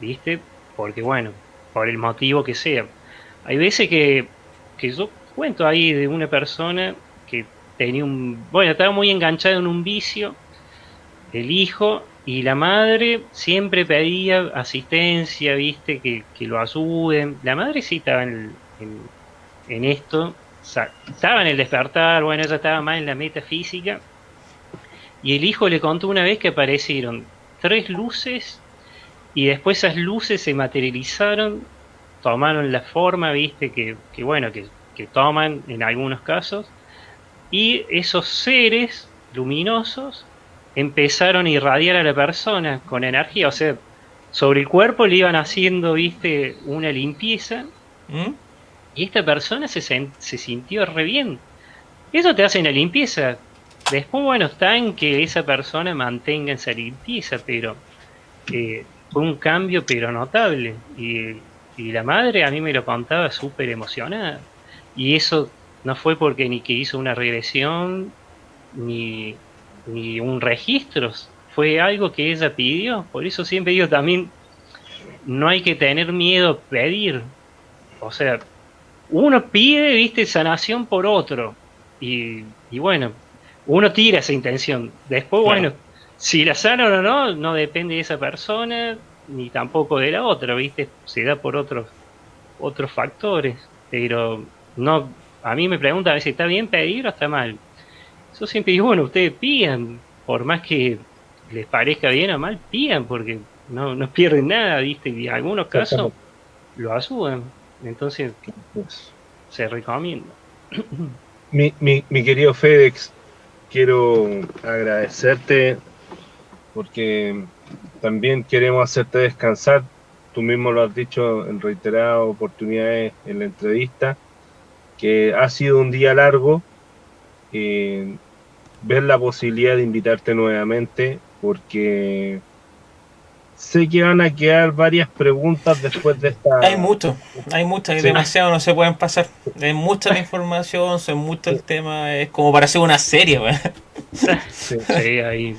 ¿viste? Porque bueno, por el motivo que sea. Hay veces que, que yo cuento ahí de una persona que tenía un, bueno, estaba muy enganchado en un vicio, el hijo y la madre siempre pedía asistencia, viste, que, que lo ayuden. La madre sí estaba en, en, en esto, estaba en el despertar, bueno, ella estaba más en la metafísica. Y el hijo le contó una vez que aparecieron tres luces y después esas luces se materializaron, tomaron la forma, viste, que, que bueno, que, que toman en algunos casos. Y esos seres luminosos empezaron a irradiar a la persona con energía, o sea, sobre el cuerpo le iban haciendo, viste, una limpieza ¿Mm? y esta persona se, se sintió re bien. Eso te hace una limpieza. Después, bueno, está en que esa persona mantenga esa limpieza, pero eh, fue un cambio, pero notable. Y, la madre a mí me lo contaba súper emocionada. Y eso no fue porque ni que hizo una regresión, ni, ni un registro. Fue algo que ella pidió. Por eso siempre digo también, no hay que tener miedo a pedir. O sea, uno pide, viste, sanación por otro. Y, y bueno, uno tira esa intención. Después, Claro. bueno, si la sanan o no, no depende de esa persona, ni tampoco de la otra, viste, se da por otros, otros factores. Pero no, a mí me preguntan a veces, ¿está bien pedir o está mal? Yo siempre digo, bueno, ustedes pidan, por más que les parezca bien o mal, pidan, porque no, no pierden nada, viste, y en algunos casos lo ayudan. Entonces, se recomienda. Mi, mi, mi querido Fedex, quiero agradecerte porque también queremos hacerte descansar. Tú mismo lo has dicho en reiteradas oportunidades en la entrevista, que ha sido un día largo. eh, ver la posibilidad de invitarte nuevamente porque sé que van a quedar varias preguntas después de esta... Hay mucho, hay mucho, hay Sí. demasiado, no se pueden pasar. Es mucha la información, son mucho el tema, es como para hacer una serie, güey. Sí. Sí, ahí.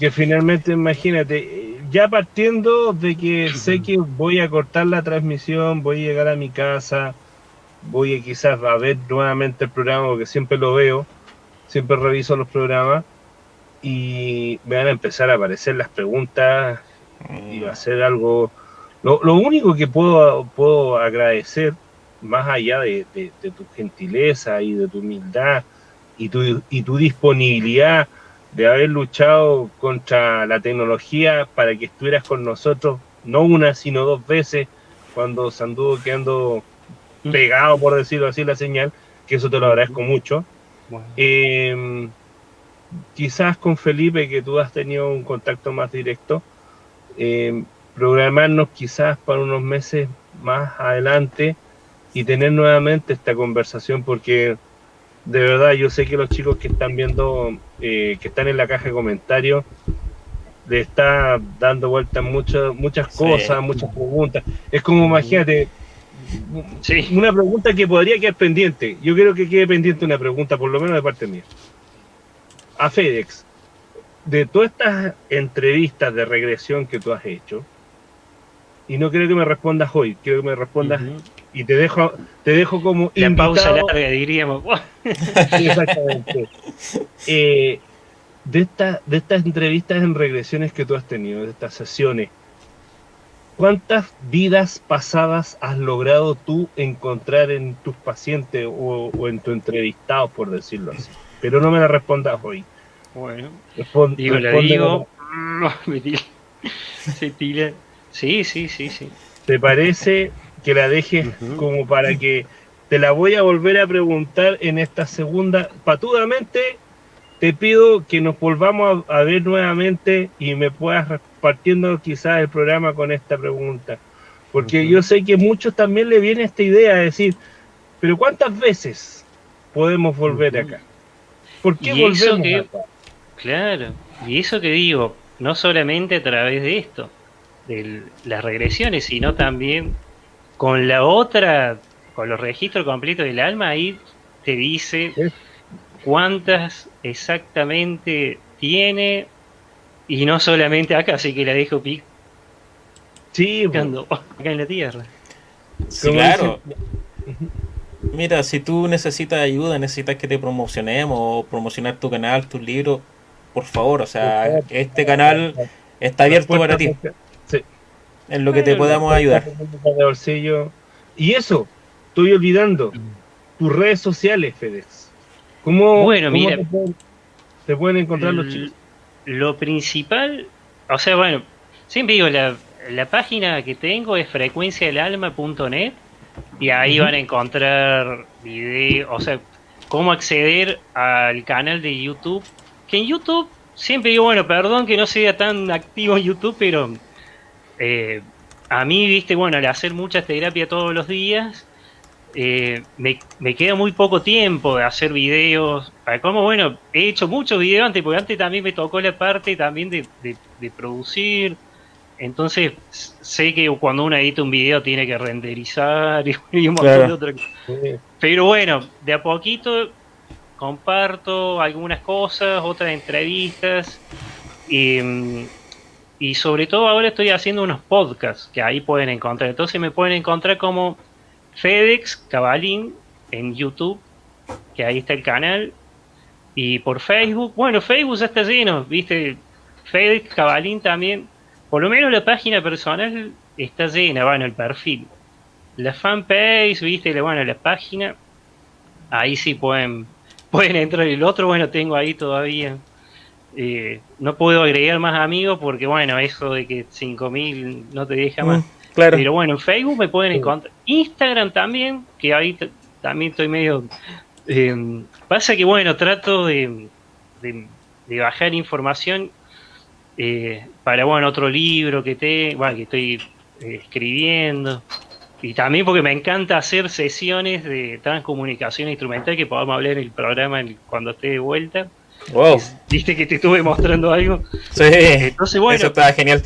Que finalmente, imagínate, ya partiendo de que sé que voy a cortar la transmisión, voy a llegar a mi casa, voy a quizás a ver nuevamente el programa porque siempre lo veo, siempre reviso los programas y me van a empezar a aparecer las preguntas y ser algo... Lo, lo único que puedo, puedo agradecer, más allá de, de- de tu gentileza y de tu humildad y tu, y tu disponibilidad de haber luchado contra la tecnología para que estuvieras con nosotros, no una, sino dos veces, cuando se anduvo quedando pegado, por decirlo así, la señal, que eso te lo agradezco mucho. Bueno, Eh, quizás con Felipe, que tú has tenido un contacto más directo, eh, programarnos quizás para unos meses más adelante y tener nuevamente esta conversación, porque de verdad yo sé que los chicos que están viendo, eh, que están en la caja de comentarios, le está dando vueltas muchas muchas Sí. cosas, muchas preguntas. Es como, imagínate, sí, una pregunta que podría quedar pendiente. Yo quiero que quede pendiente una pregunta, por lo menos de parte mía. A FedEx, de todas estas entrevistas de regresión que tú has hecho, y no quiero que me respondas hoy, quiero que me respondas y te dejo, te dejo como la pausa invitado. larga diríamos. Exactamente. Eh, de, esta- de estas entrevistas en regresiones que tú has tenido, de estas sesiones, ¿cuántas vidas pasadas has logrado tú encontrar en tus pacientes o, o en tu entrevistado, por decirlo así? Pero no me la respondas hoy. Bueno, Respon- digo, la digo. Me tira. Se tira. Sí, sí, sí, sí. ¿Te parece que la dejes como para que te la voy a volver a preguntar en esta segunda? Patudamente te pido que nos volvamos a, a ver nuevamente y me puedas repartiendo quizás el programa con esta pregunta. Porque yo sé que muchos también le viene esta idea de decir, pero ¿cuántas veces podemos volver acá? ¿Por qué Y eso volvemos que- acá? Claro. Y eso que digo, no solamente a través de esto, de las regresiones, sino también con la otra, con los registros completos del alma, ahí te dice Sí. cuántas exactamente tiene, y no solamente acá, así que la dejo Sí, pues, picando acá en la tierra. Sí, claro. dicen- Mira, si tú necesitas ayuda, necesitas que te promocionemos o promocionar tu canal, tus libros, por favor, o sea, este canal está abierto para ti, Sí. en lo que te podamos ayudar. de bolsillo. Y eso, estoy olvidando, tus redes sociales, FedEx. ¿Cómo, Bueno, cómo mira. te, pueden, te pueden encontrar los chicos? Lo principal, o sea, bueno, siempre digo, la, la página que tengo es frecuenciadelalma.net y ahí van a encontrar videos, o sea, cómo acceder al canal de YouTube. Que en YouTube, siempre digo, bueno, perdón que no sea tan activo en YouTube, pero eh, a mí, viste, bueno, al hacer mucha terapia todos los días, eh, me, me queda muy poco tiempo de hacer videos. Ah, Como bueno, he hecho muchos videos antes, porque antes también me tocó la parte también de, de- de producir. Entonces sé que cuando uno edita un video tiene que renderizar y, un montón Claro. de otras. Pero bueno, de a poquito comparto algunas cosas, otras entrevistas. Y, y sobre todo ahora estoy haciendo unos podcasts que ahí pueden encontrar. Entonces me pueden encontrar como FedEx Cabalín en YouTube, que ahí está el canal. Y por Facebook, bueno, Facebook ya está lleno, viste, FedEx Cabalín también. Por lo menos la página personal está llena, bueno, el perfil. La fanpage, viste, bueno, la página, ahí sí pueden, pueden entrar. El otro, bueno, tengo ahí todavía. eh, no puedo agregar más amigos porque, bueno, eso de que 5000 no te deja más. Mm, claro. Pero bueno, en Facebook me pueden encontrar. Instagram también, que ahí también estoy medio... eh, pasa que bueno, trato de, de- de bajar información eh, para bueno otro libro que, te, bueno, que estoy eh, escribiendo. Y también porque me encanta hacer sesiones de transcomunicación instrumental que podamos hablar en el programa en- cuando esté de vuelta. Wow. Viste que te estuve mostrando algo. Sí, Entonces, bueno, eso está genial.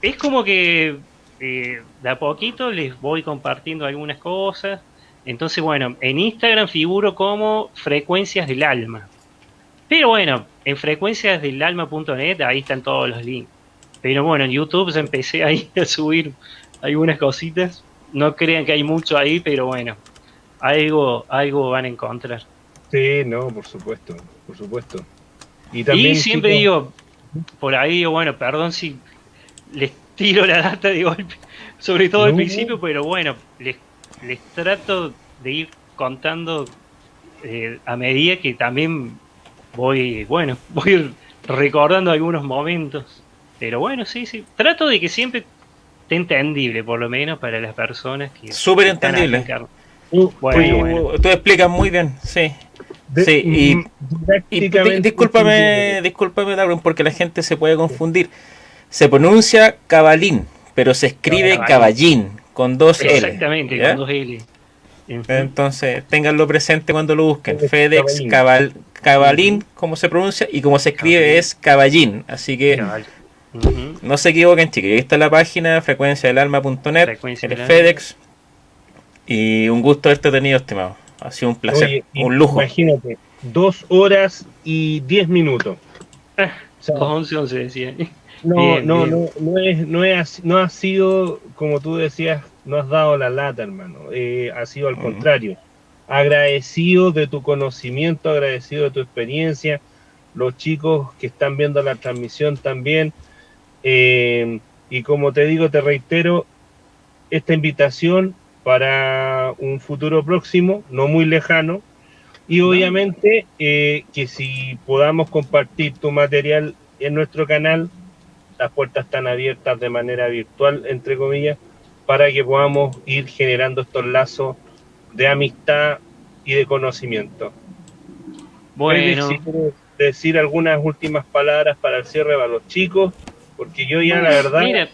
es como que eh, de a poquito les voy compartiendo algunas cosas. Entonces, bueno, en Instagram figuro como Frecuencias del Alma. Pero bueno, en frecuenciasdelalma.net ahí están todos los links. Pero bueno, en YouTube ya empecé ahí a subir algunas cositas. No crean que hay mucho ahí, pero bueno. algo, algo van a encontrar. Sí, no, por supuesto, por supuesto. Y Y, también siempre chicos, digo, por ahí digo, bueno, perdón si les tiro la data de golpe, sobre todo al No. principio, pero bueno, les, les trato de ir contando eh, a medida que también voy, bueno, voy recordando algunos momentos. Pero bueno, sí, sí, trato de que siempre esté entendible, por lo menos para las personas que... Súper entendible. tú- Bueno, bueno. Tú explicas muy bien, sí. de- sí, y- Y didácticamente di- discúlpame, discúlpame, Darwin, porque la gente se puede confundir. Se pronuncia cabalín, pero se escribe Caballín. caballín con dos L. Exactamente, ¿ya? con dos L. Entonces, ténganlo presente cuando lo busquen. FedEx caballín. cabal, cabalín, como se pronuncia, y como se escribe Caballín. es caballín. Así que No se equivoquen, chicos. Ahí está la página, frecuenciadelalma.net, Frecuencia el del alma. FedEx. Y un gusto haberte tenido, estimado. Ha sido un placer, Oye, un lujo. Imagínate, dos horas y diez minutos. Ah, O sea, 11, 11 decía. no, bien, no, bien. no, no es, no es, no ha sido, como tú decías, no has dado la lata, hermano. Eh, ha sido al contrario. Agradecido de tu conocimiento, agradecido de tu experiencia. Los chicos que están viendo la transmisión también. Eh, y como te digo, te reitero, esta invitación para un futuro próximo, no muy lejano, y obviamente eh, que si podamos compartir tu material en nuestro canal, las puertas están abiertas de manera virtual, entre comillas, para que podamos ir generando estos lazos de amistad y de conocimiento. Bueno, Si quieres decir algunas últimas palabras para el cierre para los chicos, porque yo ya la verdad mira,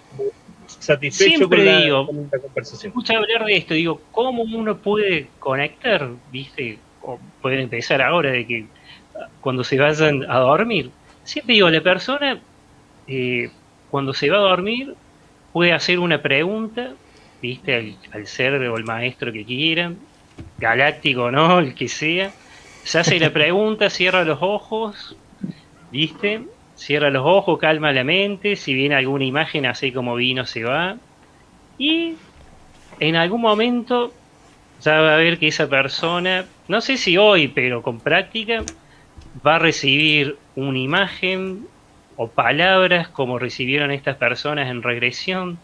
satisfecho con la, digo- con la conversación. escucha hablar de esto, digo, ¿cómo uno puede conectar? ¿Viste? O pueden empezar ahora de que cuando se vayan a dormir. Siempre digo, la persona eh, cuando se va a dormir puede hacer una pregunta, ¿viste? Al, al ser o el maestro que quiera, galáctico o no, el que sea. Se hace la pregunta, cierra los ojos, ¿viste? Cierra los ojos, calma la mente, si viene alguna imagen así como vino se va. Y en algún momento ya va a ver que esa persona, no sé si hoy, pero con práctica, va a recibir una imagen o palabras como recibieron estas personas en regresión.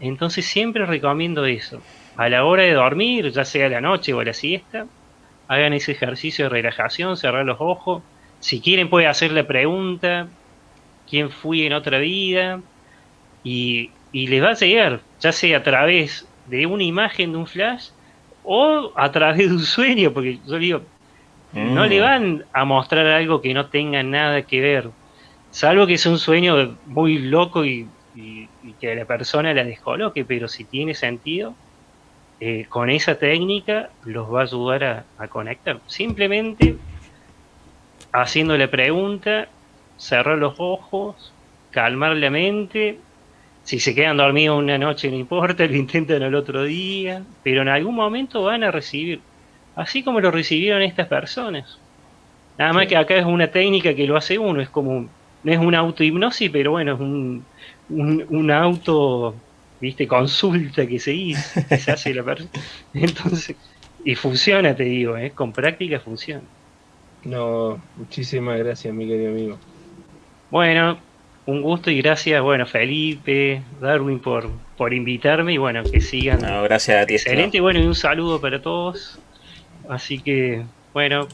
Entonces siempre recomiendo eso. A la hora de dormir, ya sea la noche o la siesta, hagan ese ejercicio de relajación, cerrar los ojos. Si quieren puede hacer la pregunta, ¿quién fui en otra vida? Y, y les va a llegar, ya sea a través de una imagen de un flash o a través de un sueño, porque yo digo, no Mm. le van a mostrar algo que no tenga nada que ver, salvo que sea un sueño muy loco y, y- y que la persona la descoloque, pero si tiene sentido, eh, con esa técnica los va a ayudar a, a conectar. Simplemente haciendo la pregunta, cerrar los ojos, calmar la mente. Si se quedan dormidos una noche no importa, lo intentan al otro día, pero en algún momento van a recibir, así como lo recibieron estas personas. Nada más que acá es una técnica que lo hace uno, es como, un- no es una autohipnosis, pero bueno, es un, un, un auto, viste, consulta que se hizo, que se hace la persona. Entonces, y funciona, te digo, ¿eh? con práctica funciona. No, muchísimas gracias, mi querido amigo. Bueno, un gusto y gracias, bueno, Felipe, Darwin por, por invitarme y bueno, que sigan. No, gracias a ti. Excelente, y bueno, y un saludo para todos. Así que, bueno,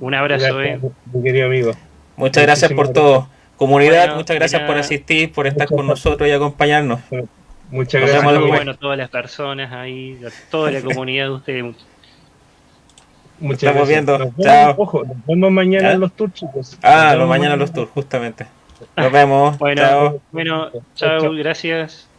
un abrazo, Gracias, eh. mi querido amigo. Muchas gracias por todo. Comunidad, Bueno, muchas gracias por asistir, por estar con nosotros y acompañarnos. Muchas gracias. bueno, todas las personas ahí, toda la comunidad de ustedes. Muchas Estamos gracias. viendo. Nos vemos, Chao. Ojo, nos vemos mañana ¿Ah? en los tours, chicos. Ah, Nos mañana los tours, justamente. Nos vemos. Bueno, Chao. bueno, chao. gracias.